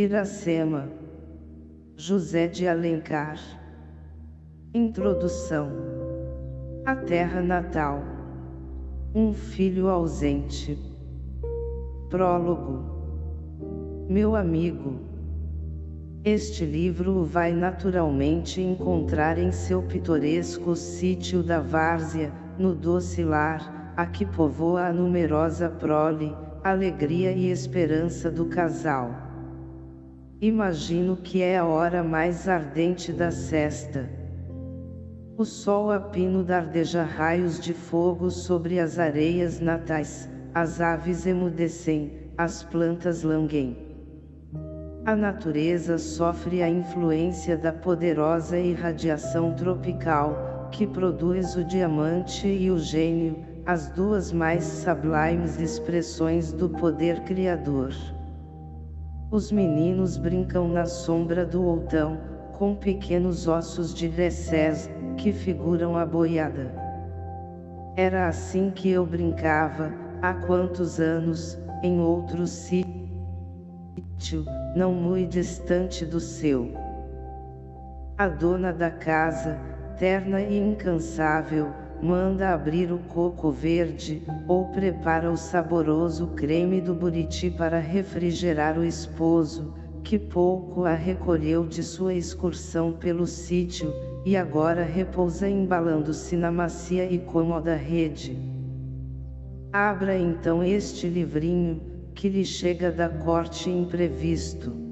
Iracema José de Alencar. Introdução. A Terra Natal. Um filho ausente. Prólogo. Meu amigo. Este livro vai naturalmente encontrar em seu pitoresco sítio da Várzea, no doce lar, a que povoa a numerosa prole, alegria e esperança do casal. Imagino que é a hora mais ardente da sesta. O sol a pino dardeja raios de fogo sobre as areias natais, as aves emudecem, as plantas languem. A natureza sofre a influência da poderosa irradiação tropical, que produz o diamante e o gênio, as duas mais sublimes expressões do poder criador. Os meninos brincam na sombra do outão, com pequenos ossos de recés, que figuram a boiada. Era assim que eu brincava, há quantos anos, em outro sítio, não muito distante do seu. A dona da casa, terna e incansável, manda abrir o coco verde, ou prepara o saboroso creme do buriti para refrigerar o esposo, que pouco a recolheu de sua excursão pelo sítio, e agora repousa embalando-se na macia e cômoda rede. Abra então este livrinho, que lhe chega da corte imprevisto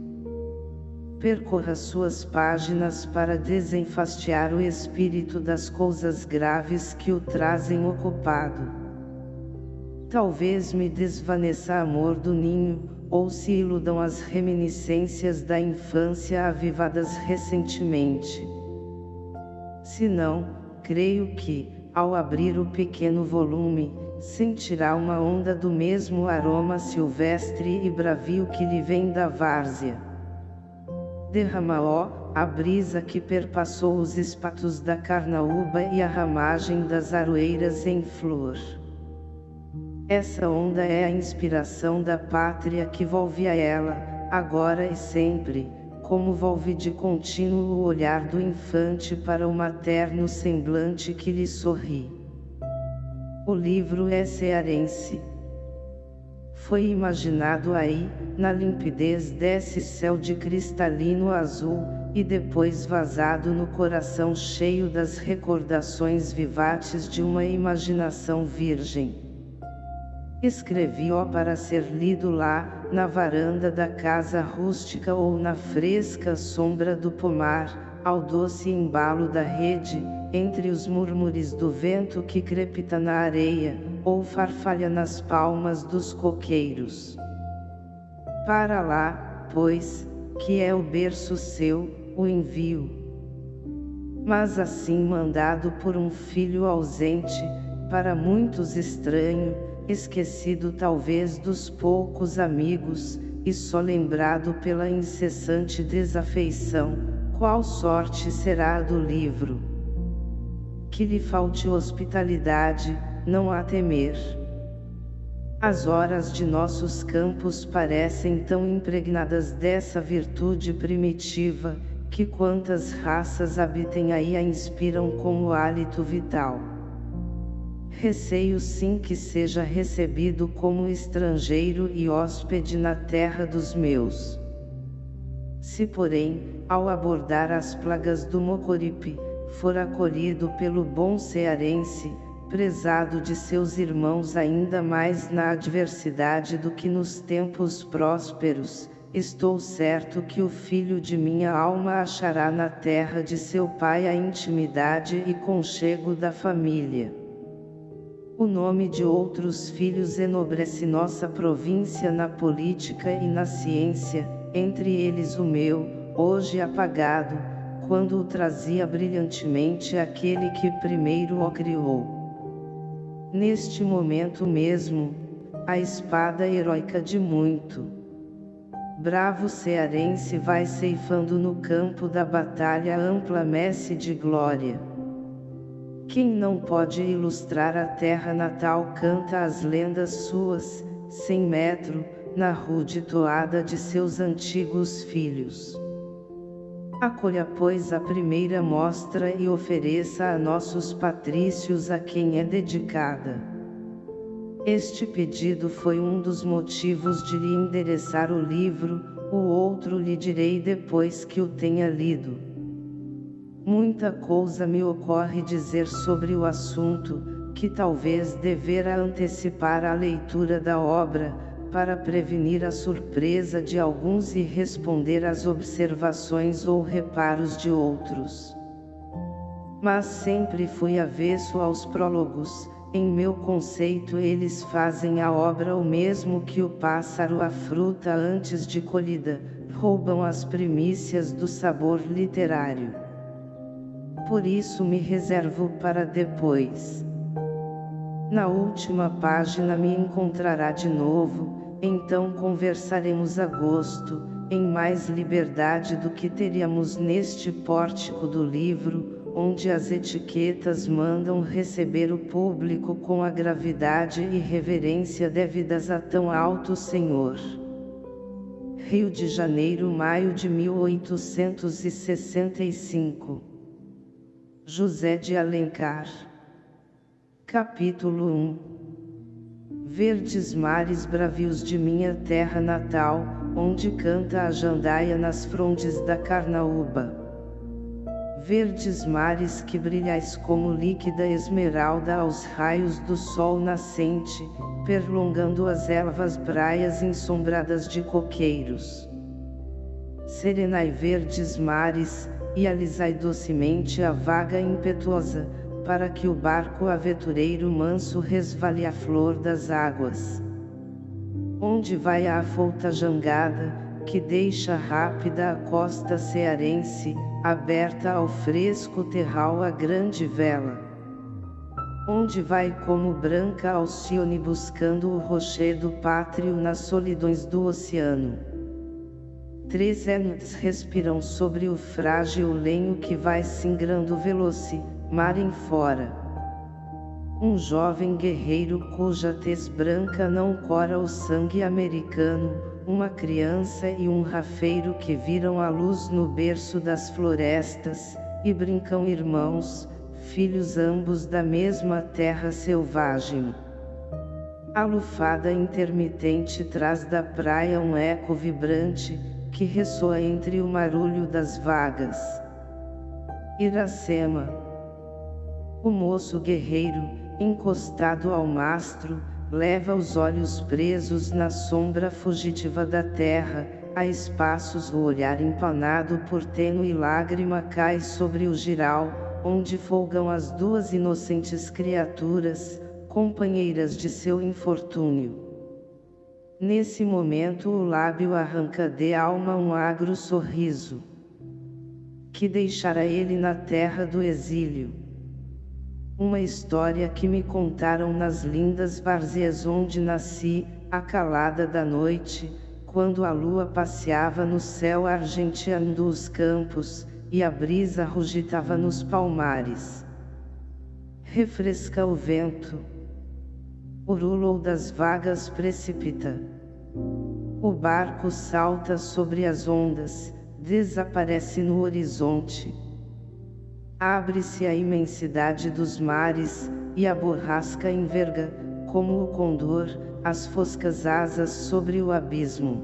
percorra suas páginas para desenfastiar o espírito das coisas graves que o trazem ocupado. Talvez me desvaneça amor do ninho, ou se iludam as reminiscências da infância avivadas recentemente. Se não, creio que, ao abrir o pequeno volume, sentirá uma onda do mesmo aroma silvestre e bravio que lhe vem da várzea derrama ó, a brisa que perpassou os espatos da carnaúba e a ramagem das aroeiras em flor. Essa onda é a inspiração da pátria que volve a ela, agora e sempre, como volve de contínuo o olhar do infante para o materno semblante que lhe sorri. O livro é cearense foi imaginado aí, na limpidez desse céu de cristalino azul, e depois vazado no coração cheio das recordações vivates de uma imaginação virgem. Escrevi-o para ser lido lá, na varanda da casa rústica ou na fresca sombra do pomar, ao doce embalo da rede, entre os murmures do vento que crepita na areia, ou farfalha nas palmas dos coqueiros. Para lá, pois, que é o berço seu, o envio. Mas assim mandado por um filho ausente, para muitos estranho, esquecido talvez dos poucos amigos, e só lembrado pela incessante desafeição, qual sorte será a do livro? Que lhe falte hospitalidade, não há temer. As horas de nossos campos parecem tão impregnadas dessa virtude primitiva, que quantas raças habitem aí a inspiram como hálito vital. Receio sim que seja recebido como estrangeiro e hóspede na terra dos meus. Se porém, ao abordar as plagas do Mocoripe, for acolhido pelo bom cearense, prezado de seus irmãos ainda mais na adversidade do que nos tempos prósperos, estou certo que o filho de minha alma achará na terra de seu pai a intimidade e conchego da família. O nome de outros filhos enobrece nossa província na política e na ciência, entre eles o meu, hoje apagado, quando o trazia brilhantemente aquele que primeiro o criou. Neste momento mesmo, a espada heróica de muito. Bravo cearense vai ceifando no campo da batalha ampla messe de glória. Quem não pode ilustrar a terra natal canta as lendas suas, sem metro, na rude toada de seus antigos filhos. Acolha pois a primeira mostra e ofereça a nossos patrícios a quem é dedicada. Este pedido foi um dos motivos de lhe endereçar o livro, o outro lhe direi depois que o tenha lido. Muita coisa me ocorre dizer sobre o assunto, que talvez devera antecipar a leitura da obra, para prevenir a surpresa de alguns e responder às observações ou reparos de outros. Mas sempre fui avesso aos prólogos, em meu conceito eles fazem a obra o mesmo que o pássaro a fruta antes de colhida, roubam as primícias do sabor literário. Por isso me reservo para depois. Na última página me encontrará de novo, então conversaremos a gosto, em mais liberdade do que teríamos neste pórtico do livro, onde as etiquetas mandam receber o público com a gravidade e reverência devidas a tão alto senhor. Rio de Janeiro, maio de 1865. José de Alencar. Capítulo 1 Verdes mares bravios de minha terra natal, onde canta a jandaia nas frondes da Carnaúba verdes mares que brilhais como líquida esmeralda aos raios do sol nascente, perlongando as ervas praias ensombradas de coqueiros. Serenai verdes mares, e alisai docemente a vaga impetuosa, para que o barco aventureiro manso resvale a flor das águas. Onde vai a afouta jangada, que deixa rápida a costa cearense, aberta ao fresco terral a grande vela. Onde vai como branca Alcione buscando o rochedo pátrio nas solidões do oceano. Três entes respiram sobre o frágil lenho que vai singrando veloce, mar em fora. Um jovem guerreiro cuja tez branca não cora o sangue americano, uma criança e um rafeiro que viram a luz no berço das florestas, e brincam irmãos, filhos ambos da mesma terra selvagem. A lufada intermitente traz da praia um eco vibrante, que ressoa entre o marulho das vagas. Iracema. O moço guerreiro, encostado ao mastro, leva os olhos presos na sombra fugitiva da terra, a espaços o olhar empanado por tênue lágrima cai sobre o giral, onde folgam as duas inocentes criaturas, companheiras de seu infortúnio. Nesse momento o lábio arranca de alma um agro sorriso. Que deixará ele na terra do exílio uma história que me contaram nas lindas várzeas onde nasci, a calada da noite, quando a lua passeava no céu argenteando os campos, e a brisa rugitava nos palmares. Refresca o vento. O rulou das vagas precipita. O barco salta sobre as ondas, desaparece no horizonte. Abre-se a imensidade dos mares, e a borrasca enverga, como o condor, as foscas asas sobre o abismo.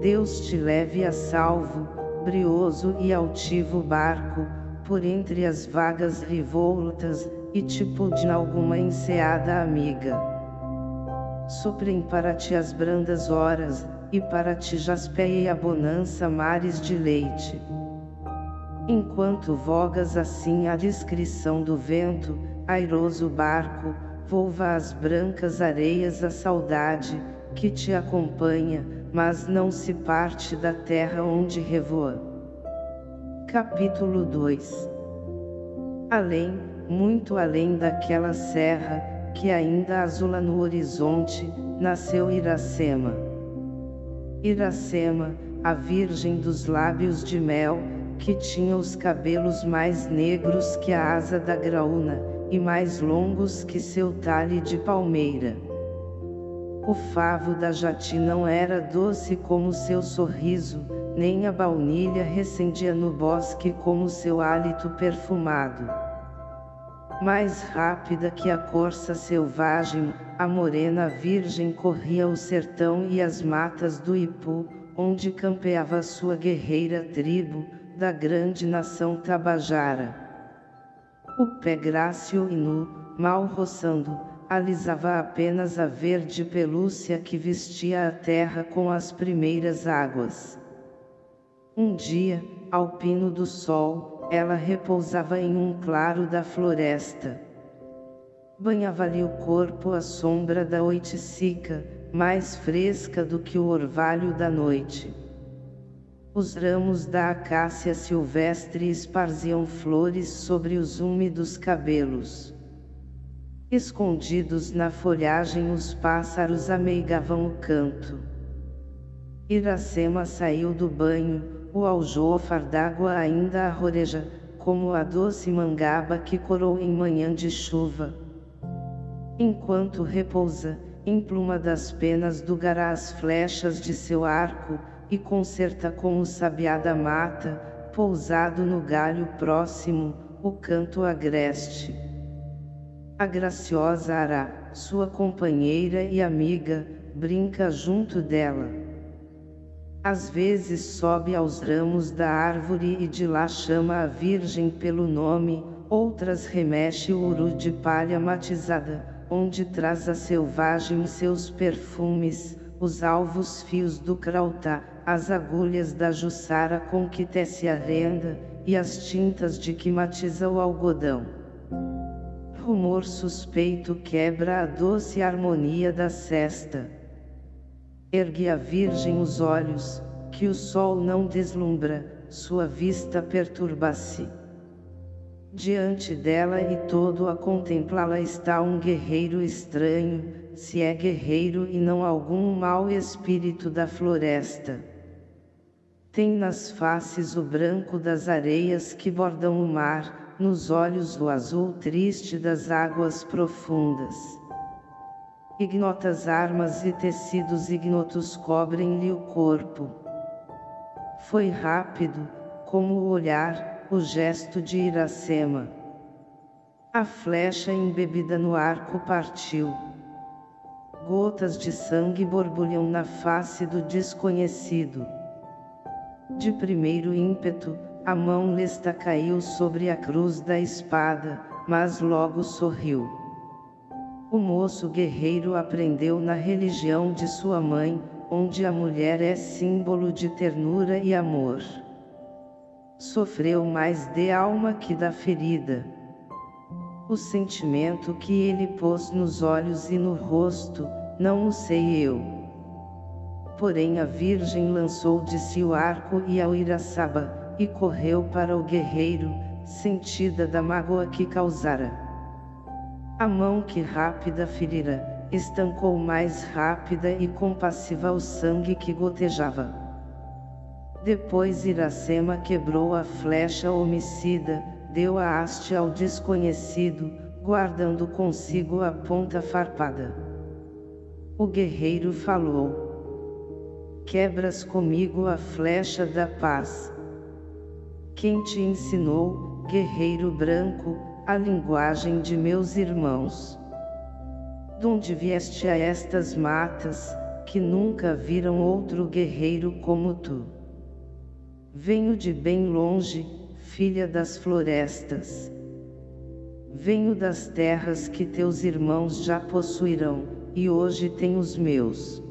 Deus te leve a salvo, brioso e altivo barco, por entre as vagas revoltas, e te pude alguma enseada amiga. Suprem para ti as brandas horas, e para ti jaspeie a bonança mares de leite. Enquanto vogas assim à discrição do vento, airoso barco, volva as brancas areias a saudade, que te acompanha, mas não se parte da terra onde revoa. Capítulo 2 Além, muito além daquela serra, que ainda azula no horizonte, nasceu Iracema. Iracema, a virgem dos lábios de mel, que tinha os cabelos mais negros que a asa da graúna, e mais longos que seu talhe de palmeira. o favo da jati não era doce como seu sorriso, nem a baunilha recendia no bosque como seu hálito perfumado. Mais rápida que a corça selvagem, a morena virgem corria o sertão e as matas do Ipu, onde campeava sua guerreira tribo, da grande nação Tabajara. O pé grácil e nu, mal roçando, alisava apenas a verde pelúcia que vestia a terra com as primeiras águas. Um dia, ao pino do sol, ela repousava em um claro da floresta. Banhava-lhe o corpo à sombra da oiticica, mais fresca do que o orvalho da noite. Os ramos da acácia silvestre esparziam flores sobre os úmidos cabelos. Escondidos na folhagem os pássaros ameigavam o canto. Iracema saiu do banho, o aljôfar d'água ainda arroreja, como a doce mangaba que corou em manhã de chuva. Enquanto repousa, empluma das penas do gará as flechas de seu arco, e concerta com o sabiá da mata, pousado no galho próximo, o canto agreste. A graciosa Ará, sua companheira e amiga, brinca junto dela. Às vezes sobe aos ramos da árvore e de lá chama a virgem pelo nome, outras remexe o uru de palha matizada, onde traz a selvagem seus perfumes, os alvos fios do crautá, as agulhas da jussara com que tece a renda, e as tintas de que matiza o algodão. Rumor suspeito quebra a doce harmonia da cesta. Ergue a virgem os olhos, que o sol não deslumbra, sua vista perturba-se. Diante dela e todo a contemplá-la está um guerreiro estranho, se é guerreiro e não algum mau espírito da floresta. Tem nas faces o branco das areias que bordam o mar, nos olhos o azul triste das águas profundas. Ignotas armas e tecidos ignotos cobrem-lhe o corpo. Foi rápido, como o olhar, o gesto de Iracema. A flecha embebida no arco partiu. Gotas de sangue borbulham na face do desconhecido. De primeiro ímpeto, a mão lesta caiu sobre a cruz da espada, mas logo sorriu. O moço guerreiro aprendeu na religião de sua mãe, onde a mulher é símbolo de ternura e amor sofreu mais de alma que da ferida. O sentimento que ele pôs nos olhos e no rosto, não o sei eu. Porém a Virgem lançou de si o arco e ao Iraçaba, e correu para o guerreiro, sentida da mágoa que causara. A mão que rápida ferira, estancou mais rápida e compassiva o sangue que gotejava. Depois Iracema quebrou a flecha homicida, deu a haste ao desconhecido, guardando consigo a ponta farpada. O guerreiro falou. Quebras comigo a flecha da paz. Quem te ensinou, guerreiro branco, a linguagem de meus irmãos? Donde vieste a estas matas, que nunca viram outro guerreiro como tu? Venho de bem longe, filha das florestas. Venho das terras que teus irmãos já possuirão, e hoje tem os meus.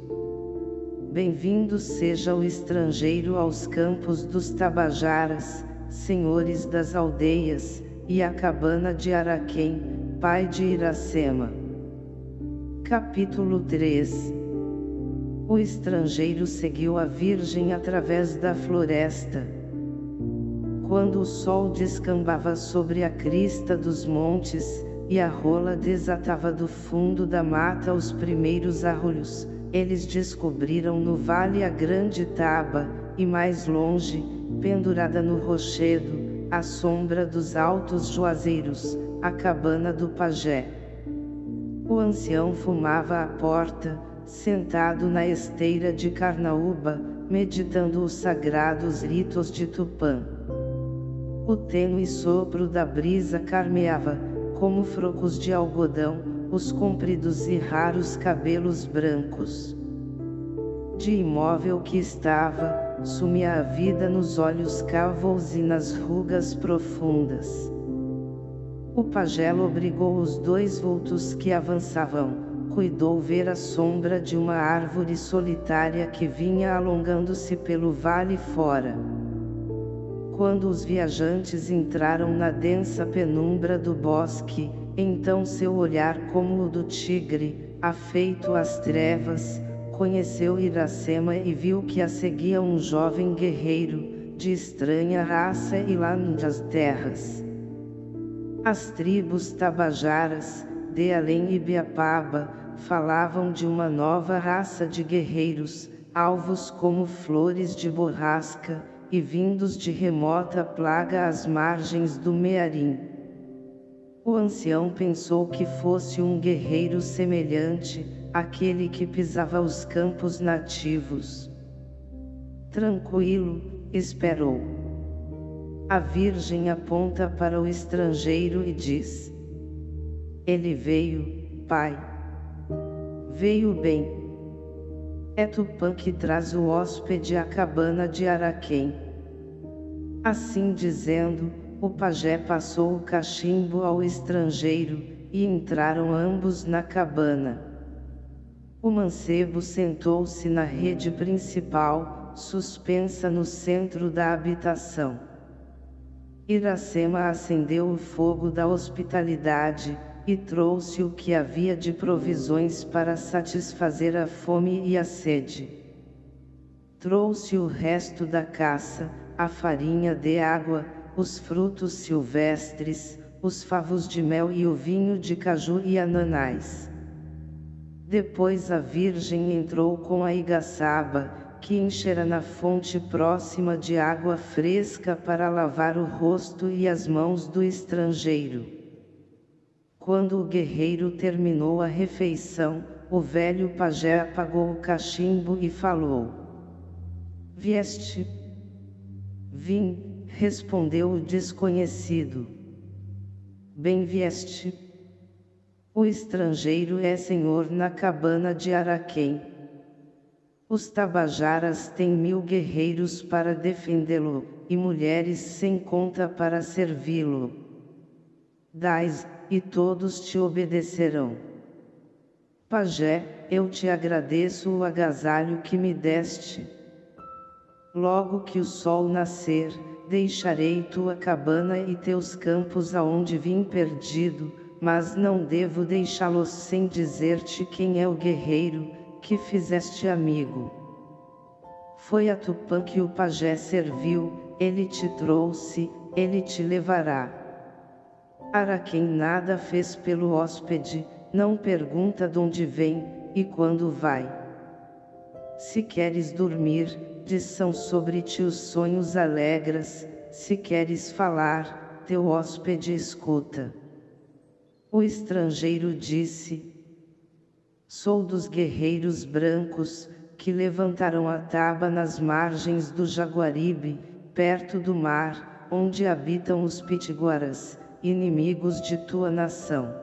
Bem-vindo seja o estrangeiro aos campos dos Tabajaras, senhores das aldeias, e a cabana de Araquém, pai de Iracema. Capítulo 3 o estrangeiro seguiu a Virgem através da floresta. Quando o sol descambava sobre a crista dos montes, e a rola desatava do fundo da mata os primeiros arrulhos, eles descobriram no vale a grande taba, e mais longe, pendurada no rochedo, à sombra dos altos juazeiros, a cabana do pajé. O ancião fumava à porta, sentado na esteira de Carnaúba, meditando os sagrados ritos de Tupã. O tênue sopro da brisa carmeava, como frocos de algodão, os compridos e raros cabelos brancos. De imóvel que estava, sumia a vida nos olhos calvos e nas rugas profundas. O pajelo obrigou os dois vultos que avançavam, cuidou ver a sombra de uma árvore solitária que vinha alongando-se pelo vale fora. Quando os viajantes entraram na densa penumbra do bosque, então seu olhar como o do tigre, afeito às trevas, conheceu Iracema e viu que a seguia um jovem guerreiro, de estranha raça e nas terras. As tribos tabajaras, de Além e Biapaba, falavam de uma nova raça de guerreiros, alvos como flores de borrasca, e vindos de remota plaga às margens do Mearim. O ancião pensou que fosse um guerreiro semelhante, aquele que pisava os campos nativos. Tranquilo, esperou. A Virgem aponta para o estrangeiro e diz: Ele veio, Pai. Veio bem. É Tupã que traz o hóspede à cabana de Araquém. Assim dizendo, o pajé passou o cachimbo ao estrangeiro, e entraram ambos na cabana. O mancebo sentou-se na rede principal, suspensa no centro da habitação. Iracema acendeu o fogo da hospitalidade, e trouxe o que havia de provisões para satisfazer a fome e a sede. Trouxe o resto da caça, a farinha de água, os frutos silvestres, os favos de mel e o vinho de caju e ananás. Depois a Virgem entrou com a igaçaba, que enchera na fonte próxima de água fresca para lavar o rosto e as mãos do estrangeiro. Quando o guerreiro terminou a refeição, o velho pajé apagou o cachimbo e falou. Vieste, Vim, respondeu o desconhecido. Bem vieste. O estrangeiro é senhor na cabana de Araquém. Os tabajaras têm mil guerreiros para defendê-lo, e mulheres sem conta para servi-lo. Dais, e todos te obedecerão. Pajé, eu te agradeço o agasalho que me deste. Logo que o sol nascer, deixarei tua cabana e teus campos aonde vim perdido, mas não devo deixá-los sem dizer-te quem é o guerreiro, que fizeste amigo. Foi a Tupã que o pajé serviu, ele te trouxe, ele te levará. Araquém nada fez pelo hóspede, não pergunta de onde vem, e quando vai. Se queres dormir, são sobre ti os sonhos alegres, se queres falar, teu hóspede escuta. O estrangeiro disse, Sou dos guerreiros brancos, que levantaram a taba nas margens do Jaguaribe, perto do mar, onde habitam os pitiguaras, inimigos de tua nação.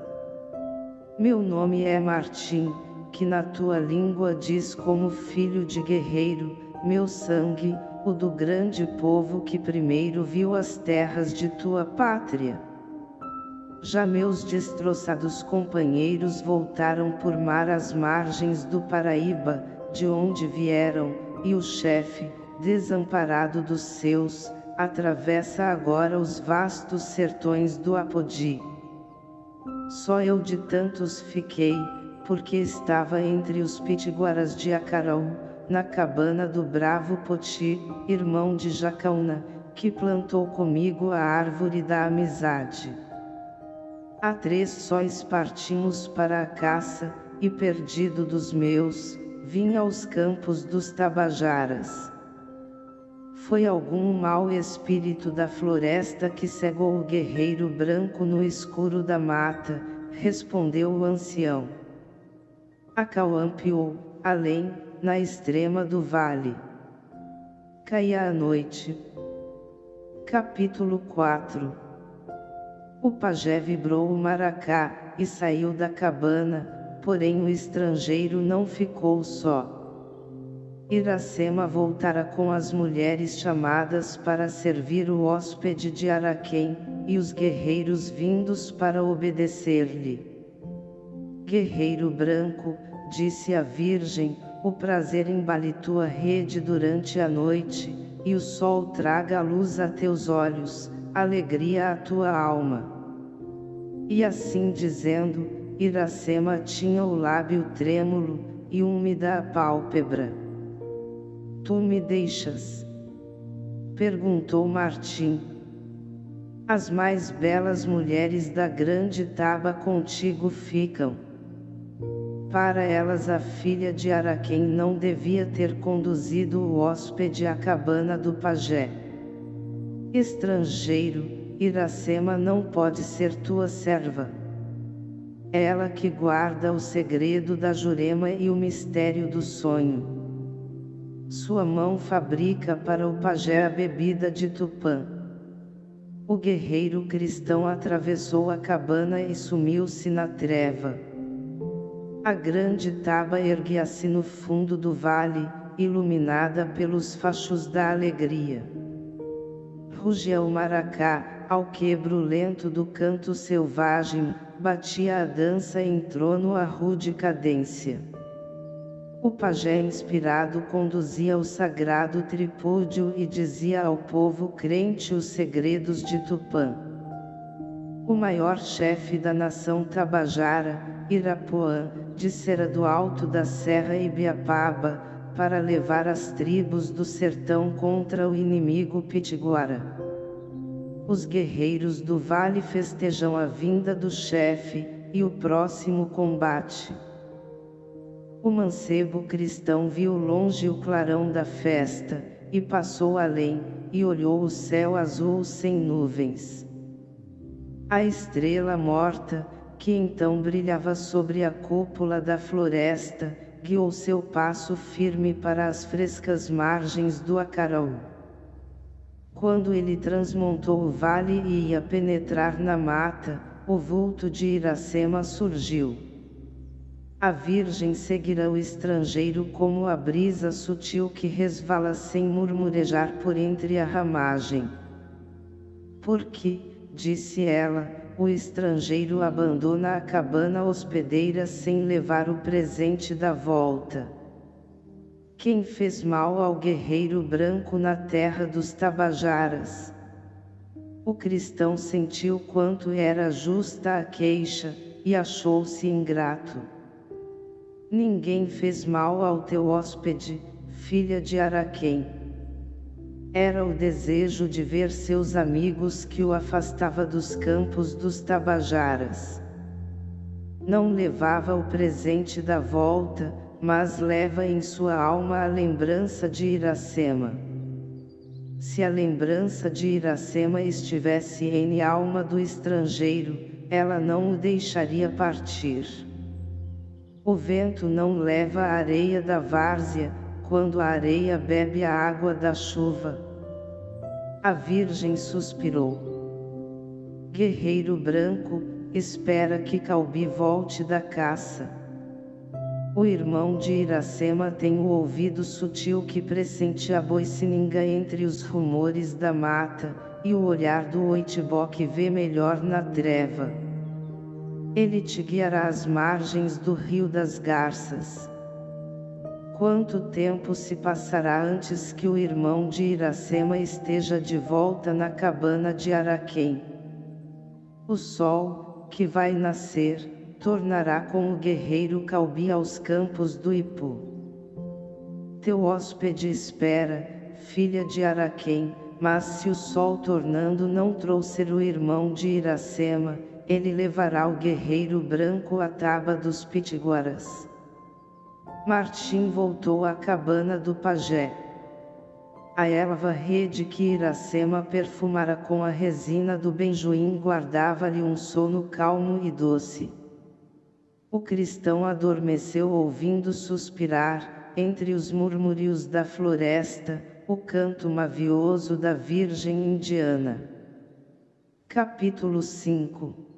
Meu nome é Martim, que na tua língua diz como filho de guerreiro, meu sangue, o do grande povo que primeiro viu as terras de tua pátria. Já meus destroçados companheiros voltaram por mar às margens do Paraíba, de onde vieram, e o chefe, desamparado dos seus, atravessa agora os vastos sertões do Apodi. Só eu de tantos fiquei, porque estava entre os pitiguaras de Acaraú, na cabana do bravo Poti, irmão de Jacaúna, que plantou comigo a árvore da amizade. Há três sóis partimos para a caça, e perdido dos meus, vim aos campos dos Tabajaras. Foi algum mau espírito da floresta que cegou o guerreiro branco no escuro da mata, respondeu o ancião. Acauampiou, além, na extrema do vale. Caía a noite. Capítulo 4 O pajé vibrou o maracá, e saiu da cabana, porém o estrangeiro não ficou só. Iracema voltara com as mulheres chamadas para servir o hóspede de Araquém, e os guerreiros vindos para obedecer-lhe. Guerreiro branco, disse a Virgem, o prazer embale tua rede durante a noite, e o sol traga a luz a teus olhos, alegria à tua alma. E assim dizendo, Iracema tinha o lábio trêmulo, e úmida a pálpebra. Tu me deixas? Perguntou Martim. As mais belas mulheres da grande taba contigo ficam. Para elas a filha de Araquém não devia ter conduzido o hóspede à cabana do pajé. Estrangeiro, Iracema não pode ser tua serva. Ela que guarda o segredo da Jurema e o mistério do sonho. Sua mão fabrica para o pajé a bebida de Tupã. O guerreiro cristão atravessou a cabana e sumiu-se na treva. A grande taba erguia-se no fundo do vale, iluminada pelos fachos da alegria. Rugia o maracá, ao quebro lento do canto selvagem, batia a dança em trono a rude cadência. O pajé inspirado conduzia o sagrado tripúdio e dizia ao povo crente os segredos de Tupã. O maior chefe da nação Tabajara, Irapuã, dissera do alto da Serra Ibiapaba, para levar as tribos do sertão contra o inimigo Pitiguara. Os guerreiros do vale festejam a vinda do chefe, e o próximo combate. O mancebo cristão viu longe o clarão da festa, e passou além, e olhou o céu azul sem nuvens. A estrela morta, que então brilhava sobre a cúpula da floresta, guiou seu passo firme para as frescas margens do Acaraú. Quando ele transmontou o vale e ia penetrar na mata, o vulto de Iracema surgiu. A Virgem seguirá o estrangeiro como a brisa sutil que resvala sem murmurejar por entre a ramagem. Porque, disse ela, o estrangeiro abandona a cabana hospedeira sem levar o presente da volta. Quem fez mal ao guerreiro branco na terra dos Tabajaras? O cristão sentiu quanto era justa a queixa, e achou-se ingrato. Ninguém fez mal ao teu hóspede, filha de Araquém. Era o desejo de ver seus amigos que o afastava dos campos dos Tabajaras. Não levava o presente da volta, mas leva em sua alma a lembrança de Iracema. Se a lembrança de Iracema estivesse em alma do estrangeiro, ela não o deixaria partir. O vento não leva a areia da várzea, quando a areia bebe a água da chuva. A Virgem suspirou. Guerreiro branco, espera que Calbi volte da caça. O irmão de Iracema tem o ouvido sutil que pressente a boicininga entre os rumores da mata, e o olhar do oitibó que vê melhor na treva. Ele te guiará às margens do rio das garças. Quanto tempo se passará antes que o irmão de Iracema esteja de volta na cabana de Araquém? O sol, que vai nascer, tornará com o guerreiro Calbi aos campos do Ipu. Teu hóspede espera, filha de Araquém, mas se o sol tornando não trouxer o irmão de Iracema, ele levará o guerreiro branco à taba dos pitiguaras. Martim voltou à cabana do pajé. A erva rede que Iracema perfumara com a resina do benjoim guardava-lhe um sono calmo e doce. O cristão adormeceu ouvindo suspirar, entre os murmúrios da floresta, o canto mavioso da Virgem Indiana. Capítulo 5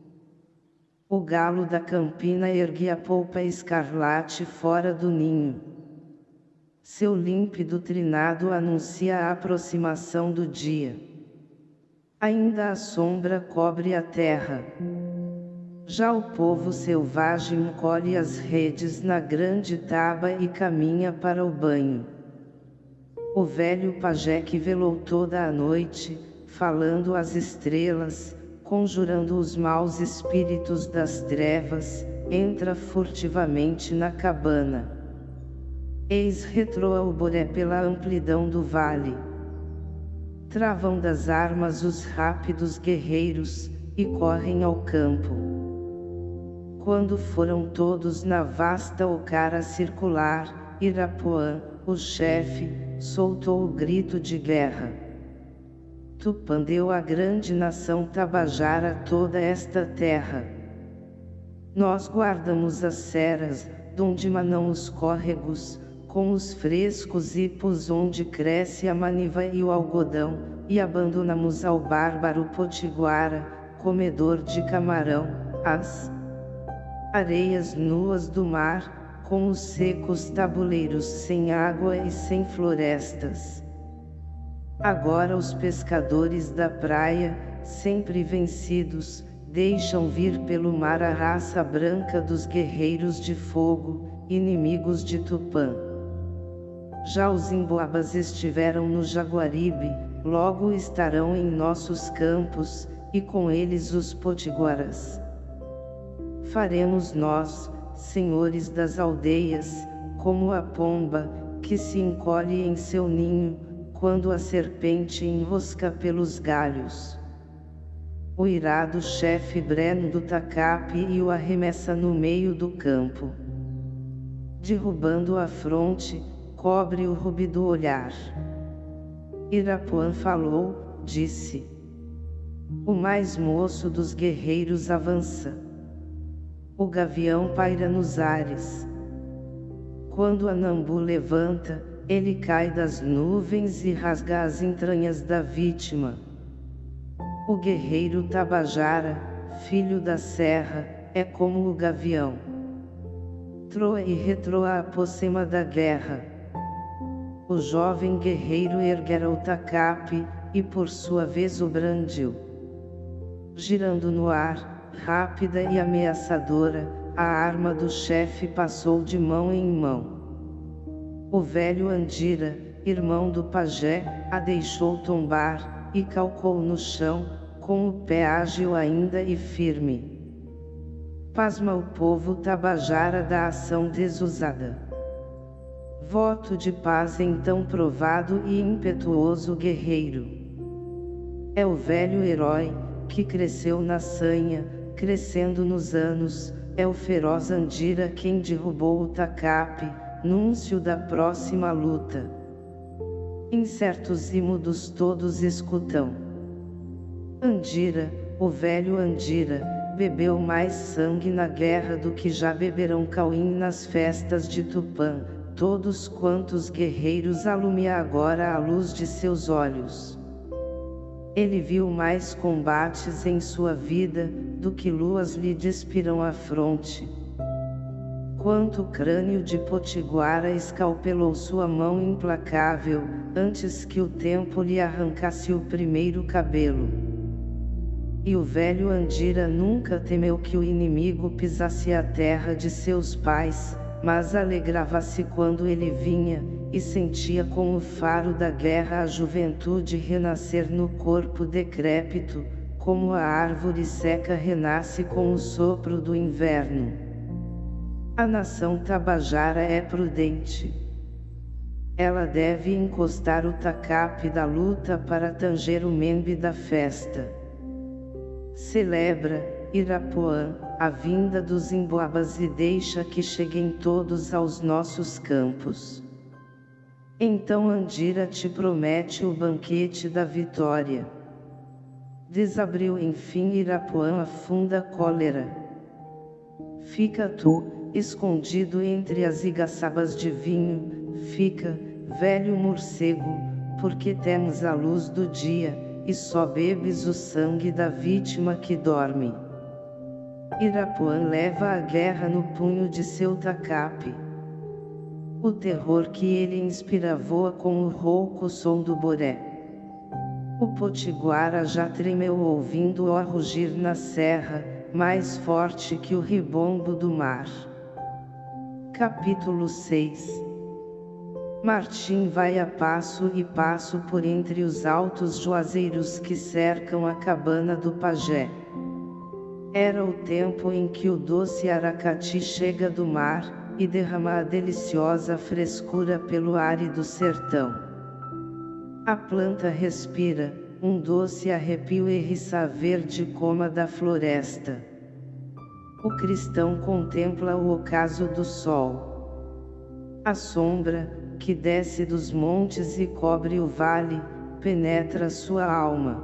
O galo da campina ergue a polpa escarlate fora do ninho. Seu límpido trinado anuncia a aproximação do dia. Ainda a sombra cobre a terra. Já o povo selvagem colhe as redes na grande taba e caminha para o banho. O velho pajé que velou toda a noite, falando às estrelas, conjurando os maus espíritos das trevas, entra furtivamente na cabana. Eis retroa o boré pela amplidão do vale travam das armas os rápidos guerreiros, e correm ao campo. Quando foram todos na vasta ocara circular, Irapuã, o chefe, soltou o grito de guerra. Tupã deu à grande nação Tabajara toda esta terra. Nós guardamos as ceras, donde manam os córregos, com os frescos ipos onde cresce a maniva e o algodão, e abandonamos ao bárbaro potiguara, comedor de camarão, as areias nuas do mar, com os secos tabuleiros sem água e sem florestas. Agora os pescadores da praia, sempre vencidos, deixam vir pelo mar a raça branca dos guerreiros de fogo, inimigos de Tupã. Já os emboabas estiveram no Jaguaribe, logo estarão em nossos campos, e com eles os potiguaras. Faremos nós, senhores das aldeias, como a pomba, que se encolhe em seu ninho, quando a serpente enrosca pelos galhos. O irado chefe Breno do Tacape e o arremessa no meio do campo. Derrubando a fronte, cobre o rubi do olhar. Irapuã falou, disse. O mais moço dos guerreiros avança. O gavião paira nos ares. Quando Anambu levanta, ele cai das nuvens e rasga as entranhas da vítima. O guerreiro Tabajara, filho da serra, é como o gavião. Troa e retroa a pocema da guerra o jovem guerreiro erguera o tacape, e por sua vez o brandiu. Girando no ar, rápida e ameaçadora, a arma do chefe passou de mão em mão. O velho Andira, irmão do pajé, a deixou tombar, e calcou no chão, com o pé ágil ainda e firme. Pasma o povo tabajara da ação desusada. Voto de paz então provado e impetuoso guerreiro. É o velho herói, que cresceu na sanha, crescendo nos anos, é o feroz Andira quem derrubou o tacape, núncio da próxima luta. Incertos e mudos todos escutam. Andira, o velho Andira, bebeu mais sangue na guerra do que já beberão Cauim nas festas de Tupã, todos quantos guerreiros alumia agora a luz de seus olhos. Ele viu mais combates em sua vida, do que luas lhe despiram a fronte. Quanto crânio de Potiguara escalpelou sua mão implacável, antes que o tempo lhe arrancasse o primeiro cabelo. E o velho Andira nunca temeu que o inimigo pisasse a terra de seus pais, mas alegrava-se quando ele vinha, e sentia com o faro da guerra a juventude renascer no corpo decrépito, como a árvore seca renasce com o sopro do inverno. A nação tabajara é prudente. Ela deve encostar o tacape da luta para tanger o membe da festa. Celebra, Irapuã, a vinda dos emboabas e deixa que cheguem todos aos nossos campos. Então Andira te promete o banquete da vitória. Desabriu enfim Irapuã a funda cólera. Fica tu, escondido entre as igaçabas de vinho, fica, velho morcego, porque temos a luz do dia, e só bebes o sangue da vítima que dorme. Irapuã leva a guerra no punho de seu tacape. O terror que ele inspira voa com o rouco som do boré. O potiguara já tremeu ouvindo-o rugir na serra, mais forte que o ribombo do mar. Capítulo 6 Martim vai a passo e passo por entre os altos juazeiros que cercam a cabana do pajé. Era o tempo em que o doce aracati chega do mar, e derrama a deliciosa frescura pelo árido sertão. A planta respira, um doce arrepio erriça verde coma da floresta. O cristão contempla o ocaso do sol. A sombra, que desce dos montes e cobre o vale, penetra sua alma.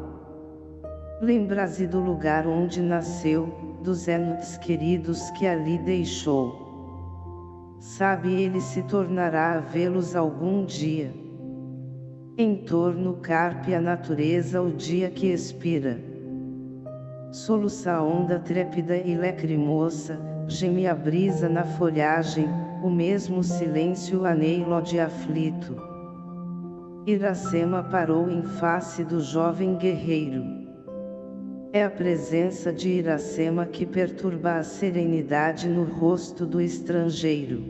Lembra-se do lugar onde nasceu, dos entes queridos que ali deixou. Sabe ele se tornará a vê-los algum dia. Em torno carpe a natureza o dia que expira. Soluça a onda trépida e lacrimosa, geme a brisa na folhagem, o mesmo silêncio aneilo de aflito. Iracema parou em face do jovem guerreiro. É a presença de Iracema que perturba a serenidade no rosto do estrangeiro.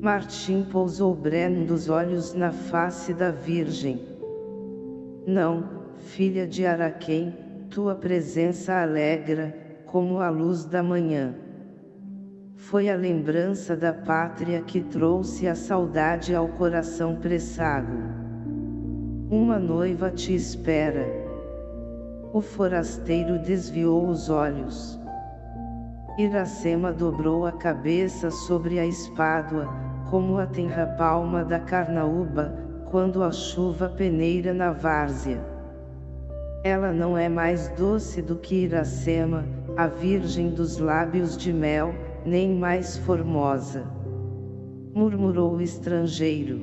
Martim pousou breno dos olhos na face da Virgem. Não, filha de Araquém, tua presença alegra, como a luz da manhã. Foi a lembrança da pátria que trouxe a saudade ao coração pressago. Uma noiva te espera o forasteiro desviou os olhos. Iracema dobrou a cabeça sobre a espádua, como a tenra palma da carnaúba, quando a chuva peneira na várzea. Ela não é mais doce do que Iracema, a virgem dos lábios de mel, nem mais formosa. Murmurou o estrangeiro.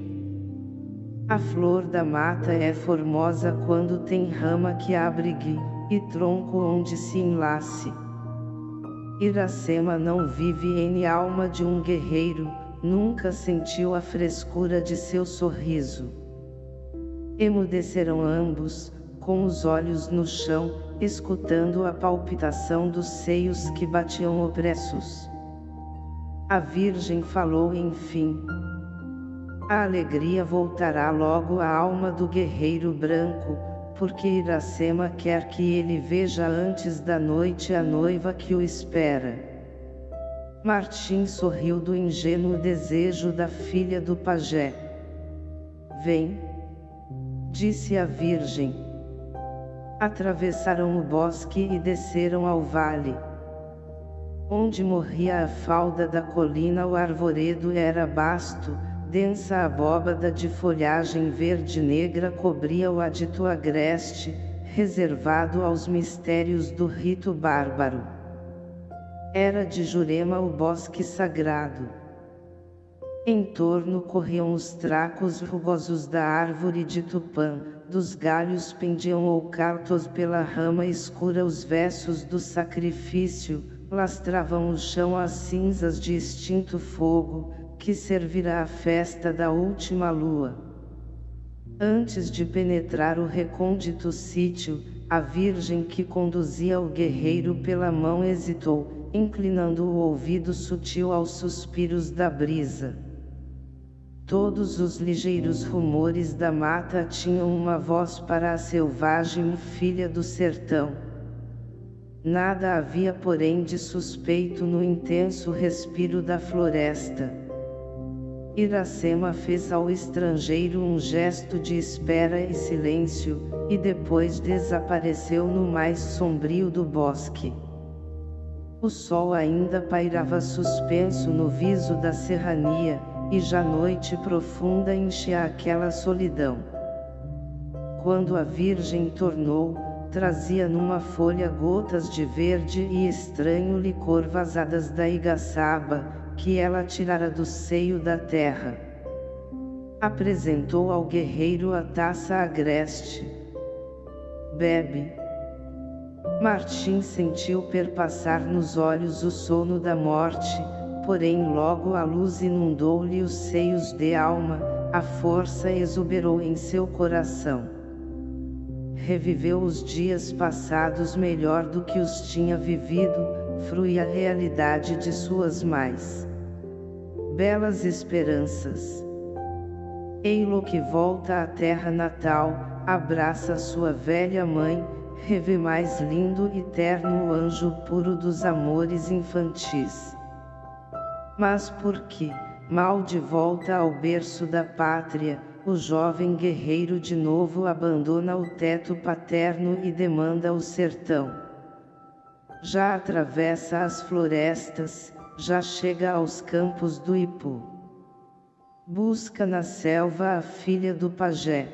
A flor da mata é formosa quando tem rama que abrigue, e tronco onde se enlace. Iracema não vive em alma de um guerreiro, nunca sentiu a frescura de seu sorriso. Emudecerão ambos, com os olhos no chão, escutando a palpitação dos seios que batiam opressos. A Virgem falou enfim, a alegria voltará logo à alma do guerreiro branco, porque Iracema quer que ele veja antes da noite a noiva que o espera. Martim sorriu do ingênuo desejo da filha do pajé. Vem, disse a virgem. Atravessaram o bosque e desceram ao vale. Onde morria a falda da colina o arvoredo era basto, densa abóbada de folhagem verde-negra cobria o adito agreste, reservado aos mistérios do rito bárbaro. Era de Jurema o bosque sagrado. Em torno corriam os tracos rugosos da árvore de Tupã, dos galhos pendiam oucartos pela rama escura os versos do sacrifício, lastravam o chão as cinzas de extinto fogo, que servirá a festa da última lua. Antes de penetrar o recôndito sítio, a virgem que conduzia o guerreiro pela mão hesitou, inclinando o ouvido sutil aos suspiros da brisa. Todos os ligeiros rumores da mata tinham uma voz para a selvagem filha do sertão. Nada havia porém de suspeito no intenso respiro da floresta. Iracema fez ao estrangeiro um gesto de espera e silêncio, e depois desapareceu no mais sombrio do bosque. O sol ainda pairava suspenso no viso da serrania, e já noite profunda enchia aquela solidão. Quando a Virgem tornou, trazia numa folha gotas de verde e estranho licor vazadas da igaçaba, que ela tirara do seio da terra. Apresentou ao guerreiro a taça agreste. Bebe. Martim sentiu perpassar nos olhos o sono da morte, porém logo a luz inundou-lhe os seios de alma, a força exuberou em seu coração. Reviveu os dias passados melhor do que os tinha vivido, frui a realidade de suas mais belas esperanças. Eilo que volta à terra natal, abraça sua velha mãe, revê mais lindo e terno o anjo puro dos amores infantis. Mas por que, mal de volta ao berço da pátria, o jovem guerreiro de novo abandona o teto paterno e demanda o sertão. Já atravessa as florestas, já chega aos campos do Ipu. Busca na selva a filha do pajé.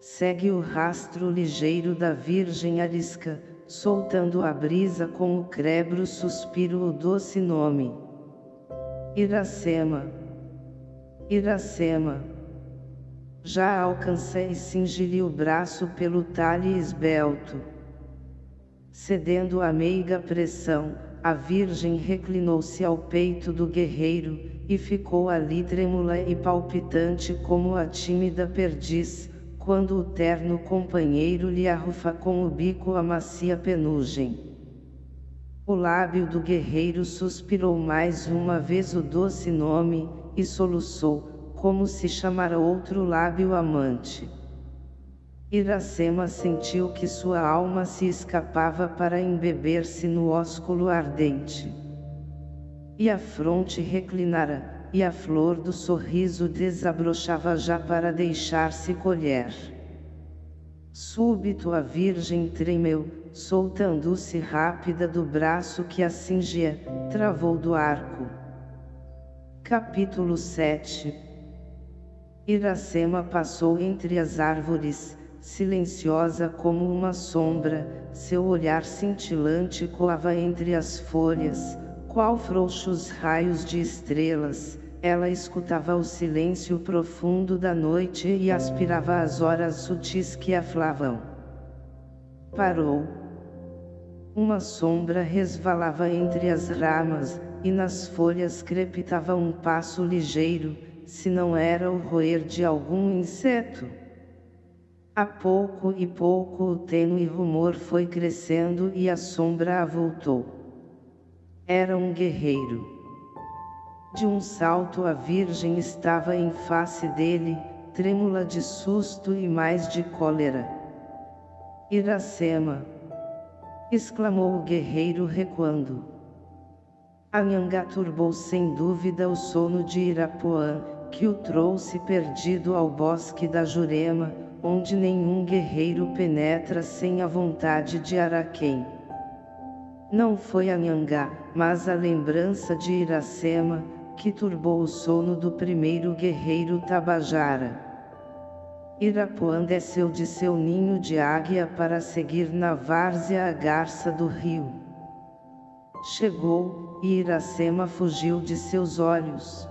Segue o rastro ligeiro da virgem arisca, soltando a brisa com o crebro suspiro o doce nome. Iracema. Iracema. Já alcancei e cingi-lhe o braço pelo talhe esbelto. Cedendo à meiga pressão, a virgem reclinou-se ao peito do guerreiro, e ficou ali trêmula e palpitante como a tímida perdiz, quando o terno companheiro lhe arrufa com o bico a macia penugem. O lábio do guerreiro suspirou mais uma vez o doce nome, e soluçou, como se chamara outro lábio amante. Iracema sentiu que sua alma se escapava para embeber-se no ósculo ardente. E a fronte reclinara, e a flor do sorriso desabrochava já para deixar-se colher. Súbito a virgem tremeu, soltando-se rápida do braço que a cingia, travou do arco. Capítulo 7 Iracema passou entre as árvores, silenciosa como uma sombra, seu olhar cintilante coava entre as folhas, qual frouxos raios de estrelas, ela escutava o silêncio profundo da noite e aspirava as horas sutis que aflavam. Parou. Uma sombra resvalava entre as ramas, e nas folhas crepitava um passo ligeiro, se não era o roer de algum inseto. A pouco e pouco o tênue rumor foi crescendo e a sombra avultou. Era um guerreiro. De um salto a virgem estava em face dele, trêmula de susto e mais de cólera. Iracema! Exclamou o guerreiro recuando. Anhangá turbou sem dúvida o sono de Irapuã, que o trouxe perdido ao bosque da Jurema, onde nenhum guerreiro penetra sem a vontade de Araquém. Não foi Anhangá, mas a lembrança de Iracema, que turbou o sono do primeiro guerreiro Tabajara. Irapuã desceu de seu ninho de águia para seguir na várzea a garça do rio. Chegou, e Iracema fugiu de seus olhos.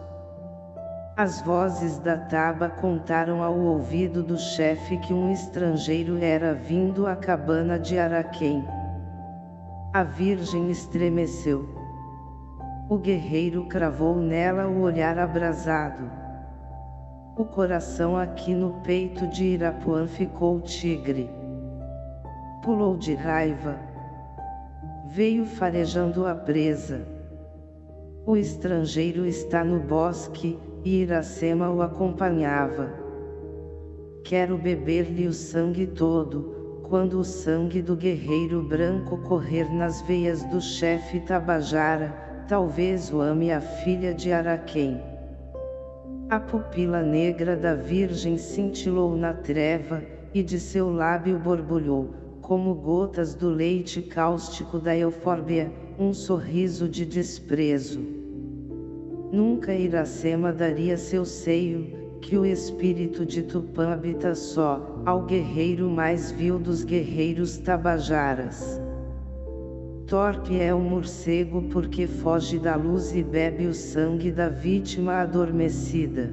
As vozes da taba contaram ao ouvido do chefe que um estrangeiro era vindo à cabana de Araquém. A virgem estremeceu. O guerreiro cravou nela o olhar abrasado. O coração aqui no peito de Irapuã ficou tigre. Pulou de raiva. Veio farejando a presa. O estrangeiro está no bosque, e Iracema o acompanhava. Quero beber-lhe o sangue todo, quando o sangue do guerreiro branco correr nas veias do chefe Tabajara, talvez o ame a filha de Araquém. A pupila negra da virgem cintilou na treva, e de seu lábio borbulhou, como gotas do leite cáustico da eufórbia, um sorriso de desprezo. Nunca Iracema daria seu seio, que o espírito de Tupã habita só, ao guerreiro mais vil dos guerreiros tabajaras. Torpe é o morcego porque foge da luz e bebe o sangue da vítima adormecida.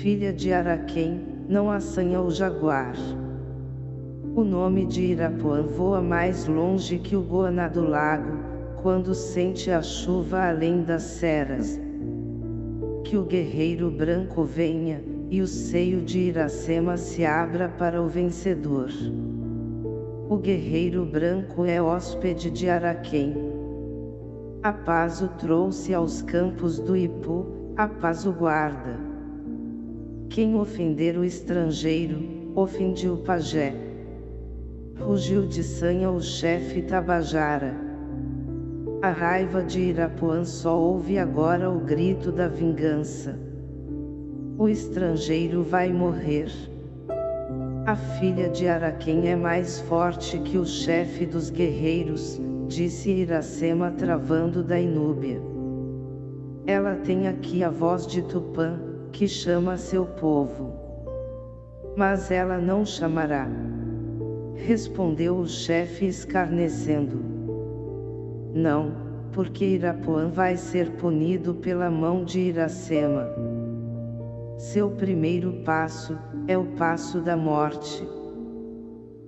Filha de Araquém, não assanha o jaguar. O nome de Irapuã voa mais longe que o Goana do lago, quando sente a chuva além das ceras. Que o guerreiro branco venha, e o seio de Iracema se abra para o vencedor. O guerreiro branco é hóspede de Araquém. A paz o trouxe aos campos do Ipu, a paz o guarda. Quem ofender o estrangeiro, ofende o pajé. Rugiu de sanha o chefe Tabajara. A raiva de Irapuã só ouve agora o grito da vingança. O estrangeiro vai morrer. A filha de Araquém é mais forte que o chefe dos guerreiros, disse Iracema travando da Inúbia. Ela tem aqui a voz de Tupã, que chama seu povo. Mas ela não chamará. Respondeu o chefe escarnecendo. Não, porque Irapuã vai ser punido pela mão de Iracema. Seu primeiro passo, é o passo da morte.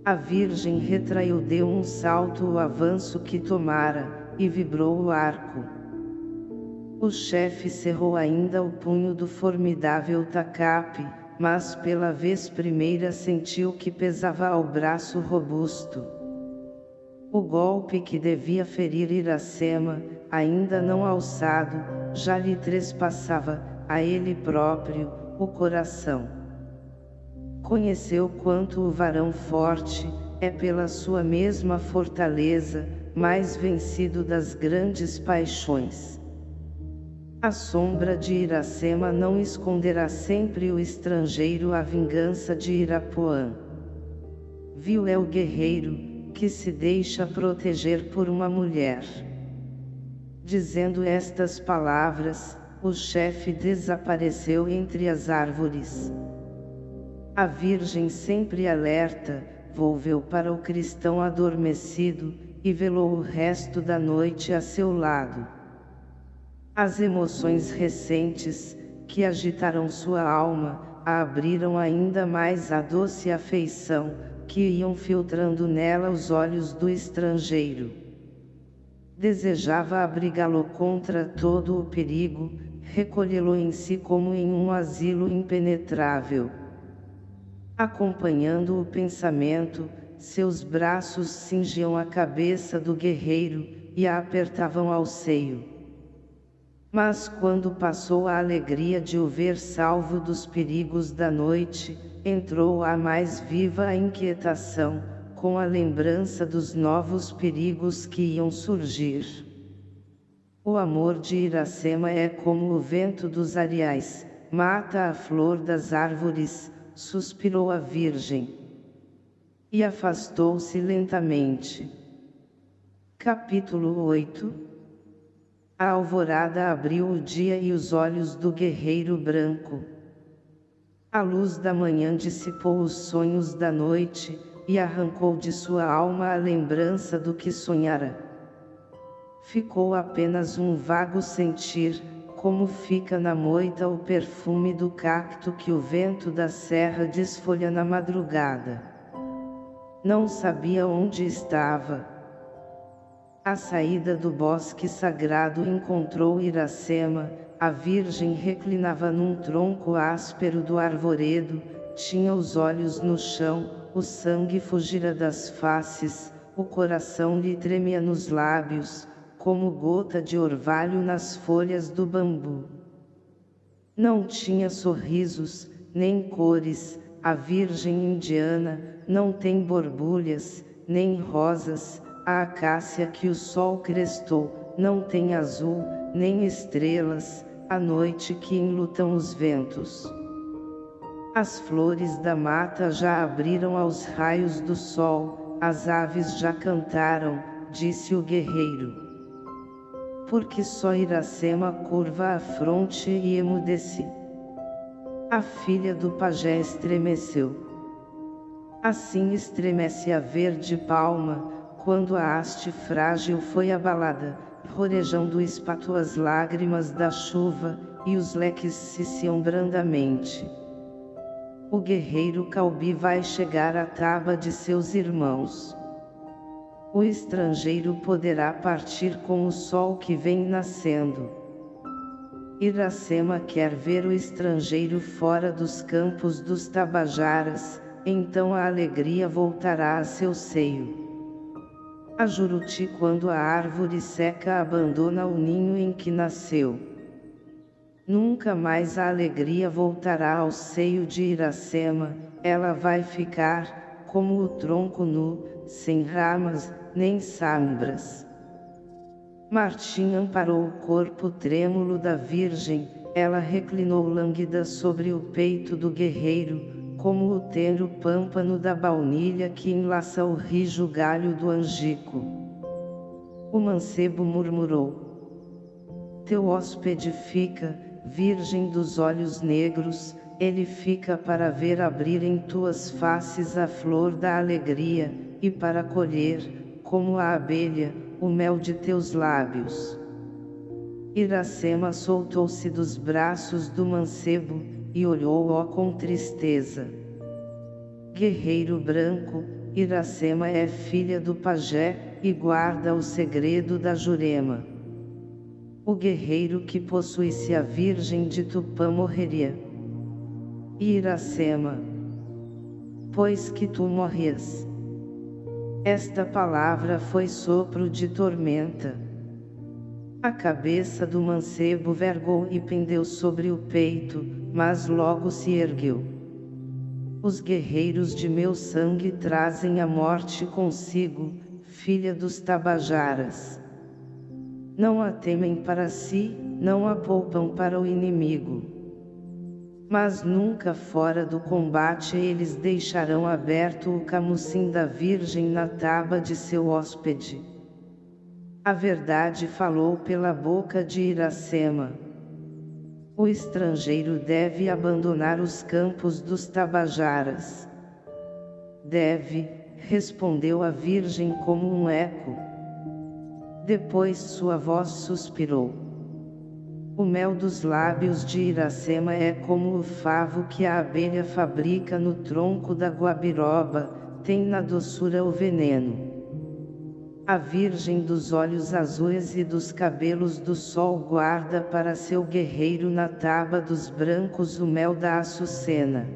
A Virgem retraiu deu um salto o avanço que tomara, e vibrou o arco. O chefe cerrou ainda o punho do formidável tacape, mas pela vez primeira sentiu que pesava ao braço robusto. O golpe que devia ferir Iracema, ainda não alçado, já lhe trespassava, a ele próprio, o coração. Conheceu quanto o varão forte, é pela sua mesma fortaleza, mais vencido das grandes paixões. A sombra de Iracema não esconderá sempre o estrangeiro a vingança de Irapuã. Viu é o guerreiro, que se deixa proteger por uma mulher. Dizendo estas palavras, o chefe desapareceu entre as árvores. A Virgem sempre alerta, volveu para o cristão adormecido, e velou o resto da noite a seu lado. As emoções recentes, que agitaram sua alma, a abriram ainda mais a doce afeição, que iam filtrando nela os olhos do estrangeiro. Desejava abrigá-lo contra todo o perigo, recolhê-lo em si como em um asilo impenetrável. Acompanhando o pensamento, seus braços cingiam a cabeça do guerreiro, e a apertavam ao seio. Mas quando passou a alegria de o ver salvo dos perigos da noite, entrou a mais viva inquietação, com a lembrança dos novos perigos que iam surgir. O amor de Iracema é como o vento dos areais, mata a flor das árvores, suspirou a Virgem. E afastou-se lentamente. Capítulo 8 A alvorada abriu o dia e os olhos do guerreiro branco. A luz da manhã dissipou os sonhos da noite, e arrancou de sua alma a lembrança do que sonhara ficou apenas um vago sentir, como fica na moita o perfume do cacto que o vento da serra desfolha na madrugada. Não sabia onde estava. À saída do bosque sagrado encontrou Iracema, a virgem reclinava num tronco áspero do arvoredo, tinha os olhos no chão, o sangue fugira das faces, o coração lhe tremia nos lábios, como gota de orvalho nas folhas do bambu. Não tinha sorrisos, nem cores, a virgem indiana, não tem borbulhas, nem rosas, a acácia que o sol crestou, não tem azul, nem estrelas, a noite que enlutam os ventos. As flores da mata já abriram aos raios do sol, as aves já cantaram, disse o guerreiro porque só Iracema curva a fronte e emudeci. A filha do pajé estremeceu. Assim estremece a verde palma, quando a haste frágil foi abalada, rorejando espato as lágrimas da chuva, e os leques ciciam brandamente. O guerreiro Calbi vai chegar à taba de seus irmãos. O estrangeiro poderá partir com o sol que vem nascendo. Iracema quer ver o estrangeiro fora dos campos dos Tabajaras, então a alegria voltará a seu seio. A Juruti quando a árvore seca abandona o ninho em que nasceu. Nunca mais a alegria voltará ao seio de Iracema, ela vai ficar, como o tronco nu, sem ramas, nem sombras. Martim amparou o corpo trêmulo da Virgem, ela reclinou lânguida sobre o peito do guerreiro, como o tenro pâmpano da baunilha que enlaça o rijo galho do angico. O mancebo murmurou. Teu hóspede fica, virgem dos olhos negros, ele fica para ver abrir em tuas faces a flor da alegria, e para colher, como a abelha, o mel de teus lábios. Iracema soltou-se dos braços do mancebo, e olhou-o com tristeza. Guerreiro branco, Iracema é filha do pajé, e guarda o segredo da Jurema o guerreiro que possuísse a Virgem de Tupã morreria. Iracema. Pois que tu morrias. Esta palavra foi sopro de tormenta. A cabeça do mancebo vergou e pendeu sobre o peito, mas logo se ergueu. Os guerreiros de meu sangue trazem a morte consigo, filha dos Tabajaras. Não a temem para si, não a poupam para o inimigo. Mas nunca fora do combate eles deixarão aberto o camucim da Virgem na taba de seu hóspede. A verdade falou pela boca de Iracema. O estrangeiro deve abandonar os campos dos Tabajaras. Deve, respondeu a Virgem como um eco. Depois sua voz suspirou. O mel dos lábios de Iracema é como o favo que a abelha fabrica no tronco da guabiroba, tem na doçura o veneno. A virgem dos olhos azuis e dos cabelos do sol guarda para seu guerreiro na taba dos brancos o mel da açucena.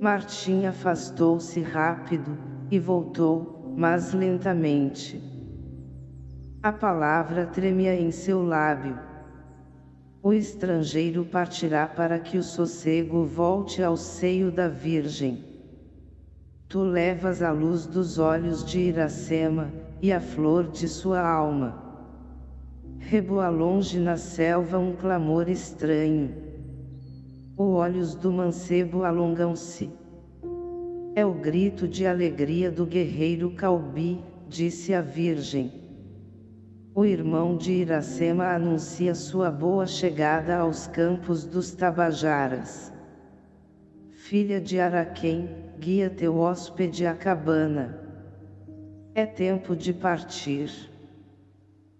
Martim afastou-se rápido, e voltou, mas lentamente. A palavra tremia em seu lábio. O estrangeiro partirá para que o sossego volte ao seio da Virgem. Tu levas a luz dos olhos de Iracema, e a flor de sua alma. Reboa longe na selva um clamor estranho. Os olhos do mancebo alongam-se. É o grito de alegria do guerreiro Calbi, disse a Virgem. O irmão de Iracema anuncia sua boa chegada aos campos dos Tabajaras. Filha de Araquém, guia teu hóspede à cabana. É tempo de partir.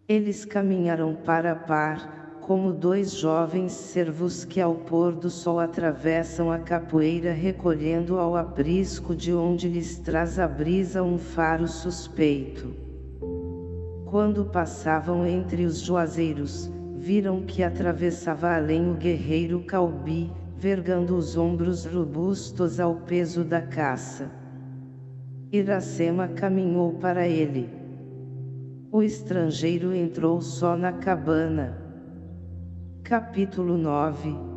Eles caminharam para par, como dois jovens servos que ao pôr do sol atravessam a capoeira recolhendo ao aprisco de onde lhes traz a brisa um faro suspeito. Quando passavam entre os juazeiros, viram que atravessava além o guerreiro Calbi, vergando os ombros robustos ao peso da caça. Iracema caminhou para ele. O estrangeiro entrou só na cabana. Capítulo 9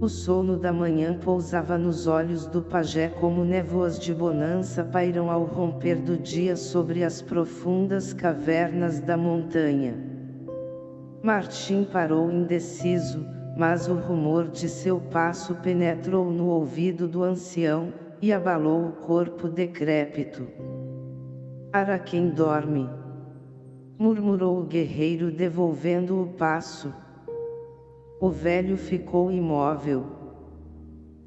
o sono da manhã pousava nos olhos do pajé como névoas de bonança pairam ao romper do dia sobre as profundas cavernas da montanha. Martim parou indeciso, mas o rumor de seu passo penetrou no ouvido do ancião, e abalou o corpo decrépito. Araquém dorme. Murmurou o guerreiro devolvendo o passo. O velho ficou imóvel.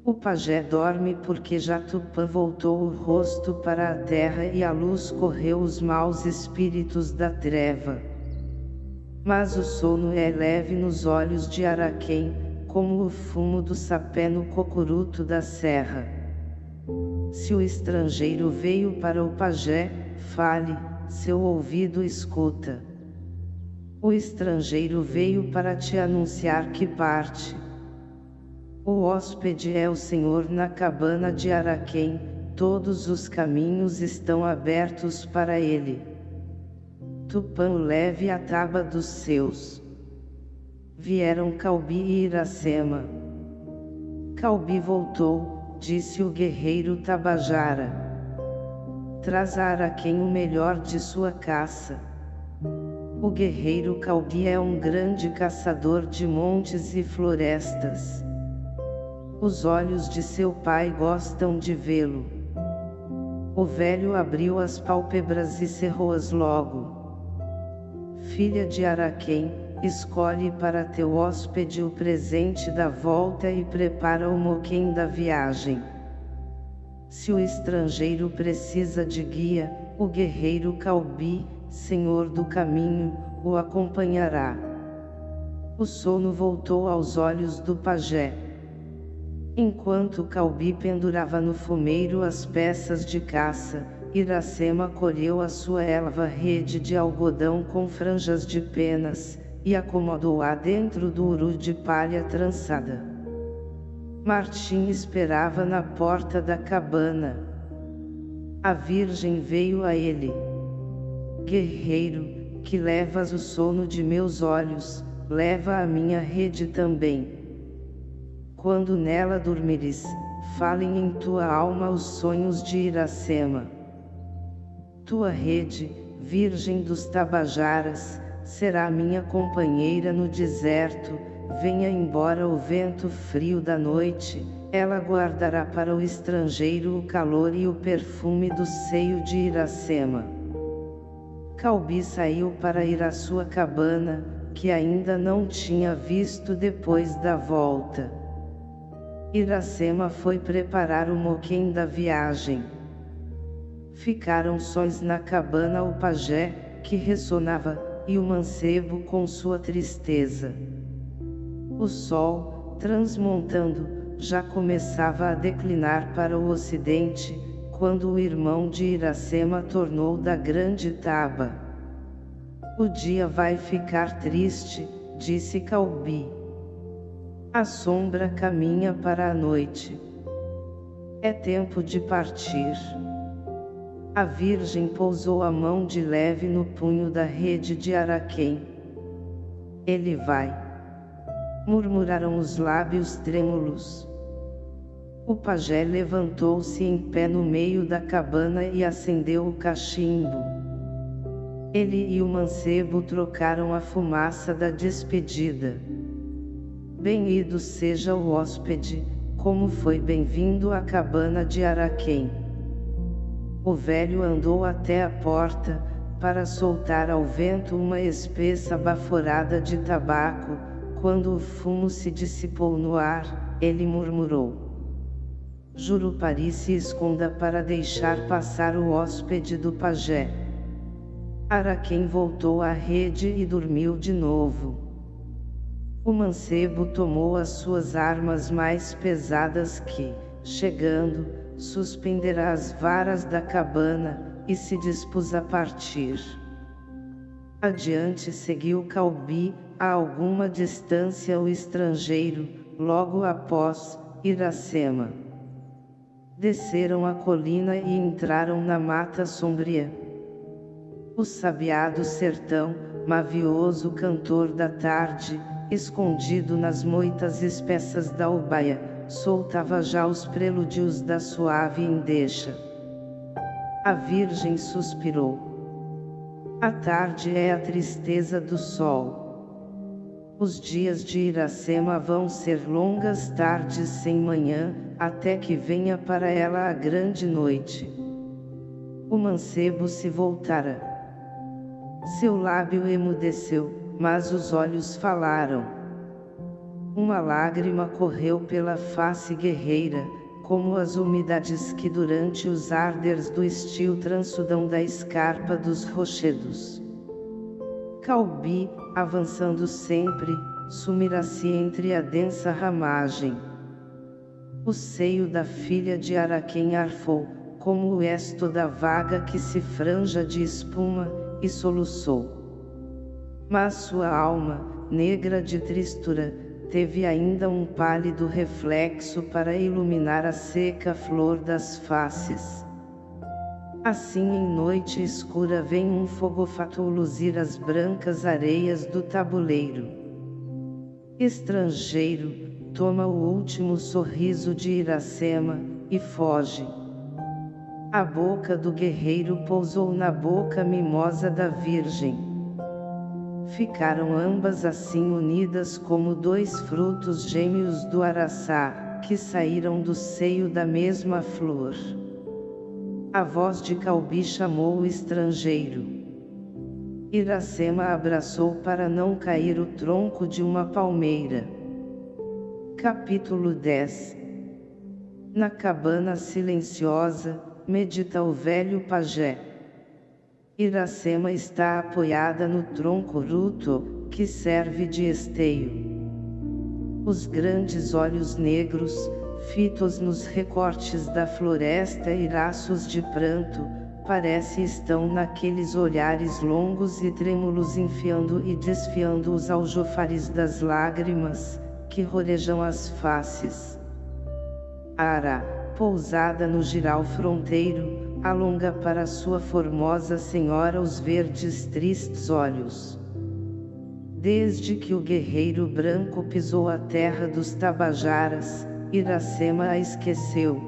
O pajé dorme porque já Tupã voltou o rosto para a terra e a luz correu os maus espíritos da treva. Mas o sono é leve nos olhos de Araquém, como o fumo do sapé no cocuruto da serra. Se o estrangeiro veio para o pajé, fale, seu ouvido escuta. O estrangeiro veio para te anunciar que parte. O hóspede é o Senhor na cabana de Araquém, todos os caminhos estão abertos para ele. Tupã leve a taba dos seus. Vieram Calbi e Iracema. Calbi voltou, disse o guerreiro Tabajara. Traz a Araquém o melhor de sua caça. O guerreiro Calbi é um grande caçador de montes e florestas. Os olhos de seu pai gostam de vê-lo. O velho abriu as pálpebras e cerrou-as logo. Filha de Araquém, escolhe para teu hóspede o presente da volta e prepara o moquém da viagem. Se o estrangeiro precisa de guia, o guerreiro Calbi, senhor do caminho, o acompanhará. O sono voltou aos olhos do pajé. Enquanto Calbi pendurava no fumeiro as peças de caça, Iracema colheu a sua elva rede de algodão com franjas de penas, e acomodou-a dentro do uru de palha trançada. Martim esperava na porta da cabana. A virgem veio a ele. Guerreiro, que levas o sono de meus olhos, leva a minha rede também. Quando nela dormires, falem em tua alma os sonhos de Iracema. Tua rede, Virgem dos Tabajaras, será minha companheira no deserto, venha embora o vento frio da noite, ela guardará para o estrangeiro o calor e o perfume do seio de Iracema. Calbi saiu para ir à sua cabana, que ainda não tinha visto depois da volta. Iracema foi preparar o moquém da viagem. Ficaram sóis na cabana o pajé, que ressonava, e o mancebo com sua tristeza. O sol, transmontando, já começava a declinar para o ocidente, quando o irmão de Iracema tornou da grande taba. O dia vai ficar triste, disse Calbi. A sombra caminha para a noite. É tempo de partir. A Virgem pousou a mão de leve no punho da rede de Araquém. Ele vai. Murmuraram os lábios trêmulos. O pajé levantou-se em pé no meio da cabana e acendeu o cachimbo. Ele e o mancebo trocaram a fumaça da despedida. Bem-ido seja o hóspede, como foi bem-vindo à cabana de Araquém. O velho andou até a porta, para soltar ao vento uma espessa baforada de tabaco, quando o fumo se dissipou no ar, ele murmurou. Jurupari se esconda para deixar passar o hóspede do pajé. Araquém voltou à rede e dormiu de novo. O mancebo tomou as suas armas mais pesadas que, chegando, suspenderá as varas da cabana, e se dispôs a partir. Adiante seguiu Calbi, a alguma distância o estrangeiro, logo após, Iracema. Desceram a colina e entraram na mata sombria. O sabiado sertão, mavioso cantor da tarde, escondido nas moitas espessas da ubaia, soltava já os prelúdios da suave endecha. A Virgem suspirou. A tarde é a tristeza do sol. Os dias de Iracema vão ser longas tardes sem manhã, até que venha para ela a grande noite. O mancebo se voltara. Seu lábio emudeceu, mas os olhos falaram. Uma lágrima correu pela face guerreira, como as umidades que durante os arders do estio transudam da escarpa dos rochedos. Calbi, avançando sempre, sumirá-se entre a densa ramagem. O seio da filha de Araquém arfou, como o esto da vaga que se franja de espuma, e soluçou. Mas sua alma, negra de tristura, teve ainda um pálido reflexo para iluminar a seca flor das faces. Assim em noite escura vem um fogofato luzir as brancas areias do tabuleiro. Estrangeiro, toma o último sorriso de Iracema, e foge. A boca do guerreiro pousou na boca mimosa da virgem. Ficaram ambas assim unidas como dois frutos gêmeos do araçá, que saíram do seio da mesma flor. A voz de Calbi chamou o estrangeiro. Iracema abraçou para não cair o tronco de uma palmeira. Capítulo 10 Na cabana silenciosa, medita o velho pajé. Iracema está apoiada no tronco ruto, que serve de esteio. Os grandes olhos negros, fitos nos recortes da floresta e raços de pranto, parece estão naqueles olhares longos e trêmulos enfiando e desfiando os aljofares das lágrimas, que rorejam as faces. Ara, pousada no giral fronteiro, alonga para sua formosa senhora os verdes tristes olhos. Desde que o guerreiro branco pisou a terra dos Tabajaras, Iracema a esqueceu.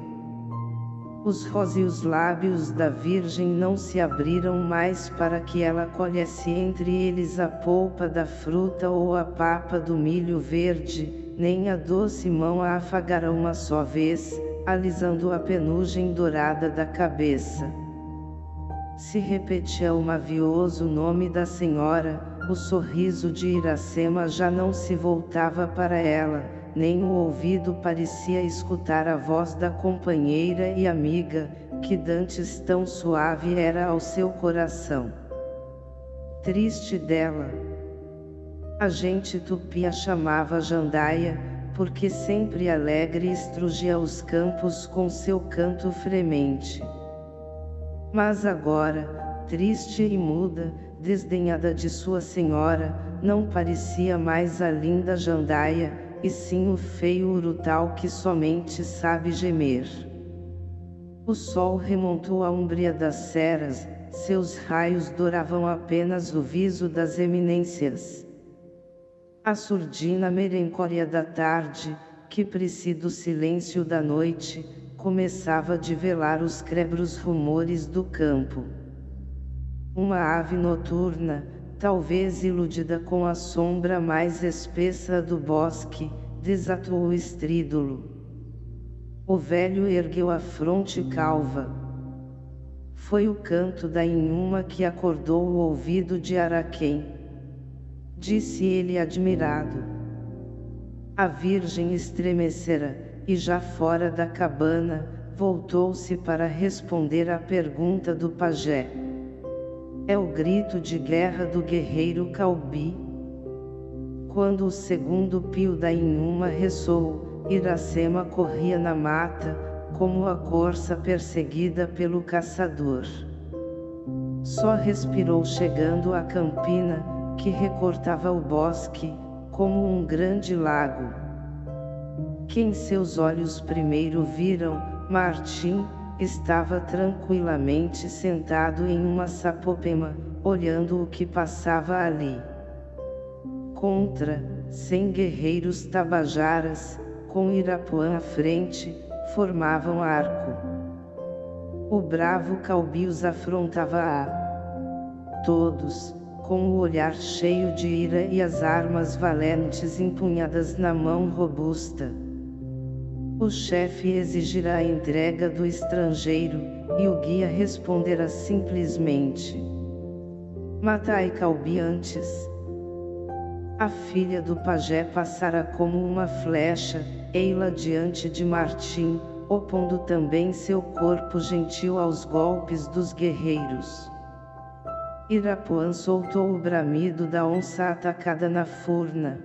Os róseos lábios da Virgem não se abriram mais para que ela colhesse entre eles a polpa da fruta ou a papa do milho verde, nem a doce mão a afagara uma só vez, alisando a penugem dourada da cabeça. Se repetia o mavioso nome da senhora, o sorriso de Iracema já não se voltava para ela, nem o ouvido parecia escutar a voz da companheira e amiga, que dantes tão suave era ao seu coração. Triste dela. A gente tupi a chamava Jandaia, porque sempre alegre estrugia os campos com seu canto fremente. Mas agora, triste e muda, desdenhada de sua senhora, não parecia mais a linda jandaia, e sim o feio urutal que somente sabe gemer. O sol remontou a umbria das serras, seus raios douravam apenas o viso das eminências. A surdina merencória da tarde, que precede o silêncio da noite, começava a velar os crebros rumores do campo. Uma ave noturna, talvez iludida com a sombra mais espessa do bosque, desatou o estrídulo. O velho ergueu a fronte calva. Foi o canto da inhuma que acordou o ouvido de Araquém disse ele admirado. A virgem estremecera, e já fora da cabana, voltou-se para responder à pergunta do pajé. É o grito de guerra do guerreiro Calbi. Quando o segundo pio da Inhuma ressoou, Iracema corria na mata, como a corça perseguida pelo caçador. Só respirou chegando à campina, que recortava o bosque, como um grande lago. Quem seus olhos primeiro viram, Martim, estava tranquilamente sentado em uma sapopema, olhando o que passava ali. Contra, cem guerreiros tabajaras, com Irapuã à frente, formavam arco. O bravo Calbi os afrontava a todos, com o olhar cheio de ira e as armas valentes empunhadas na mão robusta. O chefe exigirá a entrega do estrangeiro, e o guia responderá simplesmente. Matai Calbi antes. A filha do pajé passara como uma flecha, ei-la diante de Martim, opondo também seu corpo gentil aos golpes dos guerreiros. Irapuã soltou o bramido da onça atacada na furna.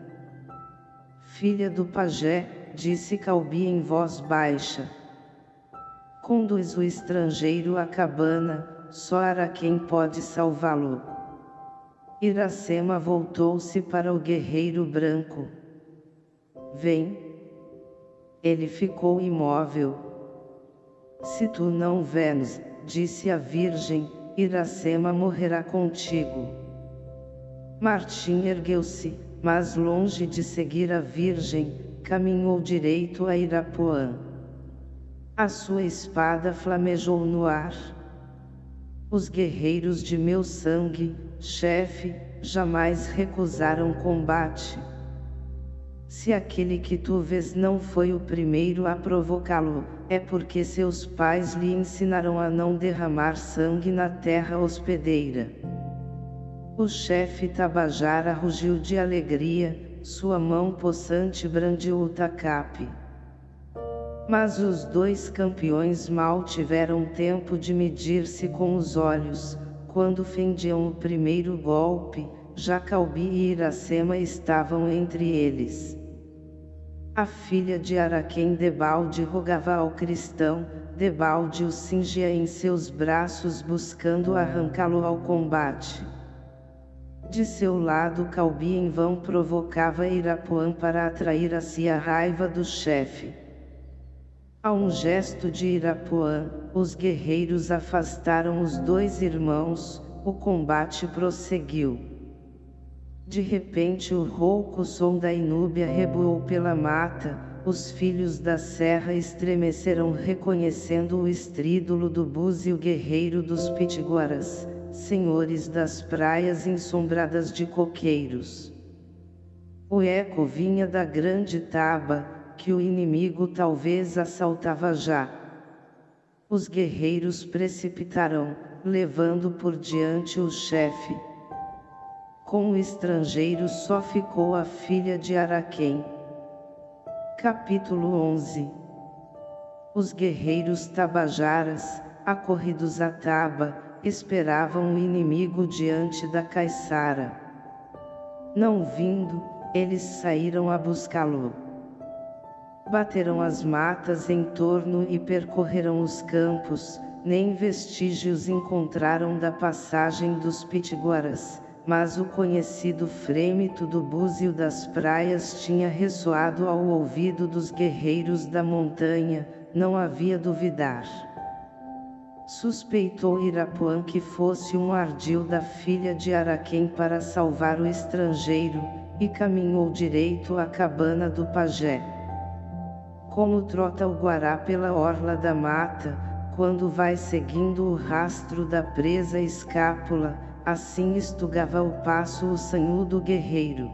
Filha do pajé, disse Calbi em voz baixa. Conduz o estrangeiro à cabana, só Araquém pode salvá-lo. Iracema voltou-se para o guerreiro branco. Vem. Ele ficou imóvel. Se tu não vens, disse a virgem, Iracema morrerá contigo. Martim ergueu-se, mas longe de seguir a virgem, caminhou direito a Irapuã. A sua espada flamejou no ar. Os guerreiros de meu sangue, chefe, jamais recusaram combate. Se aquele que tu vês não foi o primeiro a provocá-lo, é porque seus pais lhe ensinaram a não derramar sangue na terra hospedeira. O chefe Tabajara rugiu de alegria, sua mão possante brandiu o tacape. Mas os dois campeões mal tiveram tempo de medir-se com os olhos, quando fendiam o primeiro golpe, Jacalbi e Iracema estavam entre eles. A filha de Araquém debalde rogava ao cristão, debalde o cingia em seus braços buscando arrancá-lo ao combate. De seu lado Calbi em vão provocava Irapuã para atrair a si a raiva do chefe. A um gesto de Irapuã, os guerreiros afastaram os dois irmãos, o combate prosseguiu. De repente o rouco som da inúbia reboou pela mata, os filhos da serra estremeceram reconhecendo o estrídulo do búzio guerreiro dos pitiguaras, senhores das praias ensombradas de coqueiros. O eco vinha da grande taba, que o inimigo talvez assaltava já. Os guerreiros precipitaram, levando por diante o chefe. Com o estrangeiro só ficou a filha de Araquém. Capítulo 11 Os guerreiros tabajaras, acorridos a taba, esperavam o inimigo diante da caiçara. Não vindo, eles saíram a buscá-lo. Bateram as matas em torno e percorreram os campos, nem vestígios encontraram da passagem dos pitiguaras, mas o conhecido frêmito do búzio das praias tinha ressoado ao ouvido dos guerreiros da montanha, não havia duvidar. Suspeitou Irapuã que fosse um ardil da filha de Araquém para salvar o estrangeiro, e caminhou direito à cabana do pajé. Como trota o guará pela orla da mata, quando vai seguindo o rastro da presa escápula, assim estugava o passo o sanhudo guerreiro.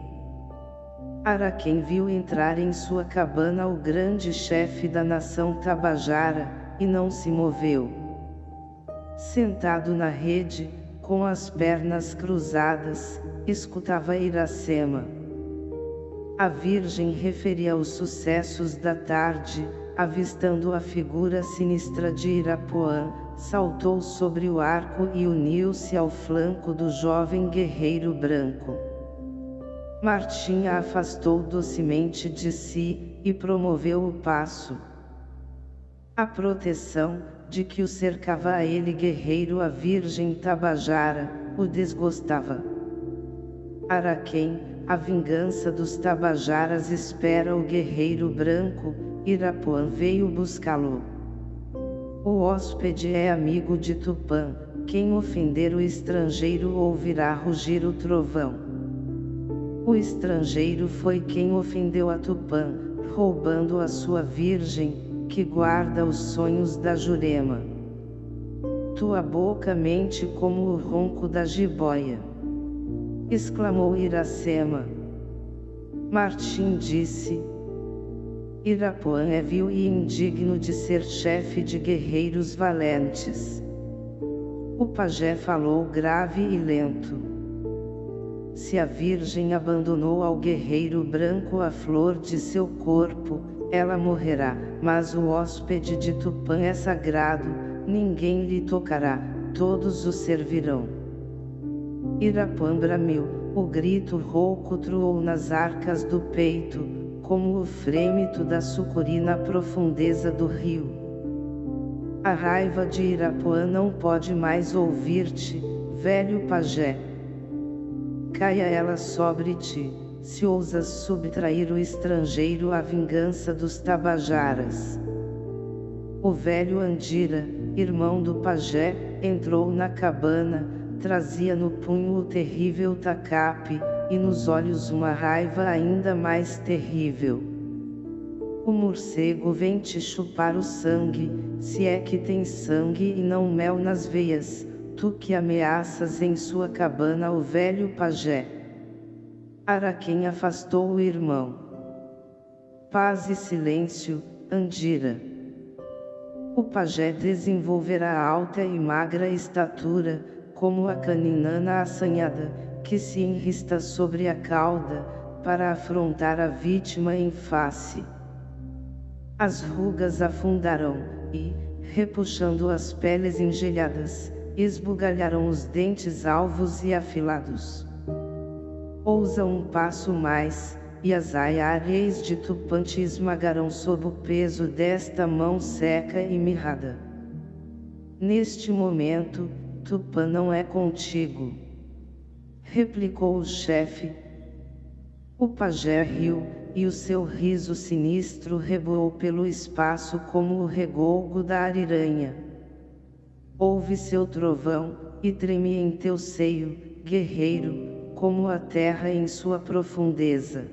Araquém viu entrar em sua cabana o grande chefe da nação Tabajara, e não se moveu. Sentado na rede, com as pernas cruzadas, escutava Iracema. A Virgem referia os sucessos da tarde, avistando a figura sinistra de Irapuã, saltou sobre o arco e uniu-se ao flanco do jovem guerreiro branco. Martim a afastou docemente de si, e promoveu o passo. A proteção, de que o cercava a ele guerreiro a Virgem Tabajara, o desgostava. Araquém, a vingança dos Tabajaras espera o guerreiro branco, Irapuã veio buscá-lo. O hóspede é amigo de Tupã, quem ofender o estrangeiro ouvirá rugir o trovão. O estrangeiro foi quem ofendeu a Tupã, roubando a sua virgem, que guarda os sonhos da Jurema. Tua boca mente como o ronco da jiboia exclamou Iracema. Martim disse. Irapuã é vil e indigno de ser chefe de guerreiros valentes. O pajé falou grave e lento. Se a Virgem abandonou ao guerreiro branco a flor de seu corpo, ela morrerá, mas o hóspede de Tupã é sagrado, ninguém lhe tocará, todos o servirão. Irapã bramiu, o grito rouco troou nas arcas do peito, como o frêmito da sucuri na profundeza do rio. A raiva de Irapuã não pode mais ouvir-te, velho pajé. Caia ela sobre ti, se ousas subtrair o estrangeiro à vingança dos tabajaras. O velho Andira, irmão do pajé, entrou na cabana, trazia no punho o terrível tacape, e nos olhos uma raiva ainda mais terrível. O morcego vem te chupar o sangue, se é que tem sangue e não mel nas veias, tu que ameaças em sua cabana o velho pajé. Araquém afastou o irmão. Paz e silêncio, Andira. O pajé desenvolverá alta e magra estatura, como a caninana assanhada, que se enrista sobre a cauda, para afrontar a vítima em face. As rugas afundarão, e, repuxando as peles engelhadas, esbugalharão os dentes alvos e afilados. Ousa um passo mais, e as aiareis de Tupante esmagarão sob o peso desta mão seca e mirrada. Neste momento, Tupã não é contigo. Replicou o chefe. O pajé riu, e o seu riso sinistro reboou pelo espaço como o regolgo da ariranha. Ouve seu trovão, e treme em teu seio, guerreiro, como a terra em sua profundeza.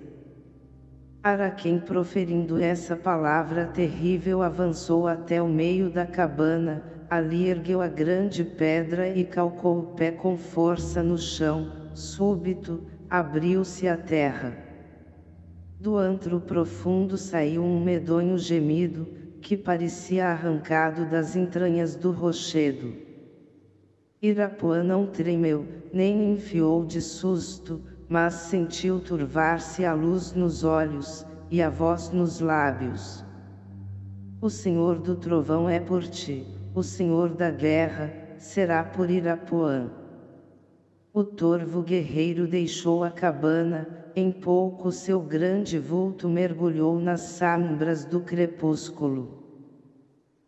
Araquém proferindo essa palavra terrível avançou até o meio da cabana, ali ergueu a grande pedra e calcou o pé com força no chão, súbito, abriu-se a terra. Do antro profundo saiu um medonho gemido, que parecia arrancado das entranhas do rochedo. Irapuã não tremeu, nem enfiou de susto, mas sentiu turvar-se a luz nos olhos, e a voz nos lábios. O Senhor do trovão é por ti, o Senhor da guerra, será por Irapuã. O torvo guerreiro deixou a cabana, em pouco seu grande vulto mergulhou nas sombras do crepúsculo.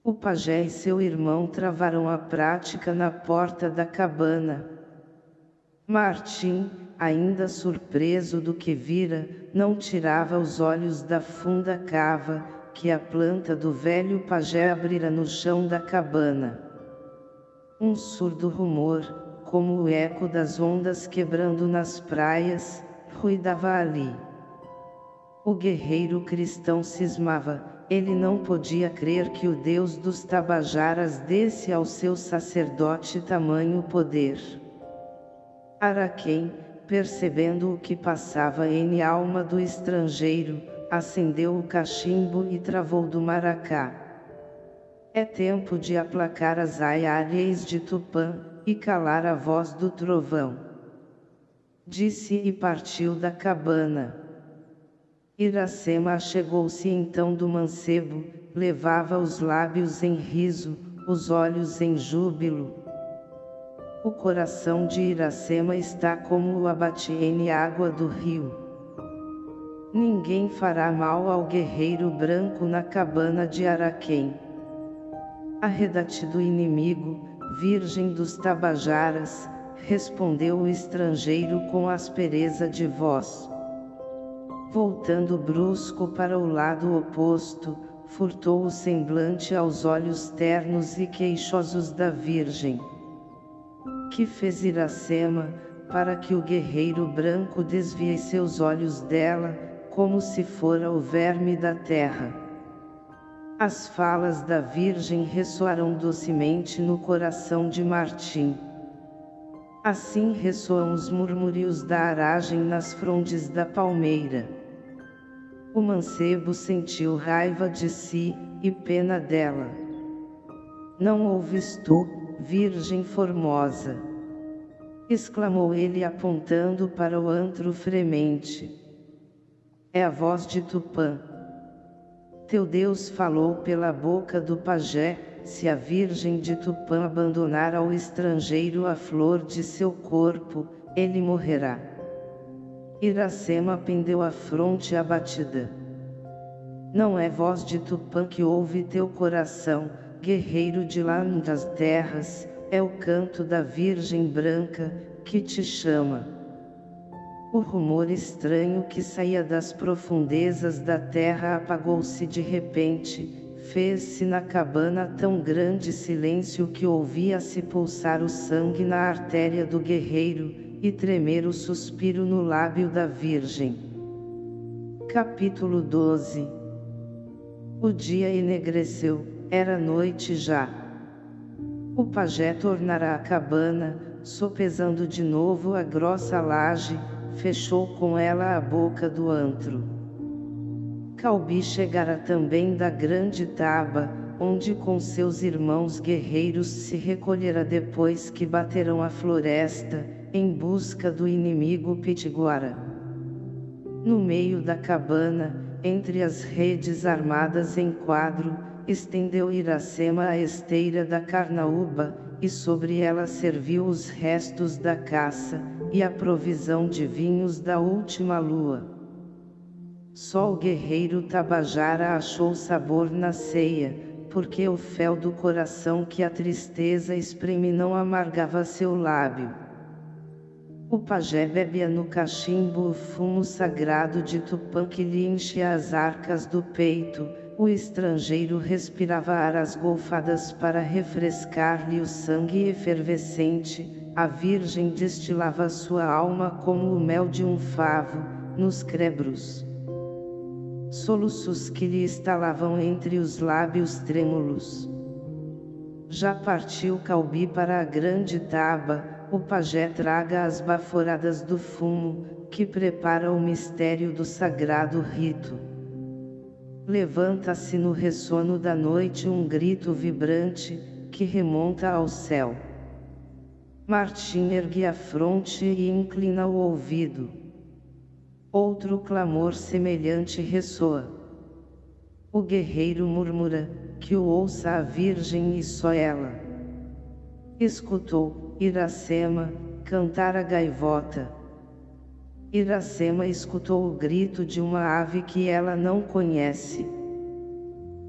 O pajé e seu irmão travaram a prática na porta da cabana. Martim, ainda surpreso do que vira, não tirava os olhos da funda cava, que a planta do velho pajé abrira no chão da cabana. Um surdo rumor, como o eco das ondas quebrando nas praias, ruidava ali. O guerreiro cristão cismava, ele não podia crer que o Deus dos Tabajaras desse ao seu sacerdote tamanho poder. Araquém, percebendo o que passava em alma do estrangeiro, acendeu o cachimbo e travou do maracá. É tempo de aplacar as aiareis de Tupã, e calar a voz do trovão. Disse e partiu da cabana. Iracema chegou-se então do mancebo, levava os lábios em riso, os olhos em júbilo, o coração de Iracema está como o abatiene água do rio. Ninguém fará mal ao guerreiro branco na cabana de Araquém. Arredate do inimigo, virgem dos Tabajaras, respondeu o estrangeiro com aspereza de voz. Voltando brusco para o lado oposto, furtou o semblante aos olhos ternos e queixosos da virgem que fez Iracema, para que o guerreiro branco desvie seus olhos dela, como se fora o verme da terra. As falas da Virgem ressoaram docemente no coração de Martim. Assim ressoam os murmúrios da aragem nas frondes da palmeira. O mancebo sentiu raiva de si, e pena dela. Não ouves tu, Virgem Formosa. exclamou ele apontando para o antro fremente. É a voz de Tupã. Teu Deus falou pela boca do pajé, se a virgem de Tupã abandonar ao estrangeiro a flor de seu corpo, ele morrerá. Iracema pendeu a fronte abatida. Não é voz de Tupã que ouve teu coração, guerreiro de lá das terras, é o canto da Virgem Branca, que te chama. O rumor estranho que saía das profundezas da terra apagou-se de repente, fez-se na cabana tão grande silêncio que ouvia-se pulsar o sangue na artéria do guerreiro, e tremer o suspiro no lábio da Virgem. Capítulo 12 O dia enegreceu, era noite já. O pajé tornara a cabana, sopesando de novo a grossa laje, fechou com ela a boca do antro. Calbi chegara também da grande taba, onde com seus irmãos guerreiros se recolhera depois que bateram a floresta, em busca do inimigo pitiguara. No meio da cabana, entre as redes armadas em quadro, estendeu Iracema a esteira da carnaúba, e sobre ela serviu os restos da caça, e a provisão de vinhos da última lua. Só o guerreiro Tabajara achou sabor na ceia, porque o fel do coração que a tristeza espreme não amargava seu lábio. O pajé bebia no cachimbo o fumo sagrado de Tupã que lhe enchia as arcas do peito, o estrangeiro respirava aras golfadas para refrescar-lhe o sangue efervescente, a virgem destilava sua alma como o mel de um favo, nos crebros. Soluços que lhe estalavam entre os lábios trêmulos. Já partiu Calbi para a grande taba, o pajé traga as baforadas do fumo, que prepara o mistério do sagrado rito. Levanta-se no ressono da noite um grito vibrante, que remonta ao céu. Martim ergue a fronte e inclina o ouvido. Outro clamor semelhante ressoa. O guerreiro murmura, que o ouça a virgem e só ela. Escutou, Iracema, cantar a gaivota. Iracema escutou o grito de uma ave que ela não conhece.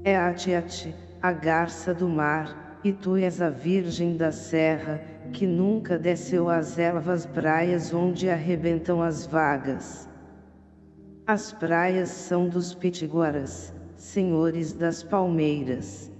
É Atiati, a garça do mar, e tu és a virgem da serra, que nunca desceu às elvas praias onde arrebentam as vagas. As praias são dos pitiguaras, senhores das palmeiras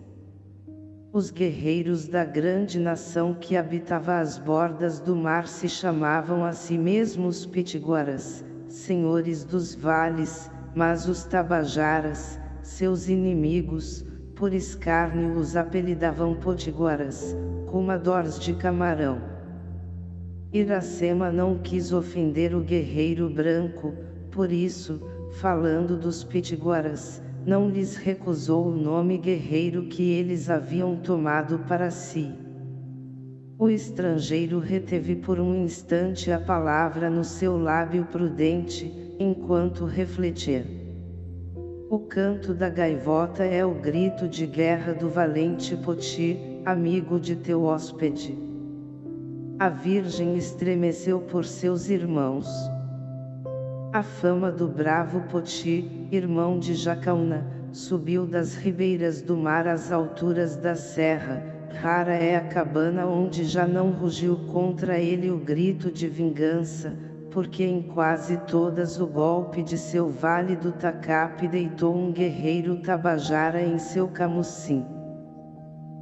os guerreiros da grande nação que habitava as bordas do mar se chamavam a si mesmos pitiguaras, senhores dos vales, mas os tabajaras, seus inimigos, por escárnio os apelidavam potiguaras, comadores de camarão. Iracema não quis ofender o guerreiro branco, por isso, falando dos pitiguaras, não lhes recusou o nome guerreiro que eles haviam tomado para si. O estrangeiro reteve por um instante a palavra no seu lábio prudente, enquanto refletia. O canto da gaivota é o grito de guerra do valente Poti, amigo de teu hóspede. A virgem estremeceu por seus irmãos. A fama do bravo Poti, irmão de Jacaúna, subiu das ribeiras do mar às alturas da serra, rara é a cabana onde já não rugiu contra ele o grito de vingança, porque em quase todas o golpe de seu vale do Tacape deitou um guerreiro tabajara em seu camucim.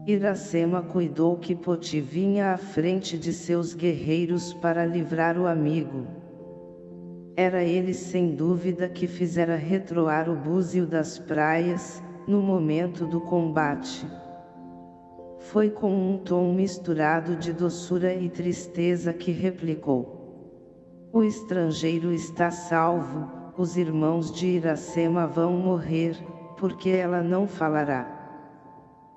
Iracema cuidou que Poti vinha à frente de seus guerreiros para livrar o amigo. Era ele sem dúvida que fizera retroar o búzio das praias, no momento do combate. Foi com um tom misturado de doçura e tristeza que replicou. O estrangeiro está salvo, os irmãos de Iracema vão morrer, porque ela não falará.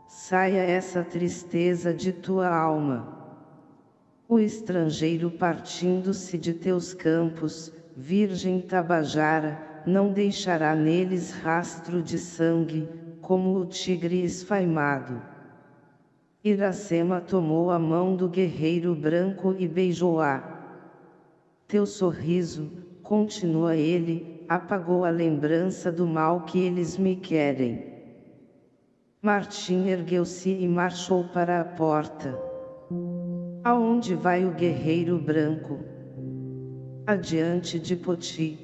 Saia essa tristeza de tua alma. O estrangeiro partindo-se de teus campos, Virgem Tabajara, não deixará neles rastro de sangue, como o tigre esfaimado. Iracema tomou a mão do guerreiro branco e beijou-a. Teu sorriso, continua ele, apagou a lembrança do mal que eles me querem. Martim ergueu-se e marchou para a porta. Aonde vai o guerreiro branco? Adiante de Poti.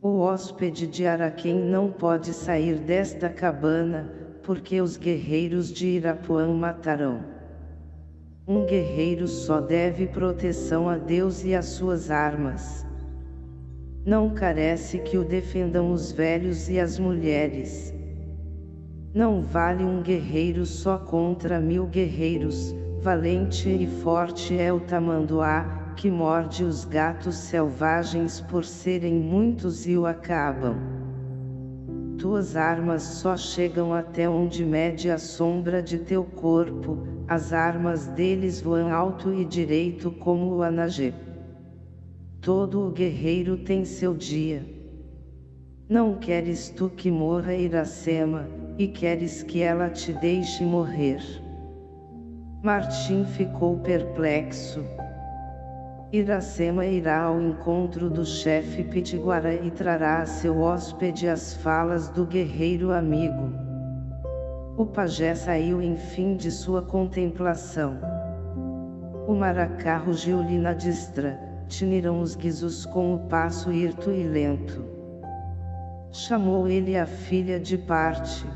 O hóspede de Araquém não pode sair desta cabana, porque os guerreiros de Irapuã matarão. Um guerreiro só deve proteção a Deus e às suas armas. Não carece que o defendam os velhos e as mulheres. Não vale um guerreiro só contra mil guerreiros, valente e forte é o tamanduá, que morde os gatos selvagens por serem muitos e o acabam. Tuas armas só chegam até onde mede a sombra de teu corpo, as armas deles voam alto e direito como o anagê. Todo o guerreiro tem seu dia. Não queres tu que morra Iracema, e queres que ela te deixe morrer. Martim ficou perplexo. Iracema irá ao encontro do chefe Pitiguara e trará a seu hóspede as falas do guerreiro amigo. O pajé saiu enfim de sua contemplação. O maracá rugiu-lhe na distra, tiniram os guizos com o passo hirto e lento. Chamou ele a filha de parte.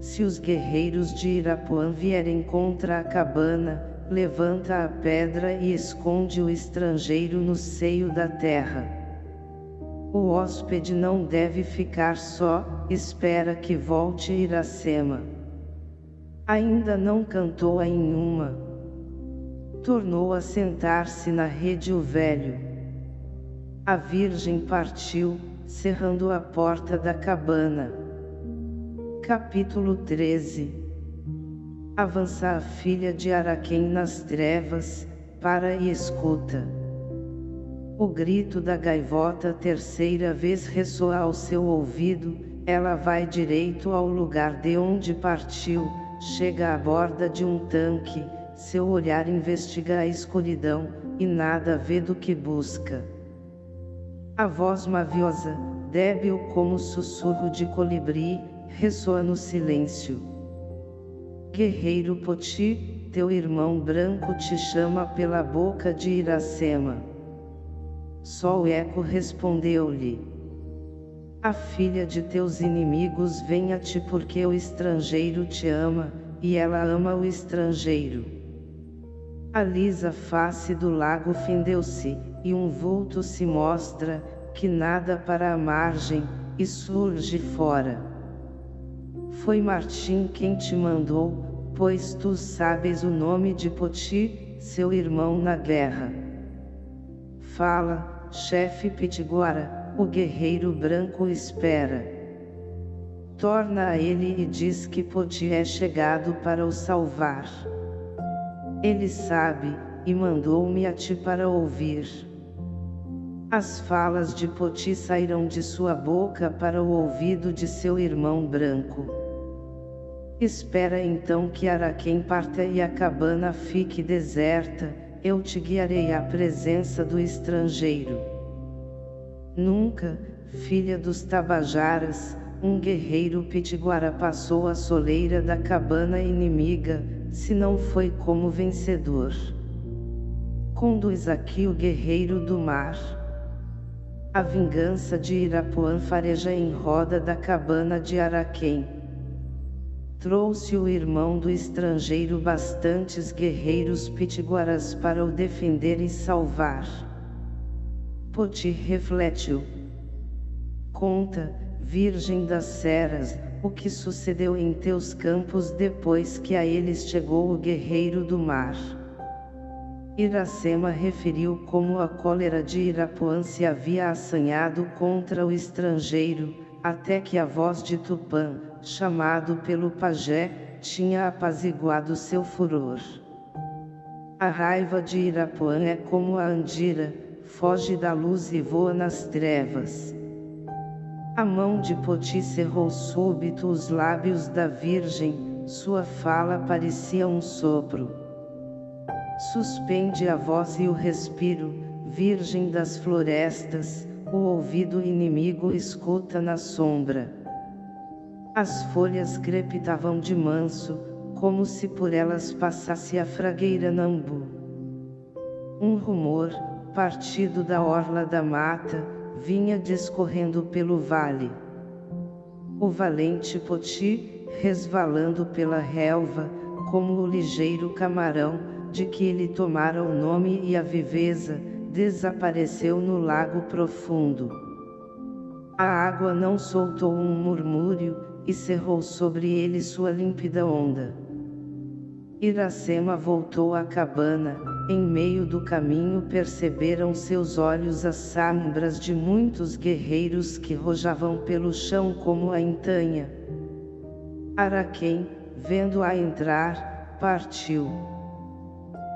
Se os guerreiros de Irapuã vierem contra a cabana, levanta a pedra e esconde o estrangeiro no seio da terra. O hóspede não deve ficar só, espera que volte Iracema. Ainda não cantou a nenhuma. Tornou a sentar-se na rede o velho. A virgem partiu, cerrando a porta da cabana. Capítulo 13 Avança a filha de Araquém nas trevas, para e escuta. O grito da gaivota terceira vez ressoa ao seu ouvido, ela vai direito ao lugar de onde partiu, chega à borda de um tanque, seu olhar investiga a escuridão, e nada vê do que busca. A voz maviosa, débil como sussurro de colibri, ressoa no silêncio. Guerreiro Poti, teu irmão branco te chama pela boca de Iracema. Só o eco respondeu-lhe. A filha de teus inimigos vem a ti porque o estrangeiro te ama, e ela ama o estrangeiro. A lisa face do lago fendeu-se, e um vulto se mostra, que nada para a margem, e surge fora. Foi Martim quem te mandou, pois tu sabes o nome de Poti, seu irmão na guerra. Fala, chefe Pitiguara, o guerreiro branco espera. Torna a ele e diz que Poti é chegado para o salvar. Ele sabe, e mandou-me a ti para ouvir. As falas de Poti saíram de sua boca para o ouvido de seu irmão branco. Espera então que Araquém parta e a cabana fique deserta, eu te guiarei à presença do estrangeiro. Nunca, filha dos Tabajaras, um guerreiro pitiguara passou a soleira da cabana inimiga, se não foi como vencedor. Conduz aqui o guerreiro do mar. A vingança de Irapuã fareja em roda da cabana de Araquém trouxe o irmão do estrangeiro bastantes guerreiros pitiguaras para o defender e salvar. Poti refletiu. Conta, Virgem das Ceras, o que sucedeu em teus campos depois que a eles chegou o guerreiro do mar. Iracema referiu como a cólera de Irapuã se havia assanhado contra o estrangeiro, até que a voz de Tupã, chamado pelo pajé, tinha apaziguado seu furor. A raiva de Irapuã é como a andira, foge da luz e voa nas trevas. A mão de Poti cerrou súbito os lábios da virgem, sua fala parecia um sopro. Suspende a voz e o respiro, virgem das florestas, o ouvido inimigo escuta na sombra. As folhas crepitavam de manso, como se por elas passasse a fragueira Nambu. Um rumor, partido da orla da mata, vinha discorrendo pelo vale. O valente Poti, resvalando pela relva, como o ligeiro camarão, de que ele tomara o nome e a viveza, desapareceu no lago profundo. A água não soltou um murmúrio, e cerrou sobre ele sua límpida onda. Iracema voltou à cabana, em meio do caminho perceberam seus olhos as sombras de muitos guerreiros que rojavam pelo chão como a entanha. Araquém, vendo-a entrar, partiu.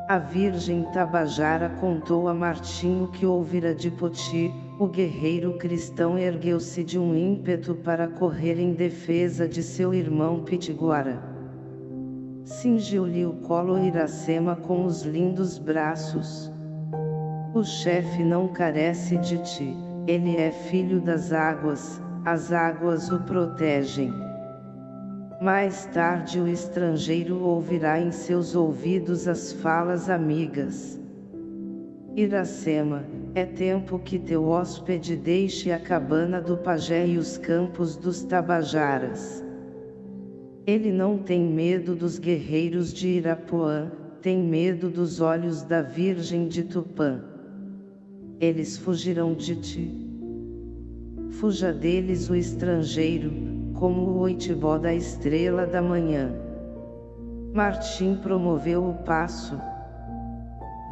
A virgem Tabajara contou a Martinho que ouvira de Poti, o guerreiro cristão ergueu-se de um ímpeto para correr em defesa de seu irmão Pitiguara. Cingiu-lhe o colo Iracema com os lindos braços. O chefe não carece de ti, ele é filho das águas, as águas o protegem. Mais tarde o estrangeiro ouvirá em seus ouvidos as falas amigas. Iracema, é tempo que teu hóspede deixe a cabana do pajé e os campos dos tabajaras. Ele não tem medo dos guerreiros de Irapuã, tem medo dos olhos da Virgem de Tupã. Eles fugirão de ti. Fuja deles o estrangeiro, como o oitibó da estrela da manhã. Martim promoveu o passo.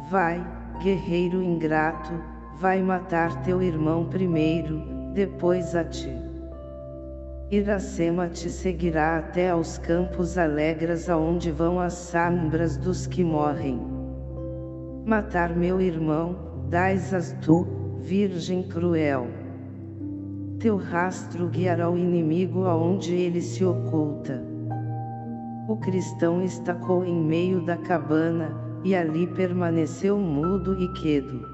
Vai, guerreiro ingrato, vai matar teu irmão primeiro, depois a ti. Iracema te seguirá até aos campos alegres aonde vão as sombras dos que morrem. Matar meu irmão, dais-as tu, virgem cruel. Teu rastro guiará o inimigo aonde ele se oculta. O cristão estacou em meio da cabana, e ali permaneceu mudo e quedo.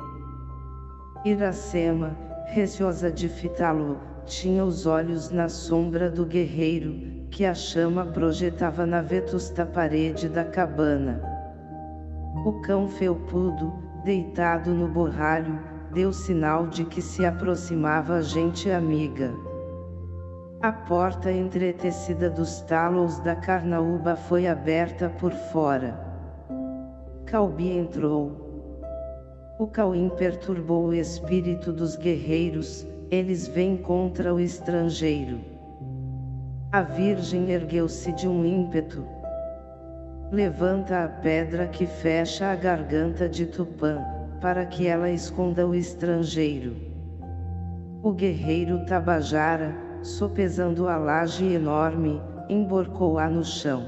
Iracema, receosa de fitá-lo, tinha os olhos na sombra do guerreiro, que a chama projetava na vetusta parede da cabana. O cão felpudo, deitado no borralho, deu sinal de que se aproximava a gente amiga. A porta entretecida dos talos da carnaúba foi aberta por fora. Calbi entrou. O Cauim perturbou o espírito dos guerreiros, eles vêm contra o estrangeiro. A virgem ergueu-se de um ímpeto. Levanta a pedra que fecha a garganta de Tupã, para que ela esconda o estrangeiro. O guerreiro Tabajara, sopesando a laje enorme, emborcou-a no chão.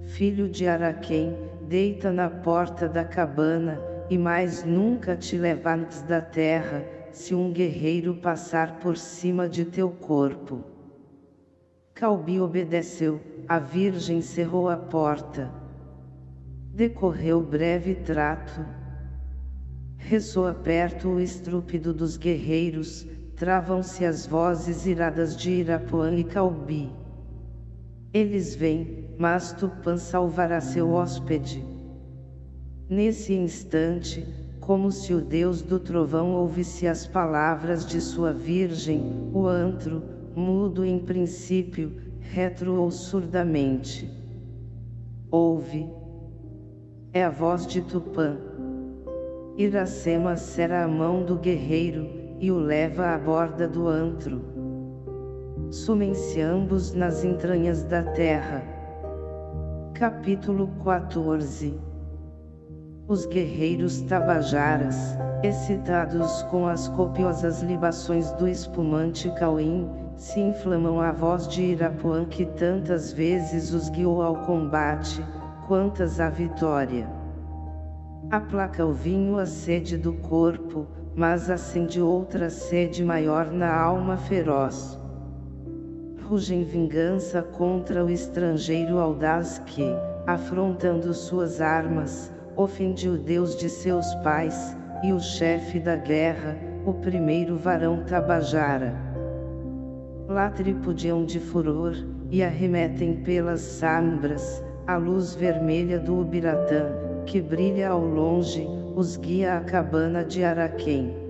Filho de Araquém, deita na porta da cabana, e mais nunca te levantes da terra, se um guerreiro passar por cima de teu corpo. Calbi obedeceu, a virgem cerrou a porta. Decorreu breve trato. Ressoa perto o estrúpido dos guerreiros, travam-se as vozes iradas de Irapuã e Calbi. Eles vêm, mas Tupã salvará seu hóspede. Nesse instante, como se o Deus do trovão ouvisse as palavras de sua virgem, o antro, mudo em princípio, retroou surdamente. Ouve. É a voz de Tupã. Iracema será a mão do guerreiro, e o leva à borda do antro. Sumem-se ambos nas entranhas da terra. Capítulo 14 os guerreiros tabajaras, excitados com as copiosas libações do espumante Cauim, se inflamam à voz de Irapuã que tantas vezes os guiou ao combate, quantas à vitória. Aplaca o vinho a sede do corpo, mas acende outra sede maior na alma feroz. Rugem vingança contra o estrangeiro audaz que, afrontando suas armas, ofende o Deus de seus pais, e o chefe da guerra, o primeiro varão Tabajara. Lá tripudiam de furor, e arremetem pelas sombras, a luz vermelha do Ubiratã, que brilha ao longe, os guia à cabana de Araquém.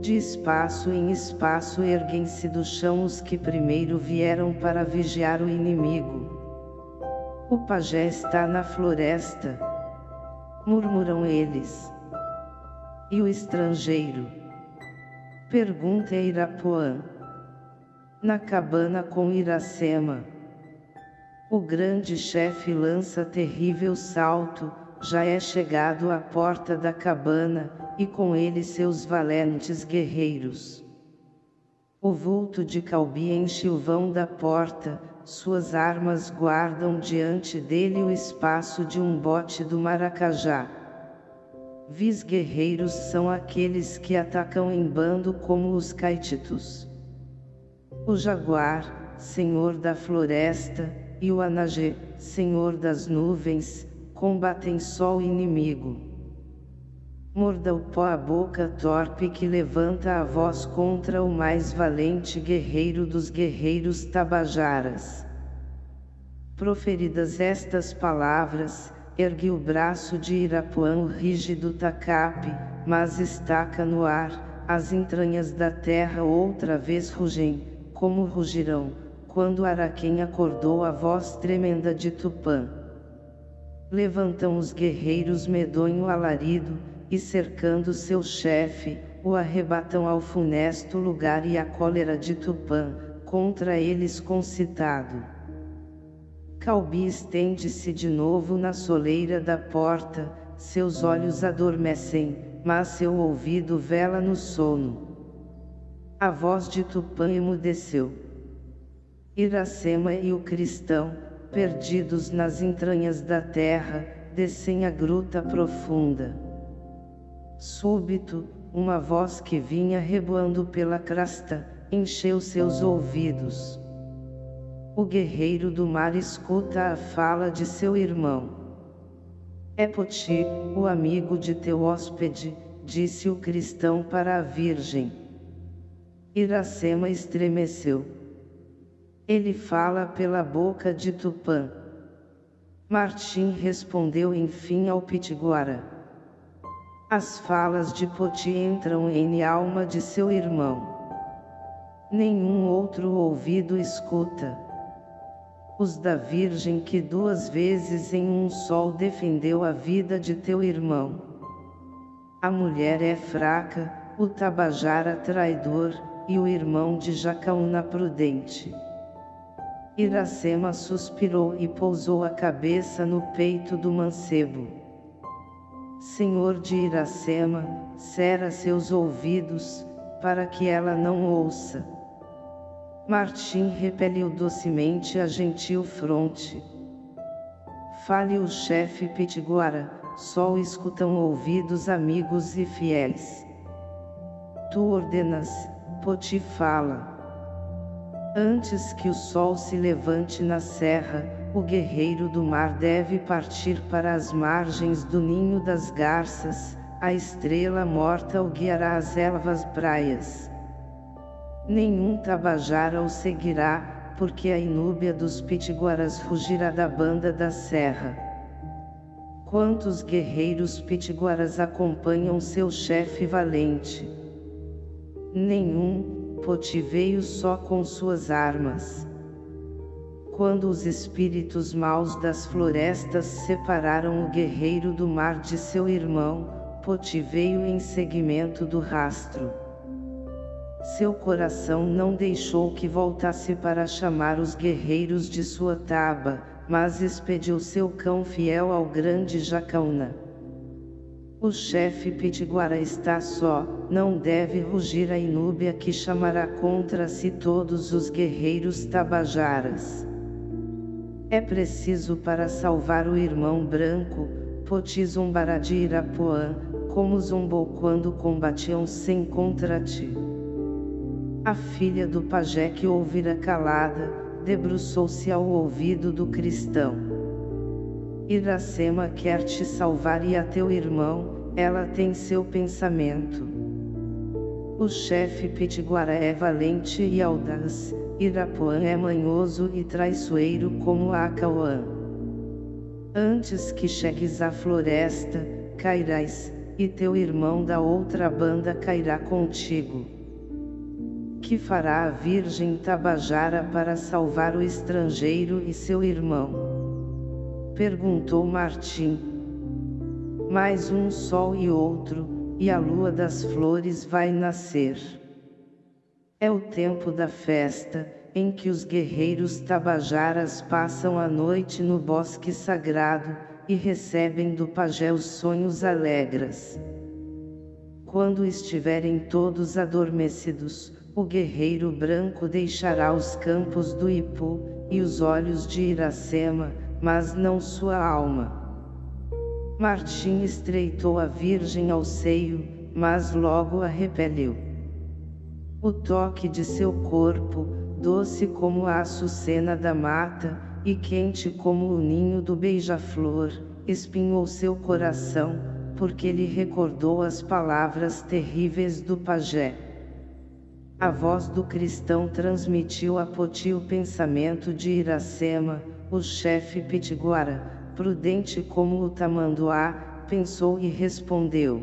De espaço em espaço erguem-se do chão os que primeiro vieram para vigiar o inimigo. O pajé está na floresta, murmuram eles. E o estrangeiro? Pergunta Irapuã. Na cabana com Iracema. O grande chefe lança terrível salto, já é chegado à porta da cabana, e com ele seus valentes guerreiros. O vulto de Calbi enche o vão da porta, suas armas guardam diante dele o espaço de um bote do Maracajá. Vis guerreiros são aqueles que atacam em bando como os caititos. O jaguar, senhor da floresta, e o anagê, senhor das nuvens, combatem só o inimigo. Morda o pó a boca torpe que levanta a voz contra o mais valente guerreiro dos guerreiros tabajaras. Proferidas estas palavras, ergue o braço de Irapuã o rígido tacape, mas estaca no ar, as entranhas da terra outra vez rugem, como rugirão, quando Araquém acordou a voz tremenda de Tupã. Levantam os guerreiros medonho alarido, e cercando seu chefe, o arrebatam ao funesto lugar e a cólera de Tupã, contra eles concitado. Calbi estende-se de novo na soleira da porta, seus olhos adormecem, mas seu ouvido vela no sono. A voz de Tupã emudeceu. Iracema e o cristão, perdidos nas entranhas da terra, descem a gruta profunda. Súbito, uma voz que vinha reboando pela crasta, encheu seus ouvidos. O guerreiro do mar escuta a fala de seu irmão. É Poti, o amigo de teu hóspede, disse o cristão para a virgem. Iracema estremeceu. Ele fala pela boca de Tupã. Martim respondeu enfim ao Pitiguara. As falas de Poti entram em alma de seu irmão. Nenhum outro ouvido escuta. Os da Virgem que duas vezes em um sol defendeu a vida de teu irmão. A mulher é fraca, o Tabajara traidor, e o irmão de Jacaúna prudente. Iracema suspirou e pousou a cabeça no peito do mancebo. Senhor de Iracema, cera seus ouvidos, para que ela não ouça. Martim repeliu docemente a gentil fronte. Fale o chefe Pitiguara, só o escutam ouvidos amigos e fiéis. Tu ordenas, Poti fala. Antes que o sol se levante na serra, o guerreiro do mar deve partir para as margens do ninho das garças, a estrela morta o guiará às elvas praias. Nenhum tabajara o seguirá, porque a inúbia dos pitiguaras rugirá da banda da serra. Quantos guerreiros pitiguaras acompanham seu chefe valente? Nenhum, Poti veio só com suas armas. Quando os espíritos maus das florestas separaram o guerreiro do mar de seu irmão, Poti veio em seguimento do rastro. Seu coração não deixou que voltasse para chamar os guerreiros de sua taba, mas expediu seu cão fiel ao grande Jacaúna. O chefe Pitiguara está só, não deve rugir a inúbia que chamará contra si todos os guerreiros tabajaras. É preciso para salvar o irmão branco, Poti zombará de Irapuã, como zombou quando combatiam sem contra ti. A filha do pajé que ouvira calada, debruçou-se ao ouvido do cristão. Iracema quer te salvar e a teu irmão, ela tem seu pensamento. O chefe Pitiguara é valente e audaz, Irapuã é manhoso e traiçoeiro como Acauã. Antes que chegues à floresta, cairás, e teu irmão da outra banda cairá contigo. Que fará a Virgem Tabajara para salvar o estrangeiro e seu irmão? Perguntou Martim. Mais um sol e outro, e a lua das flores vai nascer. É o tempo da festa, em que os guerreiros tabajaras passam a noite no bosque sagrado, e recebem do pajé os sonhos alegres. Quando estiverem todos adormecidos, o guerreiro branco deixará os campos do Ipu, e os olhos de Iracema, mas não sua alma. Martim estreitou a virgem ao seio, mas logo a repeliu. O toque de seu corpo, doce como a açucena da mata, e quente como o ninho do beija-flor, espinhou seu coração, porque lhe recordou as palavras terríveis do pajé. A voz do cristão transmitiu a Poti o pensamento de Iracema, o chefe pitiguara, prudente como o tamanduá, pensou e respondeu.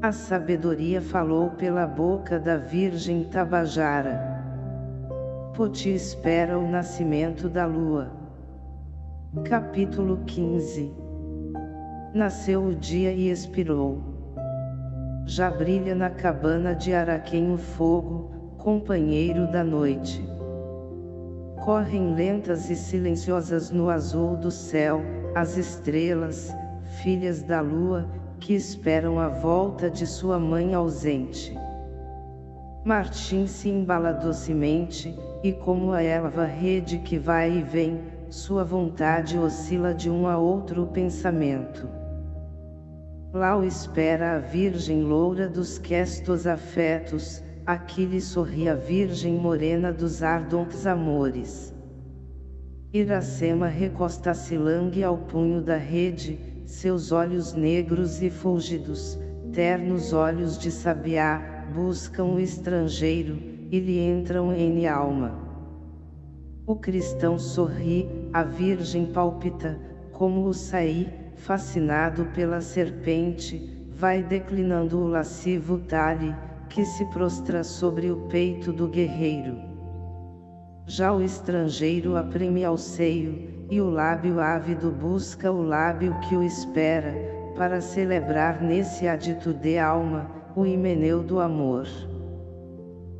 A sabedoria falou pela boca da Virgem Tabajara. Poti espera o nascimento da lua. Capítulo 15 Nasceu o dia e expirou. Já brilha na cabana de Araquém o fogo, companheiro da noite. Correm lentas e silenciosas no azul do céu, as estrelas, filhas da lua, que esperam a volta de sua mãe ausente. Martim se embala docemente, e como a erva rede que vai e vem, sua vontade oscila de um a outro pensamento. O espera a virgem loura dos questos afetos, aqui lhe sorri a virgem morena dos ardentes amores. Iracema recosta-se langue ao punho da rede, seus olhos negros e fúlgidos, ternos olhos de sabiá, buscam o estrangeiro, e lhe entram em alma. O cristão sorri, a virgem palpita, como o saí, fascinado pela serpente, vai declinando o lascivo talhe, que se prostra sobre o peito do guerreiro. Já o estrangeiro apreme ao seio, e o lábio ávido busca o lábio que o espera, para celebrar nesse adito de alma, o himeneu do amor.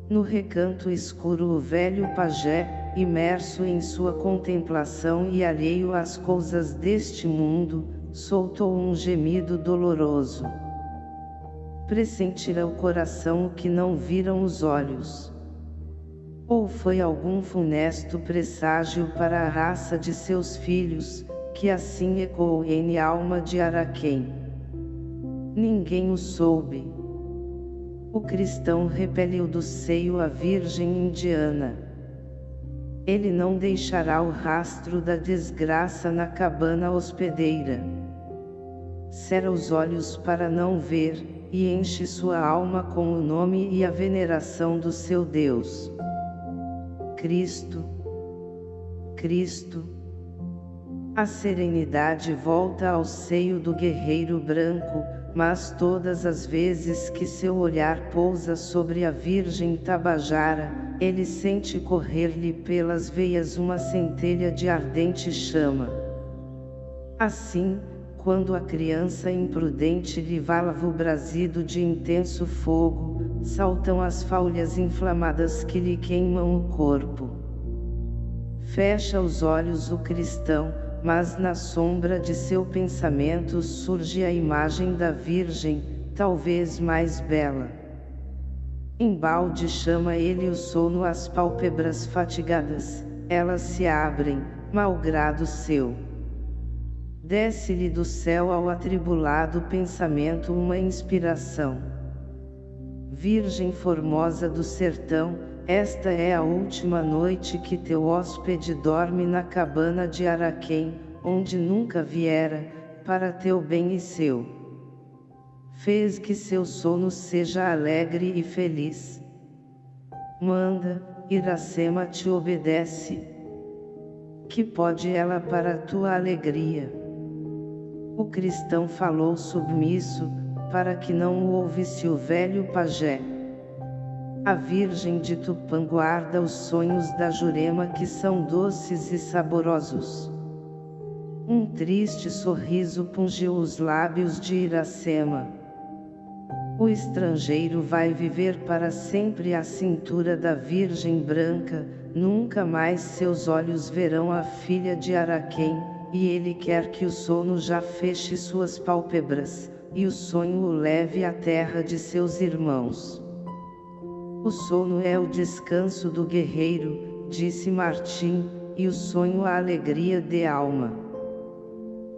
No recanto escuro o velho pajé, imerso em sua contemplação e alheio às coisas deste mundo, soltou um gemido doloroso. Pressentira o coração o que não viram os olhos. Ou foi algum funesto presságio para a raça de seus filhos, que assim ecoou em alma de Araquém. Ninguém o soube o cristão repeliu do seio a virgem indiana. Ele não deixará o rastro da desgraça na cabana hospedeira. Cera os olhos para não ver, e enche sua alma com o nome e a veneração do seu Deus. Cristo, Cristo. A serenidade volta ao seio do guerreiro branco, mas todas as vezes que seu olhar pousa sobre a Virgem Tabajara, ele sente correr-lhe pelas veias uma centelha de ardente chama. Assim, quando a criança imprudente lhe valva o brasido de intenso fogo, saltam as faulias inflamadas que lhe queimam o corpo. Fecha os olhos o cristão, mas na sombra de seu pensamento surge a imagem da Virgem, talvez mais bela. Embalde chama ele o sono às pálpebras fatigadas, elas se abrem, malgrado seu. Desce-lhe do céu ao atribulado pensamento uma inspiração. Virgem formosa do sertão, esta é a última noite que teu hóspede dorme na cabana de Araquém, onde nunca viera, para teu bem e seu. Fez que seu sono seja alegre e feliz. Manda, Iracema te obedece. Que pode ela para tua alegria? O cristão falou submisso, para que não o ouvisse o velho pajé. A Virgem de Tupã guarda os sonhos da Jurema que são doces e saborosos. Um triste sorriso pungiu os lábios de Iracema. O estrangeiro vai viver para sempre à cintura da Virgem Branca, nunca mais seus olhos verão a filha de Araquém, e ele quer que o sono já feche suas pálpebras, e o sonho o leve à terra de seus irmãos. O sono é o descanso do guerreiro, disse Martim, e o sonho a alegria de alma.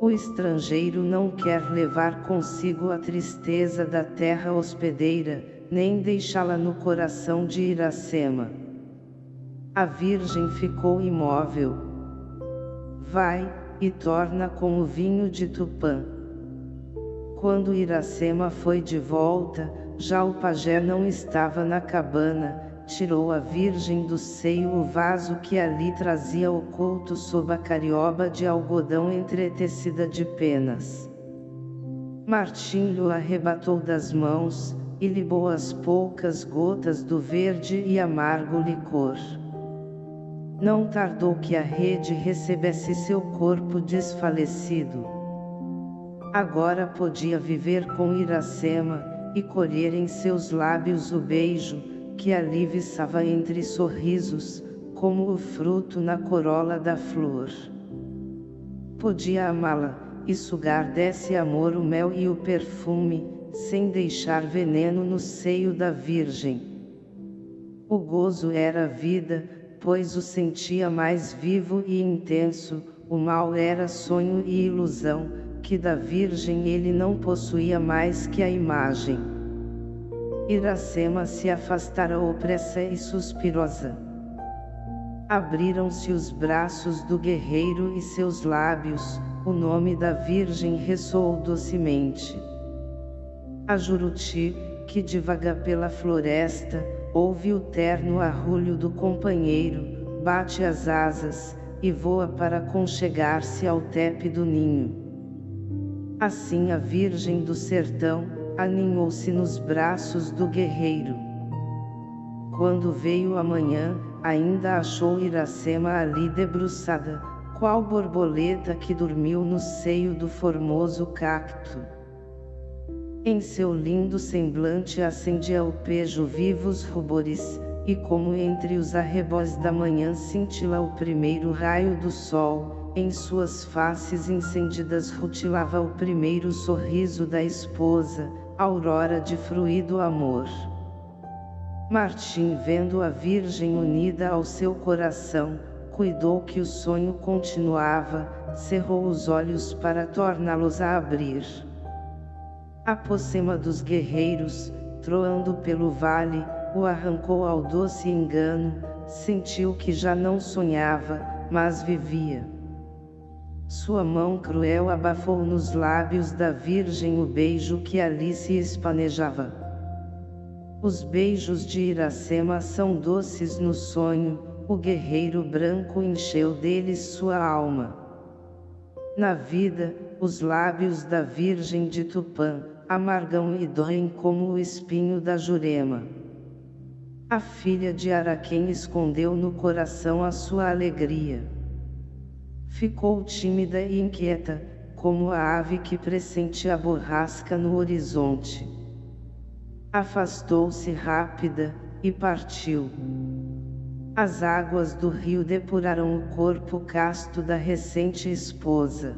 O estrangeiro não quer levar consigo a tristeza da terra hospedeira, nem deixá-la no coração de Iracema. A Virgem ficou imóvel. Vai, e torna com o vinho de Tupã. Quando Iracema foi de volta, já o pajé não estava na cabana, tirou a virgem do seio o vaso que ali trazia oculto sob a carioba de algodão entretecida de penas. Martim lhe arrebatou das mãos, e libou as poucas gotas do verde e amargo licor. Não tardou que a rede recebesse seu corpo desfalecido. Agora podia viver com Iracema, e colher em seus lábios o beijo, que ali viçava entre sorrisos, como o fruto na corola da flor. Podia amá-la, e sugar desse amor o mel e o perfume, sem deixar veneno no seio da Virgem. O gozo era vida, pois o sentia mais vivo e intenso, o mal era sonho e ilusão, que da Virgem ele não possuía mais que a imagem. Iracema se afastara opressa e suspirosa. Abriram-se os braços do guerreiro e seus lábios, o nome da Virgem ressoou docemente. A Juruti, que divaga pela floresta, ouve o terno arrulho do companheiro, bate as asas, e voa para conchegar-se ao tepe do ninho. Assim a virgem do sertão, aninhou-se nos braços do guerreiro. Quando veio a manhã, ainda achou Iracema ali debruçada, qual borboleta que dormiu no seio do formoso cacto. Em seu lindo semblante acendia o pejo vivos rubores, e como entre os arrebós da manhã cintila o primeiro raio do sol, em suas faces incendidas rutilava o primeiro sorriso da esposa, aurora de fruído amor. Martim vendo a Virgem unida ao seu coração, cuidou que o sonho continuava, cerrou os olhos para torná-los a abrir. A pocema dos guerreiros, troando pelo vale, o arrancou ao doce engano, sentiu que já não sonhava, mas vivia. Sua mão cruel abafou nos lábios da Virgem o beijo que ali se espanejava. Os beijos de Iracema são doces no sonho, o guerreiro branco encheu deles sua alma. Na vida, os lábios da Virgem de Tupã, amargam e doem como o espinho da Jurema. A filha de Araquém escondeu no coração a sua alegria. Ficou tímida e inquieta, como a ave que pressente a borrasca no horizonte. Afastou-se rápida, e partiu. As águas do rio depuraram o corpo casto da recente esposa.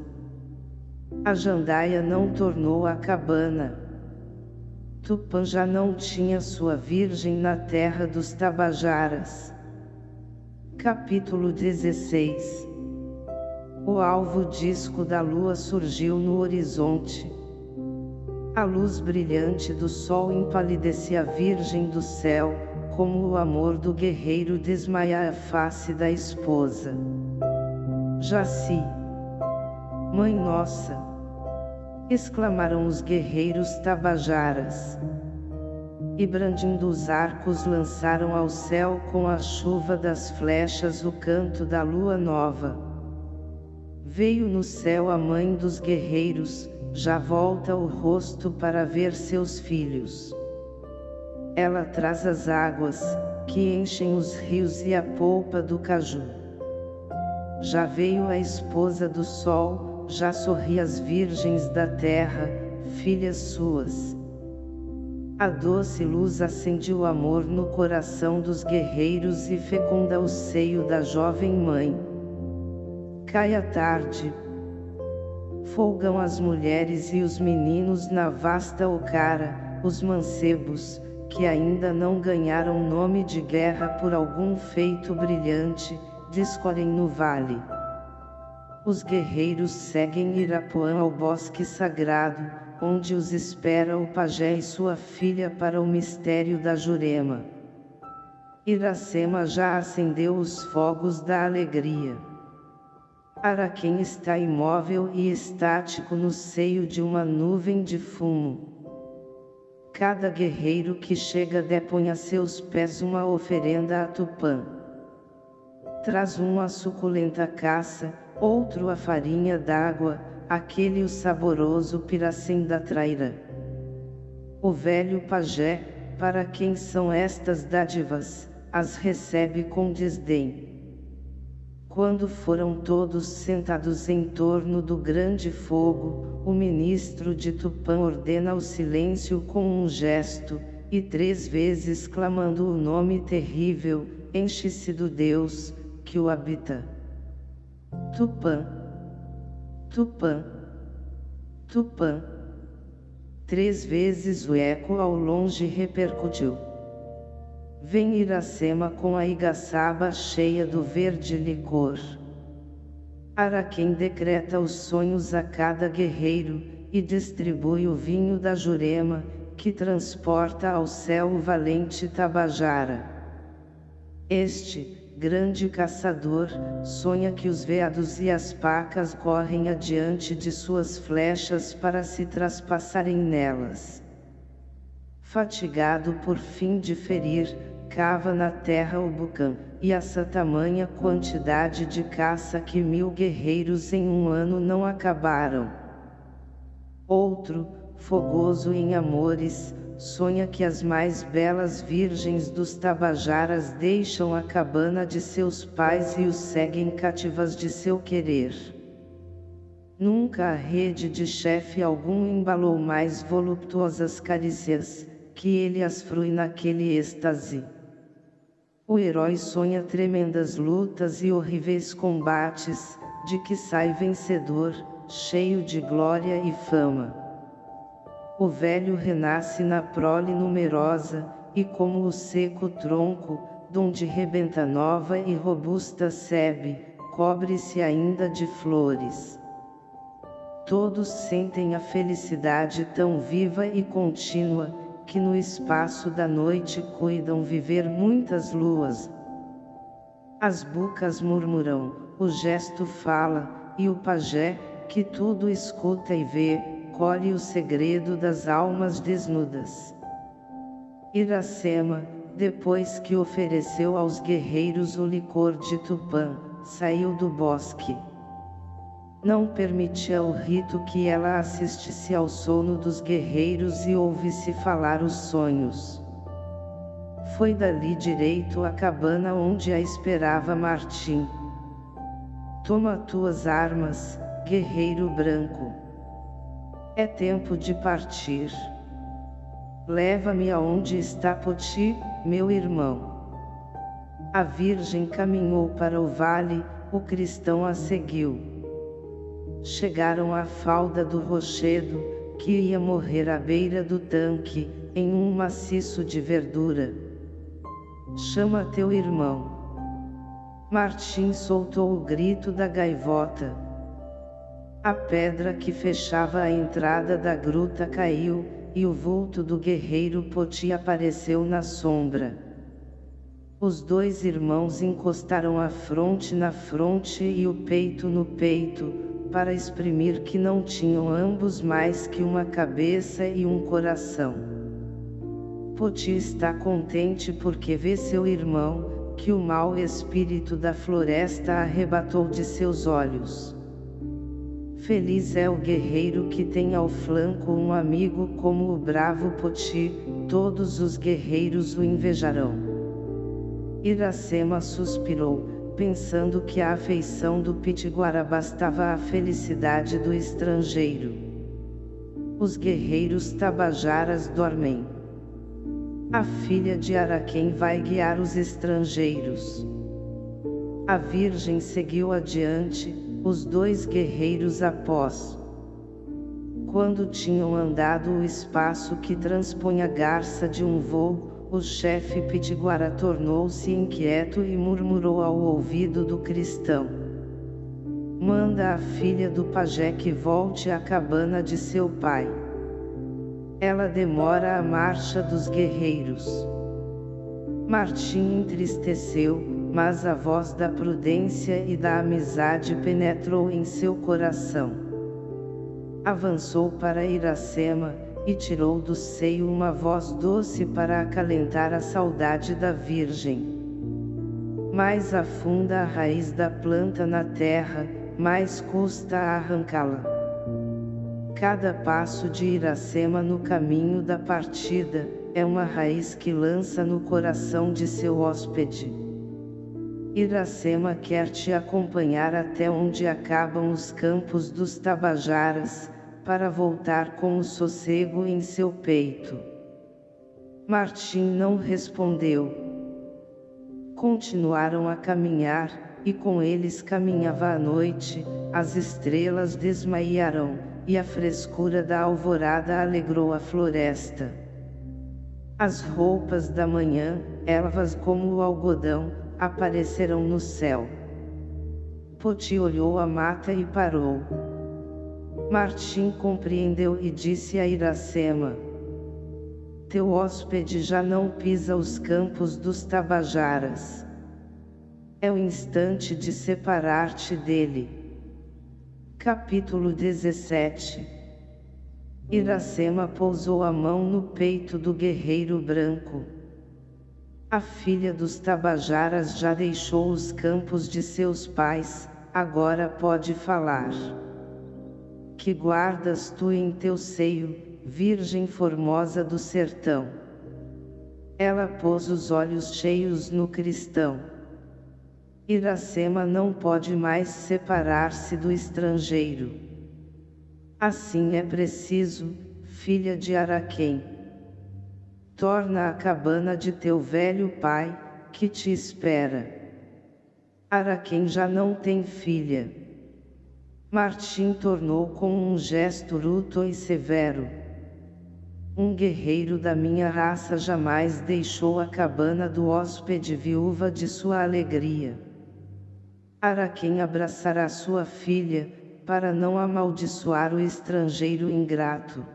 A jandaia não tornou a cabana. Tupã já não tinha sua virgem na terra dos Tabajaras. Capítulo 16 O alvo disco da lua surgiu no horizonte. A luz brilhante do sol empalidecia a virgem do céu, como o amor do guerreiro desmaia a face da esposa. Jaci. Mãe Nossa! Exclamaram os guerreiros tabajaras. E brandindo os arcos lançaram ao céu com a chuva das flechas o canto da lua nova. Veio no céu a mãe dos guerreiros, já volta o rosto para ver seus filhos. Ela traz as águas, que enchem os rios e a polpa do caju. Já veio a esposa do sol, já sorri as virgens da terra, filhas suas. A doce luz acende o amor no coração dos guerreiros e fecunda o seio da jovem mãe. Cai a tarde. Folgam as mulheres e os meninos na vasta ocara, os mancebos, que ainda não ganharam nome de guerra por algum feito brilhante, discorrem no vale. Os guerreiros seguem Irapuã ao bosque sagrado, onde os espera o pajé e sua filha para o mistério da Jurema. Iracema já acendeu os fogos da alegria. Araquém está imóvel e estático no seio de uma nuvem de fumo. Cada guerreiro que chega depõe a seus pés uma oferenda a Tupã. Traz um a suculenta caça, outro a farinha d'água, aquele o saboroso piracém da traira. O velho pajé, para quem são estas dádivas, as recebe com desdém. Quando foram todos sentados em torno do grande fogo, o ministro de Tupã ordena o silêncio com um gesto, e três vezes clamando o nome terrível, enche-se do Deus, que o habita. Tupã, Tupã, Tupã. Três vezes o eco ao longe repercutiu. Vem Iracema com a igaçaba cheia do verde licor. Araquém decreta os sonhos a cada guerreiro, e distribui o vinho da Jurema, que transporta ao céu o valente Tabajara. Este, grande caçador, sonha que os veados e as pacas correm adiante de suas flechas para se traspassarem nelas. Fatigado por fim de ferir, cava na terra o bucã, e essa tamanha quantidade de caça que mil guerreiros em um ano não acabaram. Outro, fogoso em amores, sonha que as mais belas virgens dos Tabajaras deixam a cabana de seus pais e os seguem cativas de seu querer. Nunca a rede de chefe algum embalou mais voluptuosas carícias, que ele as frui naquele êxtase. O herói sonha tremendas lutas e horríveis combates, de que sai vencedor, cheio de glória e fama. O velho renasce na prole numerosa, e como o seco tronco, donde rebenta nova e robusta sebe, cobre-se ainda de flores. Todos sentem a felicidade tão viva e contínua, que no espaço da noite cuidam viver muitas luas. As bucas murmuram, o gesto fala, e o pajé, que tudo escuta e vê, colhe o segredo das almas desnudas. Iracema, depois que ofereceu aos guerreiros o licor de Tupã, saiu do bosque não permitia o rito que ela assistisse ao sono dos guerreiros e ouvisse falar os sonhos. Foi dali direito à cabana onde a esperava Martim. Toma tuas armas, guerreiro branco. É tempo de partir. Leva-me aonde está Poti, meu irmão. A Virgem caminhou para o vale, o cristão a seguiu chegaram à falda do rochedo, que ia morrer à beira do tanque, em um maciço de verdura. Chama teu irmão. Martim soltou o grito da gaivota. A pedra que fechava a entrada da gruta caiu, e o vulto do guerreiro Poti apareceu na sombra. Os dois irmãos encostaram a fronte na fronte e o peito no peito, para exprimir que não tinham ambos mais que uma cabeça e um coração. Poti está contente porque vê seu irmão, que o mau espírito da floresta arrebatou de seus olhos. Feliz é o guerreiro que tem ao flanco um amigo como o bravo Poti, todos os guerreiros o invejarão. Iracema suspirou, pensando que a afeição do Pitiguara bastava à felicidade do estrangeiro. Os guerreiros tabajaras dormem. A filha de Araquém vai guiar os estrangeiros. A Virgem seguiu adiante, os dois guerreiros após. Quando tinham andado o espaço que transpõe a garça de um voo, o chefe pitiguara tornou-se inquieto e murmurou ao ouvido do cristão. Manda a filha do pajé que volte à cabana de seu pai. Ela demora a marcha dos guerreiros. Martim entristeceu, mas a voz da prudência e da amizade penetrou em seu coração. Avançou para Iracema, e tirou do seio uma voz doce para acalentar a saudade da Virgem. Mais afunda a raiz da planta na terra, mais custa arrancá-la. Cada passo de Iracema no caminho da partida, é uma raiz que lança no coração de seu hóspede. Iracema quer te acompanhar até onde acabam os campos dos Tabajaras, para voltar com o sossego em seu peito. Martim não respondeu. Continuaram a caminhar, e com eles caminhava a noite, as estrelas desmaiaram, e a frescura da alvorada alegrou a floresta. As roupas da manhã, ervas como o algodão, apareceram no céu. Poti olhou a mata e parou. Martim compreendeu e disse a Iracema. Teu hóspede já não pisa os campos dos Tabajaras. É o instante de separar-te dele. Capítulo 17 Iracema pousou a mão no peito do guerreiro branco. A filha dos Tabajaras já deixou os campos de seus pais, agora pode falar que guardas tu em teu seio, Virgem formosa do sertão. Ela pôs os olhos cheios no cristão. Iracema não pode mais separar-se do estrangeiro. Assim é preciso, filha de Araquém. Torna a cabana de teu velho pai, que te espera. Araquém já não tem filha. Martim tornou com um gesto bruto e severo. Um guerreiro da minha raça jamais deixou a cabana do hóspede viúva de sua alegria. Araquém abraçará sua filha, para não amaldiçoar o estrangeiro ingrato.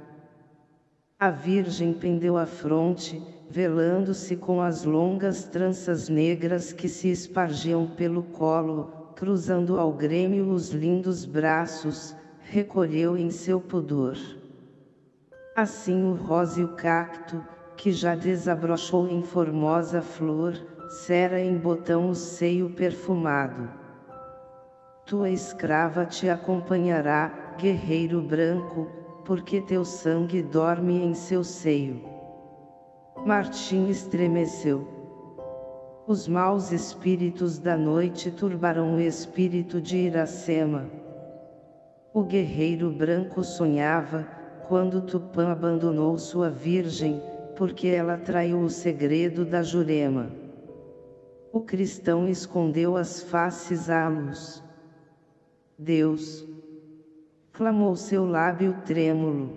A virgem pendeu a fronte, velando-se com as longas tranças negras que se espargiam pelo colo, cruzando ao grêmio os lindos braços, recolheu em seu pudor. Assim o róseo cacto, que já desabrochou em formosa flor, cera em botão o seio perfumado. Tua escrava te acompanhará, guerreiro branco, porque teu sangue dorme em seu seio. Martim estremeceu. Os maus espíritos da noite turbaram o espírito de Iracema. O guerreiro branco sonhava, quando Tupã abandonou sua virgem, porque ela traiu o segredo da Jurema. O cristão escondeu as faces à luz. Deus! Clamou seu lábio trêmulo.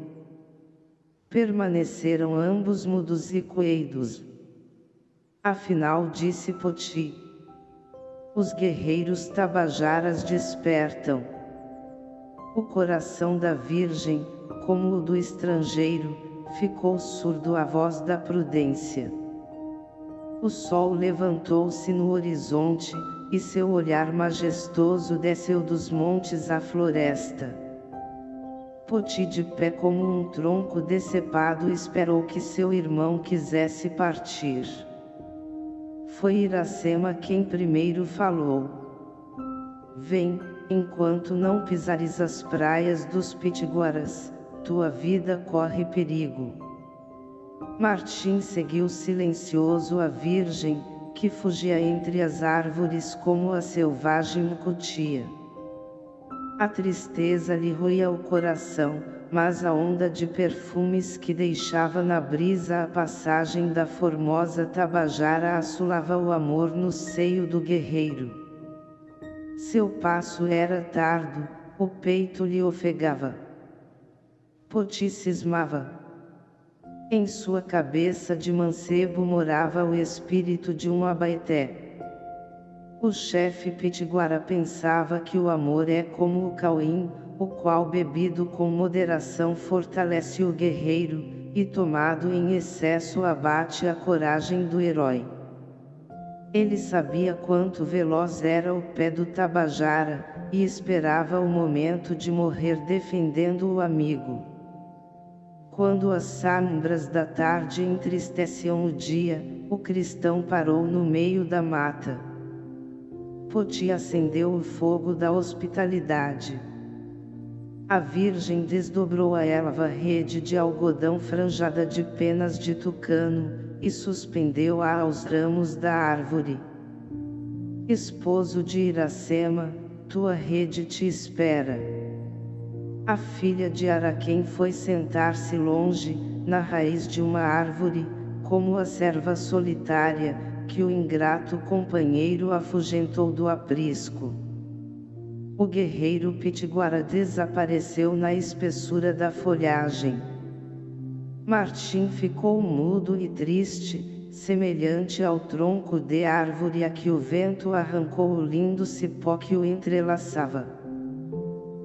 Permaneceram ambos mudos e coeidos. Afinal disse Poti. Os guerreiros tabajaras despertam. O coração da Virgem, como o do estrangeiro, ficou surdo à voz da prudência. O sol levantou-se no horizonte, e seu olhar majestoso desceu dos montes à floresta. Poti de pé como um tronco decepado esperou que seu irmão quisesse partir. Foi Iracema quem primeiro falou. Vem, enquanto não pisares as praias dos Pitiguaras, tua vida corre perigo. Martim seguiu silencioso a virgem, que fugia entre as árvores como a selvagem mucutia. A tristeza lhe roía o coração, mas a onda de perfumes que deixava na brisa a passagem da formosa Tabajara assolava o amor no seio do guerreiro. Seu passo era tardo, o peito lhe ofegava. Poti cismava. Em sua cabeça de mancebo morava o espírito de um abaeté. O chefe Pitiguara pensava que o amor é como o cauim, o qual bebido com moderação fortalece o guerreiro, e tomado em excesso abate a coragem do herói. Ele sabia quanto veloz era o pé do Tabajara, e esperava o momento de morrer defendendo o amigo. Quando as sombras da tarde entristeciam o dia, o cristão parou no meio da mata. Poti acendeu o fogo da hospitalidade. A Virgem desdobrou a elva rede de algodão franjada de penas de tucano, e suspendeu-a aos ramos da árvore. Esposo de Iracema, tua rede te espera. A filha de Araquém foi sentar-se longe, na raiz de uma árvore, como a serva solitária, que o ingrato companheiro afugentou do aprisco. O guerreiro pitiguara desapareceu na espessura da folhagem. Martim ficou mudo e triste, semelhante ao tronco de árvore a que o vento arrancou o lindo cipó que o entrelaçava.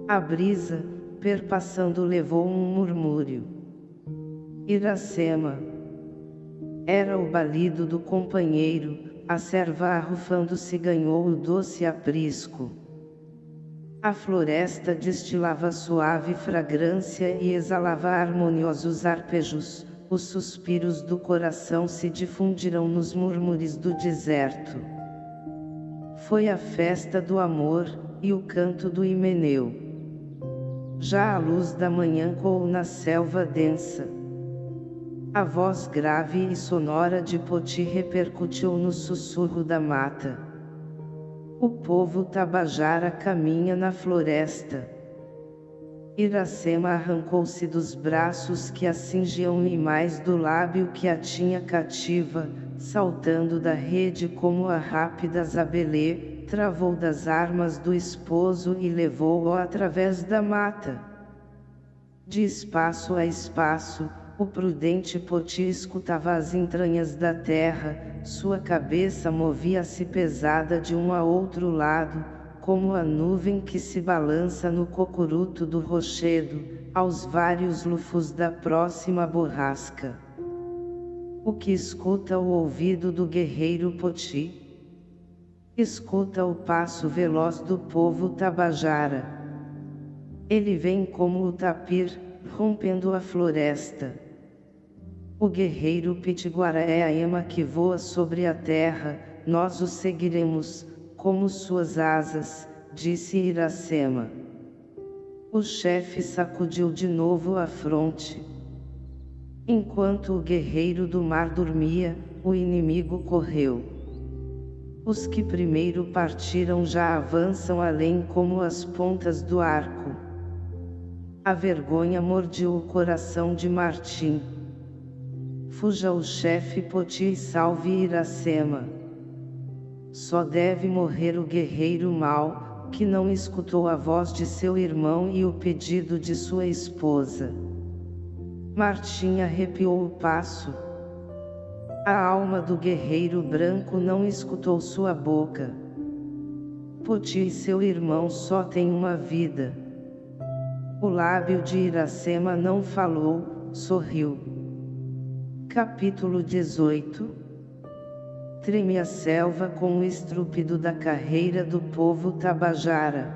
A brisa, perpassando levou um murmúrio. Iracema, era o balido do companheiro, a serva arrufando-se ganhou o doce aprisco. A floresta destilava suave fragrância e exalava harmoniosos arpejos, os suspiros do coração se difundiram nos murmúrios do deserto. Foi a festa do amor, e o canto do Himeneu. Já a luz da manhã coou na selva densa a voz grave e sonora de Poti repercutiu no sussurro da mata. O povo tabajara caminha na floresta. Iracema arrancou-se dos braços que a cingiam e mais do lábio que a tinha cativa, saltando da rede como a rápida Zabelê, travou das armas do esposo e levou-o através da mata. De espaço a espaço, o prudente Poti escutava as entranhas da terra, sua cabeça movia-se pesada de um a outro lado, como a nuvem que se balança no cocuruto do rochedo, aos vários lufos da próxima borrasca. O que escuta o ouvido do guerreiro Poti? Escuta o passo veloz do povo Tabajara. Ele vem como o tapir, rompendo a floresta. O guerreiro Pitiguara é a ema que voa sobre a terra, nós o seguiremos, como suas asas, disse Iracema. O chefe sacudiu de novo a fronte. Enquanto o guerreiro do mar dormia, o inimigo correu. Os que primeiro partiram já avançam além como as pontas do arco. A vergonha mordiu o coração de Martim. Fuja o chefe Poti e salve Iracema. Só deve morrer o guerreiro mau, que não escutou a voz de seu irmão e o pedido de sua esposa. Martim arrepiou o passo. A alma do guerreiro branco não escutou sua boca. Poti e seu irmão só têm uma vida. O lábio de Iracema não falou, sorriu. Capítulo 18 Treme a selva com o estrúpido da carreira do povo Tabajara.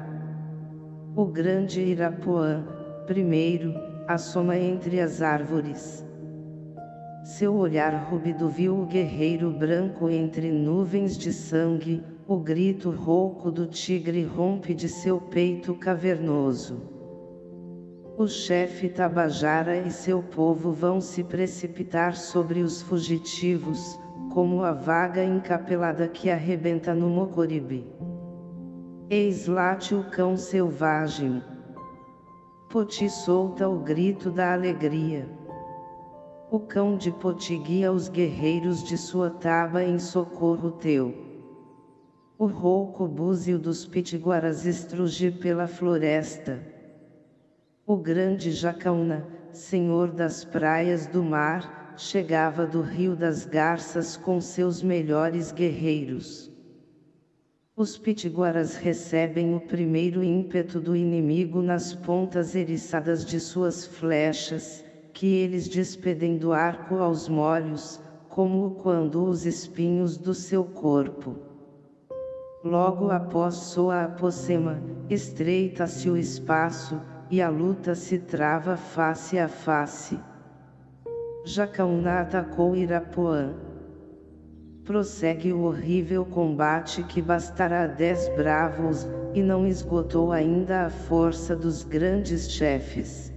O grande Irapuã, primeiro, assoma entre as árvores. Seu olhar rúbido viu o guerreiro branco entre nuvens de sangue, o grito rouco do tigre rompe de seu peito cavernoso. O chefe Tabajara e seu povo vão se precipitar sobre os fugitivos, como a vaga encapelada que arrebenta no Mocoribe. Eis late o cão selvagem. Poti solta o grito da alegria. O cão de Poti guia os guerreiros de sua taba em socorro teu. O rouco búzio dos pitiguaras estruge pela floresta. O grande Jacaúna, senhor das praias do mar, chegava do Rio das Garças com seus melhores guerreiros. Os pitiguaras recebem o primeiro ímpeto do inimigo nas pontas eriçadas de suas flechas, que eles despedem do arco aos molhos, como quando os espinhos do seu corpo. Logo após soa a pocema, estreita-se o espaço, e a luta se trava face a face. Jacaúna atacou Irapuã. Prossegue o horrível combate que bastará dez bravos, e não esgotou ainda a força dos grandes chefes.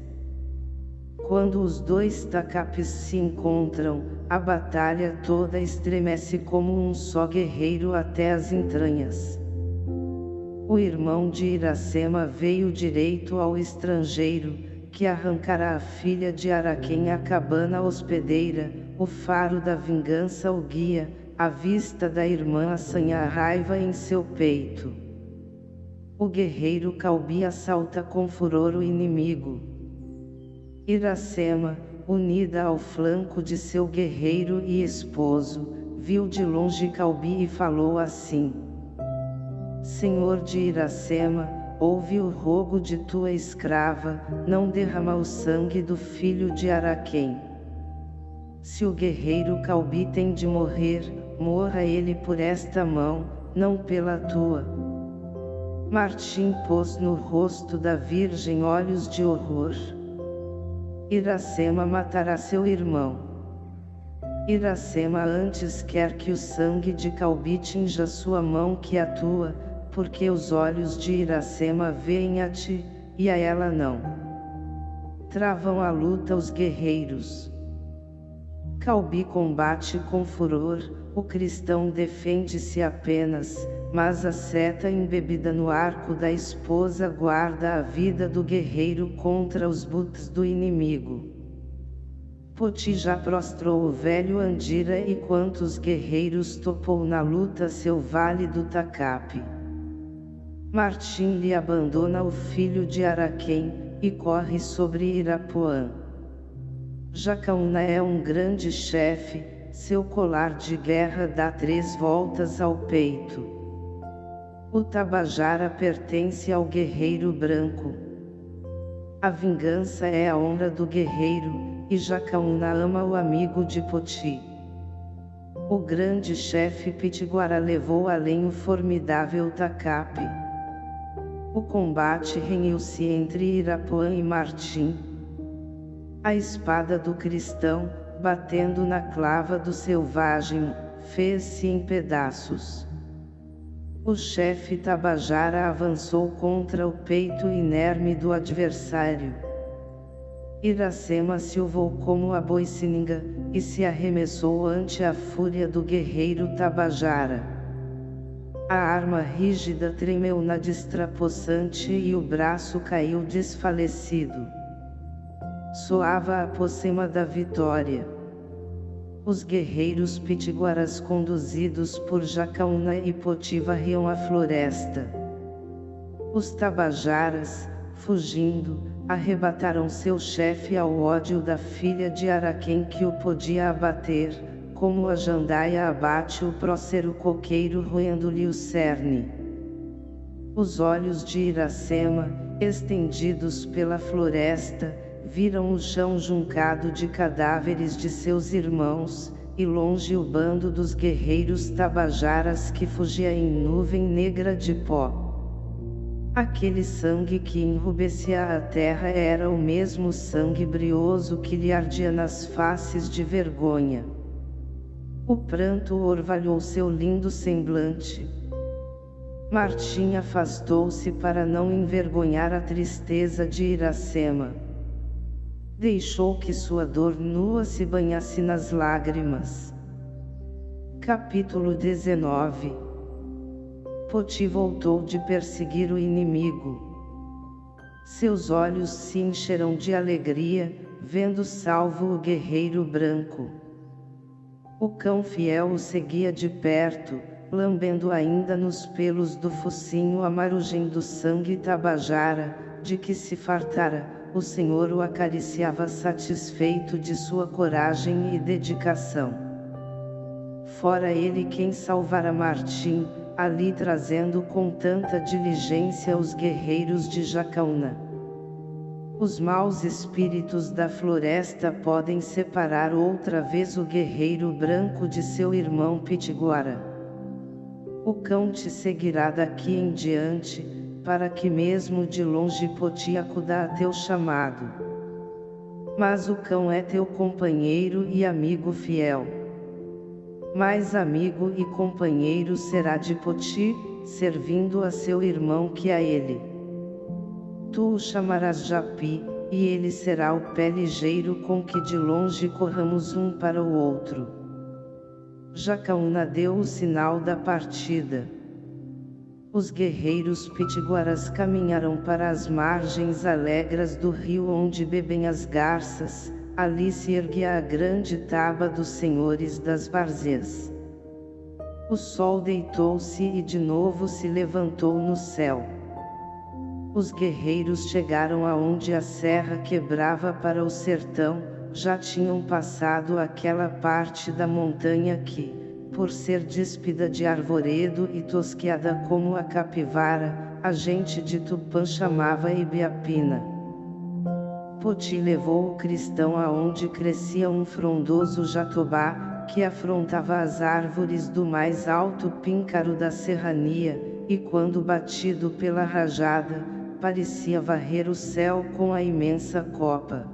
Quando os dois tacapes se encontram, a batalha toda estremece como um só guerreiro até as entranhas. O irmão de Iracema veio direito ao estrangeiro, que arrancará a filha de Araquém a cabana hospedeira, o faro da vingança o guia, a vista da irmã assanha a raiva em seu peito. O guerreiro Calbi assalta com furor o inimigo. Iracema, unida ao flanco de seu guerreiro e esposo, viu de longe Calbi e falou assim. Senhor de Iracema, ouve o rogo de tua escrava, não derrama o sangue do filho de Araquém. Se o guerreiro Calbi tem de morrer, morra ele por esta mão, não pela tua. Martim pôs no rosto da virgem olhos de horror. Iracema matará seu irmão. Iracema antes quer que o sangue de Calbi tinja sua mão que a tua, porque os olhos de Iracema veem a ti, e a ela não. Travam a luta os guerreiros. Calbi combate com furor, o cristão defende-se apenas, mas a seta embebida no arco da esposa guarda a vida do guerreiro contra os buts do inimigo. Poti já prostrou o velho Andira e quantos guerreiros topou na luta seu vale do Tacape. Martim lhe abandona o filho de Araquém, e corre sobre Irapuã. Jacaúna é um grande chefe, seu colar de guerra dá três voltas ao peito. O Tabajara pertence ao guerreiro branco. A vingança é a honra do guerreiro, e Jacaúna ama o amigo de Poti. O grande chefe Pitiguara levou além o formidável Tacape. O combate renhiu-se entre Irapuã e Martim. A espada do cristão, batendo na clava do selvagem, fez-se em pedaços. O chefe Tabajara avançou contra o peito inerme do adversário. Iracema se ovou como a boicininga, e se arremessou ante a fúria do guerreiro Tabajara. A arma rígida tremeu na destrapossante e o braço caiu desfalecido. Soava a pocema da vitória. Os guerreiros pitiguaras conduzidos por Jacaúna e Poti varriam a floresta. Os tabajaras, fugindo, arrebataram seu chefe ao ódio da filha de Araquém que o podia abater, como a jandaia abate o prócero coqueiro roendo-lhe o cerne. Os olhos de Iracema, estendidos pela floresta, viram o chão juncado de cadáveres de seus irmãos, e longe o bando dos guerreiros tabajaras que fugia em nuvem negra de pó. Aquele sangue que enrubescia a terra era o mesmo sangue brioso que lhe ardia nas faces de vergonha. O pranto orvalhou seu lindo semblante. Martim afastou-se para não envergonhar a tristeza de Iracema. Deixou que sua dor nua se banhasse nas lágrimas. Capítulo 19 Poti voltou de perseguir o inimigo. Seus olhos se encheram de alegria, vendo salvo o guerreiro branco. O cão fiel o seguia de perto, lambendo ainda nos pelos do focinho a marugem do sangue tabajara, de que se fartara, o Senhor o acariciava satisfeito de sua coragem e dedicação. Fora ele quem salvara Martim, ali trazendo com tanta diligência os guerreiros de Jacaúna. Os maus espíritos da floresta podem separar outra vez o guerreiro branco de seu irmão Pitiguara. O cão te seguirá daqui em diante, para que mesmo de longe Poti acuda a teu chamado. Mas o cão é teu companheiro e amigo fiel. Mais amigo e companheiro será de Poti, servindo a seu irmão que a ele. Tu o chamarás Japi, e ele será o pé ligeiro com que de longe corramos um para o outro. Jacaúna deu o sinal da partida. Os guerreiros pitiguaras caminharam para as margens alegres do rio onde bebem as garças, ali se erguia a grande taba dos senhores das várzeas. O sol deitou-se e de novo se levantou no céu. Os guerreiros chegaram aonde a serra quebrava para o sertão, já tinham passado aquela parte da montanha que, por ser despida de arvoredo e tosqueada como a capivara, a gente de Tupã chamava Ibiapina. Poti levou o cristão aonde crescia um frondoso jatobá, que afrontava as árvores do mais alto píncaro da serrania, e quando batido pela rajada, parecia varrer o céu com a imensa copa.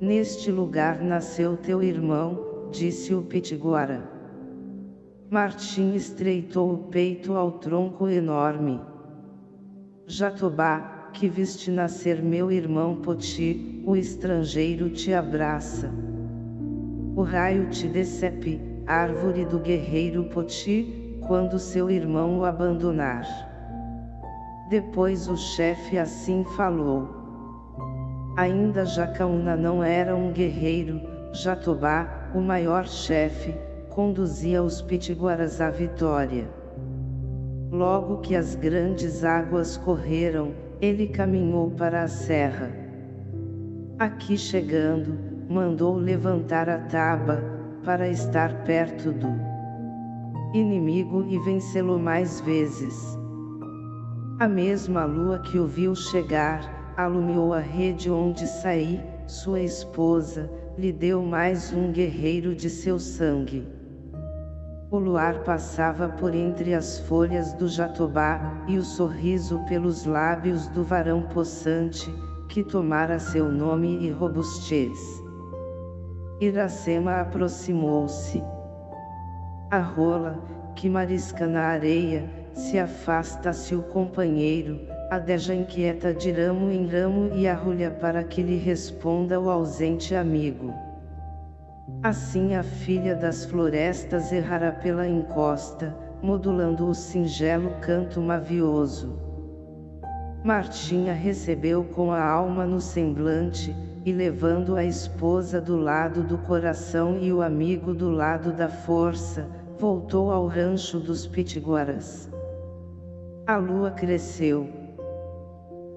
Neste lugar nasceu teu irmão, disse o Pitiguara. Martim estreitou o peito ao tronco enorme. Jatobá, que viste nascer meu irmão Poti, o estrangeiro te abraça. O raio te decepe, árvore do guerreiro Poti, quando seu irmão o abandonar. Depois o chefe assim falou. Ainda Jacaúna não era um guerreiro, Jatobá, o maior chefe, conduzia os pitiguaras à vitória. Logo que as grandes águas correram, ele caminhou para a serra. Aqui chegando, mandou levantar a taba, para estar perto do inimigo e vencê-lo mais vezes. A mesma lua que o viu chegar, alumiou a rede onde saí, sua esposa, lhe deu mais um guerreiro de seu sangue. O luar passava por entre as folhas do jatobá, e o sorriso pelos lábios do varão possante, que tomara seu nome e robustez. Iracema aproximou-se. A rola, que marisca na areia, se afasta-se o companheiro, adeja inquieta de ramo em ramo e arrulha para que lhe responda o ausente amigo. Assim a filha das florestas errara pela encosta, modulando o singelo canto mavioso. Martinha recebeu com a alma no semblante, e levando a esposa do lado do coração e o amigo do lado da força, voltou ao rancho dos pitiguaras. A lua cresceu.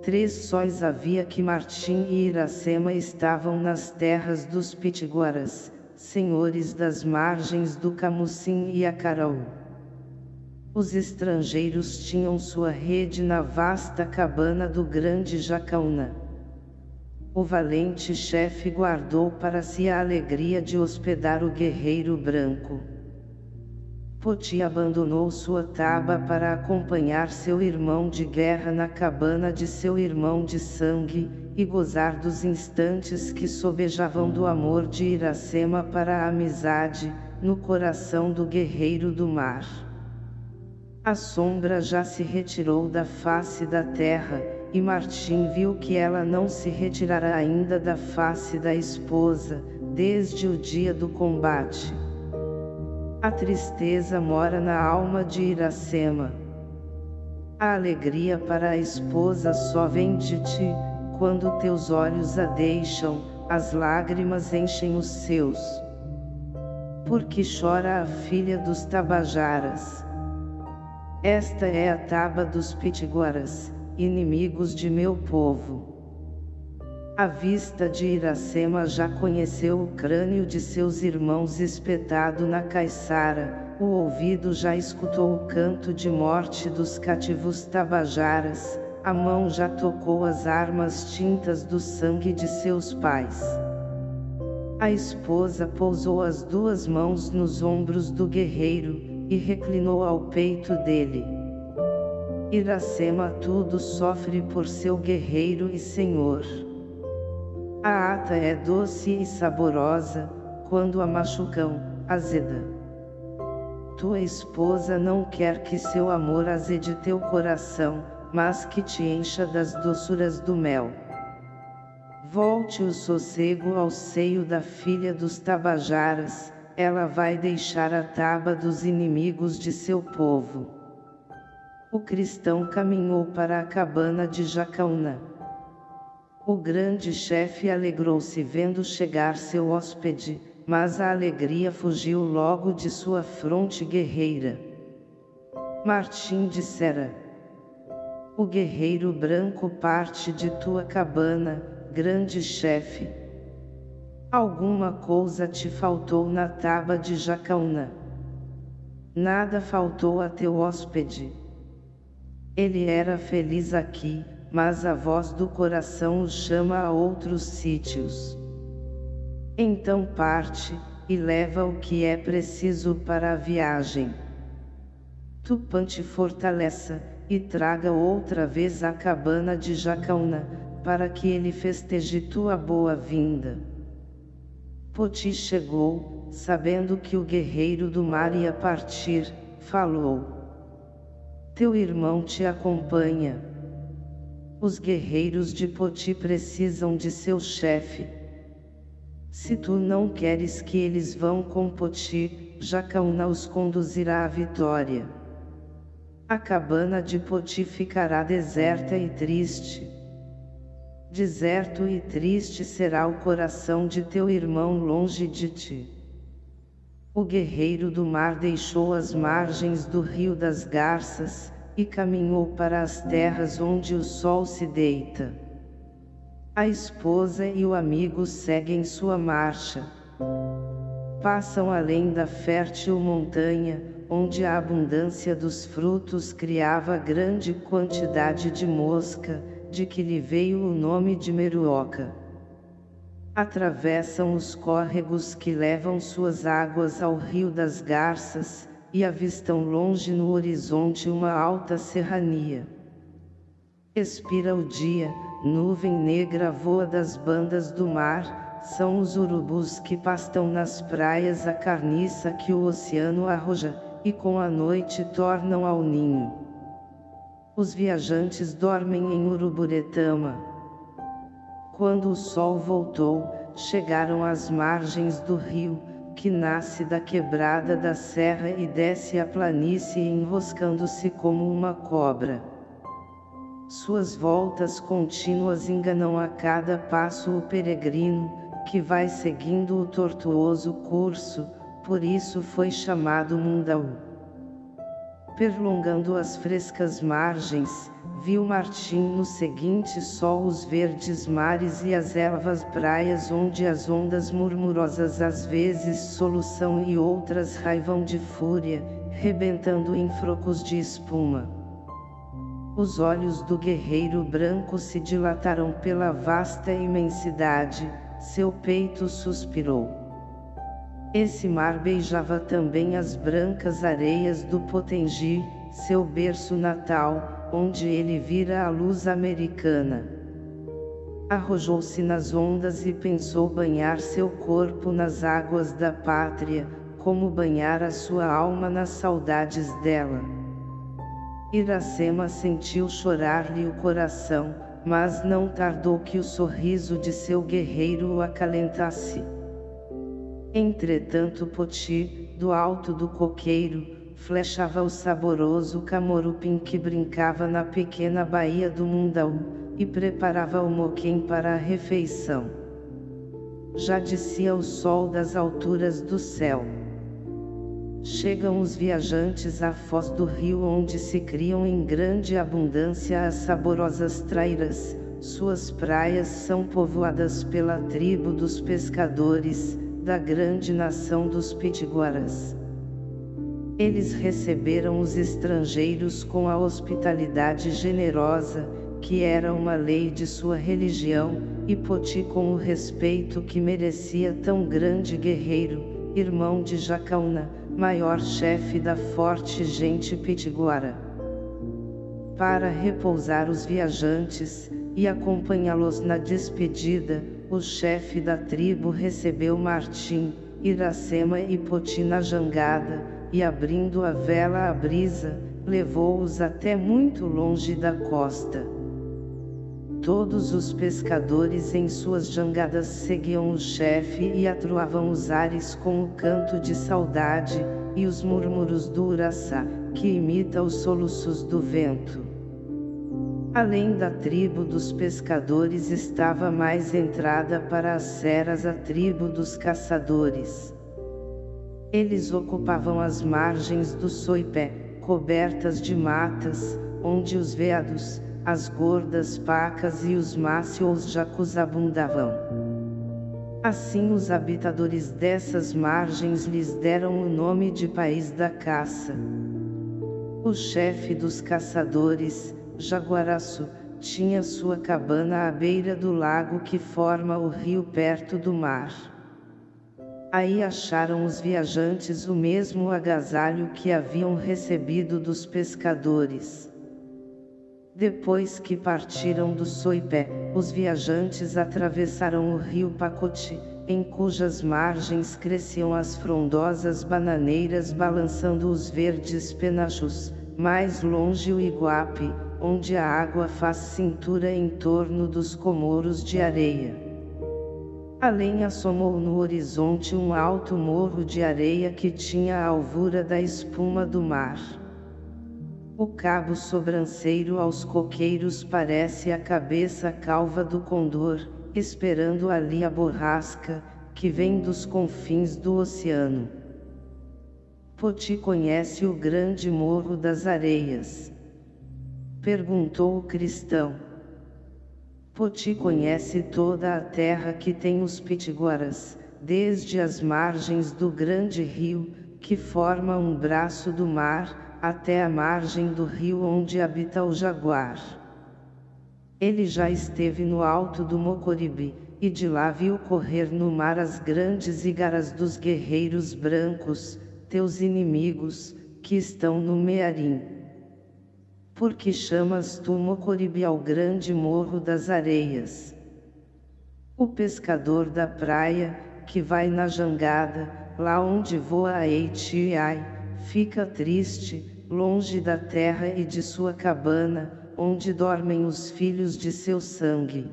Três sóis havia que Martim e Iracema estavam nas terras dos pitiguaras, senhores das margens do Camucim e Acaraú. Os estrangeiros tinham sua rede na vasta cabana do grande Jacaúna. O valente chefe guardou para si a alegria de hospedar o guerreiro branco. Poti abandonou sua taba para acompanhar seu irmão de guerra na cabana de seu irmão de sangue, e gozar dos instantes que sobejavam do amor de Iracema para a amizade, no coração do guerreiro do mar. A sombra já se retirou da face da terra, e Martim viu que ela não se retirara ainda da face da esposa, desde o dia do combate. A tristeza mora na alma de Iracema. A alegria para a esposa só vem de ti, quando teus olhos a deixam, as lágrimas enchem os seus. Porque chora a filha dos Tabajaras. Esta é a taba dos Pitiguaras, inimigos de meu povo. A vista de Iracema já conheceu o crânio de seus irmãos espetado na caiçara, o ouvido já escutou o canto de morte dos cativos tabajaras, a mão já tocou as armas tintas do sangue de seus pais. A esposa pousou as duas mãos nos ombros do guerreiro, e reclinou ao peito dele. Iracema tudo sofre por seu guerreiro e senhor. A ata é doce e saborosa, quando a machucam, azeda. Tua esposa não quer que seu amor azede teu coração, mas que te encha das doçuras do mel. Volte o sossego ao seio da filha dos Tabajaras, ela vai deixar a taba dos inimigos de seu povo. O cristão caminhou para a cabana de Jacaúna. O grande chefe alegrou-se vendo chegar seu hóspede, mas a alegria fugiu logo de sua fronte guerreira. Martim dissera: O guerreiro branco parte de tua cabana, grande chefe. Alguma coisa te faltou na taba de Jacaúna. Nada faltou a teu hóspede. Ele era feliz aqui, mas a voz do coração os chama a outros sítios. Então parte, e leva o que é preciso para a viagem. Tupã te fortaleça, e traga outra vez a cabana de Jacaúna, para que ele festeje tua boa-vinda. Poti chegou, sabendo que o guerreiro do mar ia partir, falou. Teu irmão te acompanha. Os guerreiros de Poti precisam de seu chefe. Se tu não queres que eles vão com Poti, Jacaúna os conduzirá à vitória. A cabana de Poti ficará deserta e triste. Deserto e triste será o coração de teu irmão longe de ti. O guerreiro do mar deixou as margens do rio das garças, e caminhou para as terras onde o sol se deita. A esposa e o amigo seguem sua marcha. Passam além da fértil montanha, onde a abundância dos frutos criava grande quantidade de mosca, de que lhe veio o nome de Meruoca. Atravessam os córregos que levam suas águas ao rio das garças, e avistam longe no horizonte uma alta serrania. Expira o dia, nuvem negra voa das bandas do mar, são os urubus que pastam nas praias a carniça que o oceano arroja, e com a noite tornam ao ninho. Os viajantes dormem em Uruburetama. Quando o sol voltou, chegaram às margens do rio, que nasce da quebrada da serra e desce a planície enroscando-se como uma cobra. Suas voltas contínuas enganam a cada passo o peregrino, que vai seguindo o tortuoso curso, por isso foi chamado Mundaú. Perlongando as frescas margens, viu Martim no seguinte sol os verdes mares e as ervas praias onde as ondas murmurosas às vezes solução e outras raivam de fúria, rebentando em frocos de espuma. Os olhos do guerreiro branco se dilataram pela vasta imensidade, seu peito suspirou. Esse mar beijava também as brancas areias do Potengi, seu berço natal, onde ele vira a luz americana. Arrojou-se nas ondas e pensou banhar seu corpo nas águas da pátria, como banhar a sua alma nas saudades dela. Iracema sentiu chorar-lhe o coração, mas não tardou que o sorriso de seu guerreiro o acalentasse. Entretanto Poti, do alto do coqueiro, flechava o saboroso camorupim que brincava na pequena baía do Mundaú, e preparava o moquém para a refeição. Já descia o sol das alturas do céu. Chegam os viajantes à foz do rio onde se criam em grande abundância as saborosas trairas, suas praias são povoadas pela tribo dos pescadores, da grande nação dos pitiguaras. Eles receberam os estrangeiros com a hospitalidade generosa, que era uma lei de sua religião, e Poti com o respeito que merecia tão grande guerreiro, irmão de Jacaúna, maior chefe da forte gente pitiguara. Para repousar os viajantes, e acompanhá-los na despedida, o chefe da tribo recebeu Martim, Iracema e Poti na jangada, e abrindo a vela à brisa, levou-os até muito longe da costa. Todos os pescadores em suas jangadas seguiam o chefe e atruavam os ares com o canto de saudade, e os murmúrios do uraçá, que imita os soluços do vento. Além da tribo dos pescadores estava mais entrada para as seras a tribo dos caçadores. Eles ocupavam as margens do Soipé, cobertas de matas, onde os veados, as gordas pacas e os mácios jacus abundavam. Assim os habitadores dessas margens lhes deram o nome de País da Caça. O chefe dos caçadores, Jaguaraçu, tinha sua cabana à beira do lago que forma o rio perto do mar. Aí acharam os viajantes o mesmo agasalho que haviam recebido dos pescadores. Depois que partiram do Soipé, os viajantes atravessaram o rio Pacote, em cujas margens cresciam as frondosas bananeiras balançando os verdes penachos, mais longe o Iguape, onde a água faz cintura em torno dos comoros de areia. Além assomou no horizonte um alto morro de areia que tinha a alvura da espuma do mar. O cabo sobranceiro aos coqueiros parece a cabeça calva do condor, esperando ali a borrasca, que vem dos confins do oceano. Poti conhece o grande morro das areias. Perguntou o cristão. Poti conhece toda a terra que tem os pitiguaras, desde as margens do grande rio, que forma um braço do mar, até a margem do rio onde habita o jaguar. Ele já esteve no alto do Mocoribe, e de lá viu correr no mar as grandes igaras dos guerreiros brancos, teus inimigos, que estão no Mearim. Por que chamas tu Mocoribe ao grande morro das areias? O pescador da praia, que vai na jangada, lá onde voa a Eitiai, fica triste, longe da terra e de sua cabana, onde dormem os filhos de seu sangue.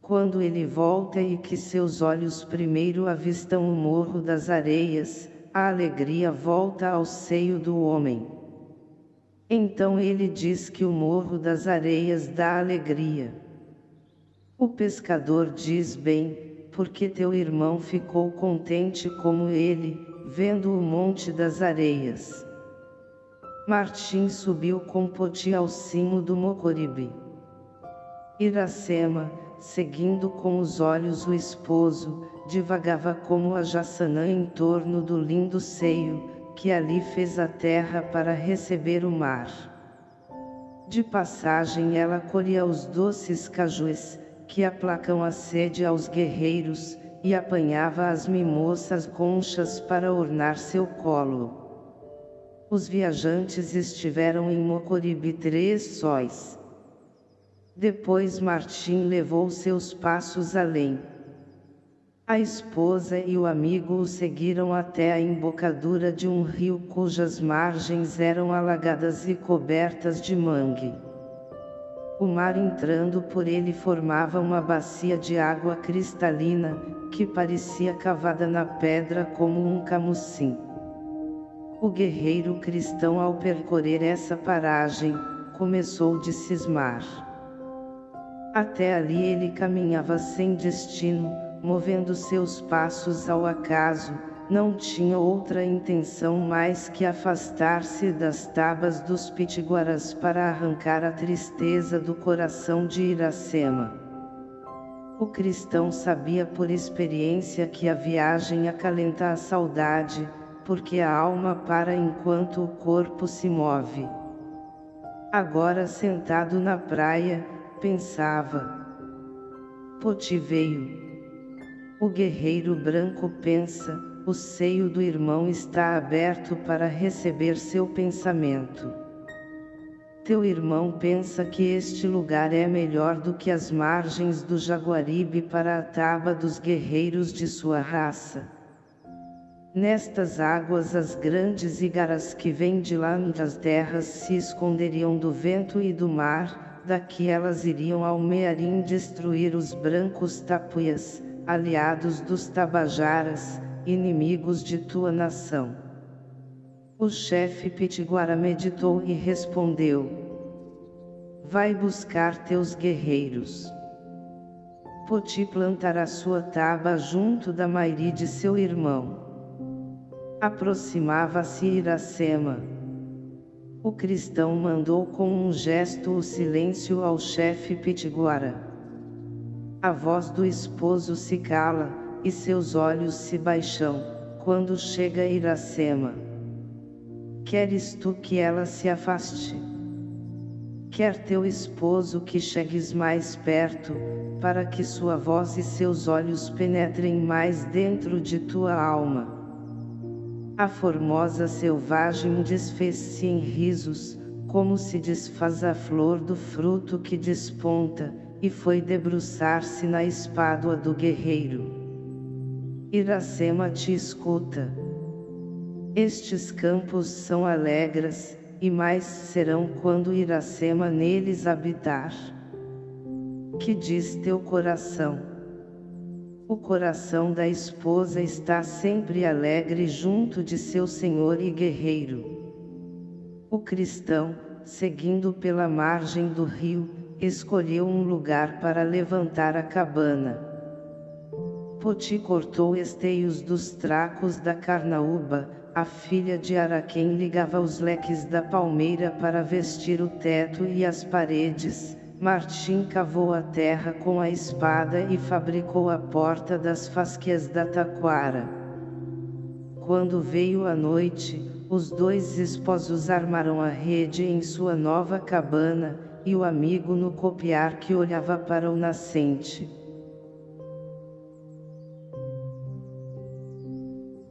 Quando ele volta e que seus olhos primeiro avistam o morro das areias, a alegria volta ao seio do homem. Então ele diz que o morro das areias dá alegria. O pescador diz bem, porque teu irmão ficou contente como ele, vendo o monte das areias. Martim subiu com Poti ao cimo do Mocoribe. Iracema, seguindo com os olhos o esposo, divagava como a jaçanã em torno do lindo seio, que ali fez a terra para receber o mar. De passagem ela colhia os doces cajus, que aplacam a sede aos guerreiros, e apanhava as mimoças conchas para ornar seu colo. Os viajantes estiveram em Mocoribe três sóis. Depois Martim levou seus passos além. A esposa e o amigo o seguiram até a embocadura de um rio cujas margens eram alagadas e cobertas de mangue. O mar entrando por ele formava uma bacia de água cristalina, que parecia cavada na pedra como um camucim. O guerreiro cristão ao percorrer essa paragem, começou de cismar. Até ali ele caminhava sem destino, movendo seus passos ao acaso, não tinha outra intenção mais que afastar-se das tabas dos pitiguaras para arrancar a tristeza do coração de Iracema. O cristão sabia por experiência que a viagem acalenta a saudade, porque a alma para enquanto o corpo se move. Agora sentado na praia, pensava. Poti veio. O guerreiro branco pensa, o seio do irmão está aberto para receber seu pensamento. Teu irmão pensa que este lugar é melhor do que as margens do Jaguaribe para a taba dos guerreiros de sua raça. Nestas águas as grandes igaras que vêm de lá das terras se esconderiam do vento e do mar, daqui elas iriam ao Mearim destruir os brancos tapuias, aliados dos Tabajaras, inimigos de tua nação. O chefe Pitiguara meditou e respondeu. Vai buscar teus guerreiros. Poti plantará sua taba junto da Mairi de seu irmão. Aproximava-se Iracema. O cristão mandou com um gesto o silêncio ao chefe Pitiguara. A voz do esposo se cala, e seus olhos se baixam, quando chega Iracema. Queres tu que ela se afaste? Quer teu esposo que chegues mais perto, para que sua voz e seus olhos penetrem mais dentro de tua alma. A formosa selvagem desfez-se em risos, como se desfaz a flor do fruto que desponta, e foi debruçar-se na espádua do guerreiro. Iracema te escuta. Estes campos são alegres, e mais serão quando Iracema neles habitar. Que diz teu coração? O coração da esposa está sempre alegre junto de seu senhor e guerreiro. O cristão, seguindo pela margem do rio, escolheu um lugar para levantar a cabana. Poti cortou esteios dos tracos da carnaúba, a filha de Araquém ligava os leques da palmeira para vestir o teto e as paredes, Martim cavou a terra com a espada e fabricou a porta das fasquias da taquara. Quando veio a noite, os dois esposos armaram a rede em sua nova cabana, e o amigo no copiar que olhava para o nascente.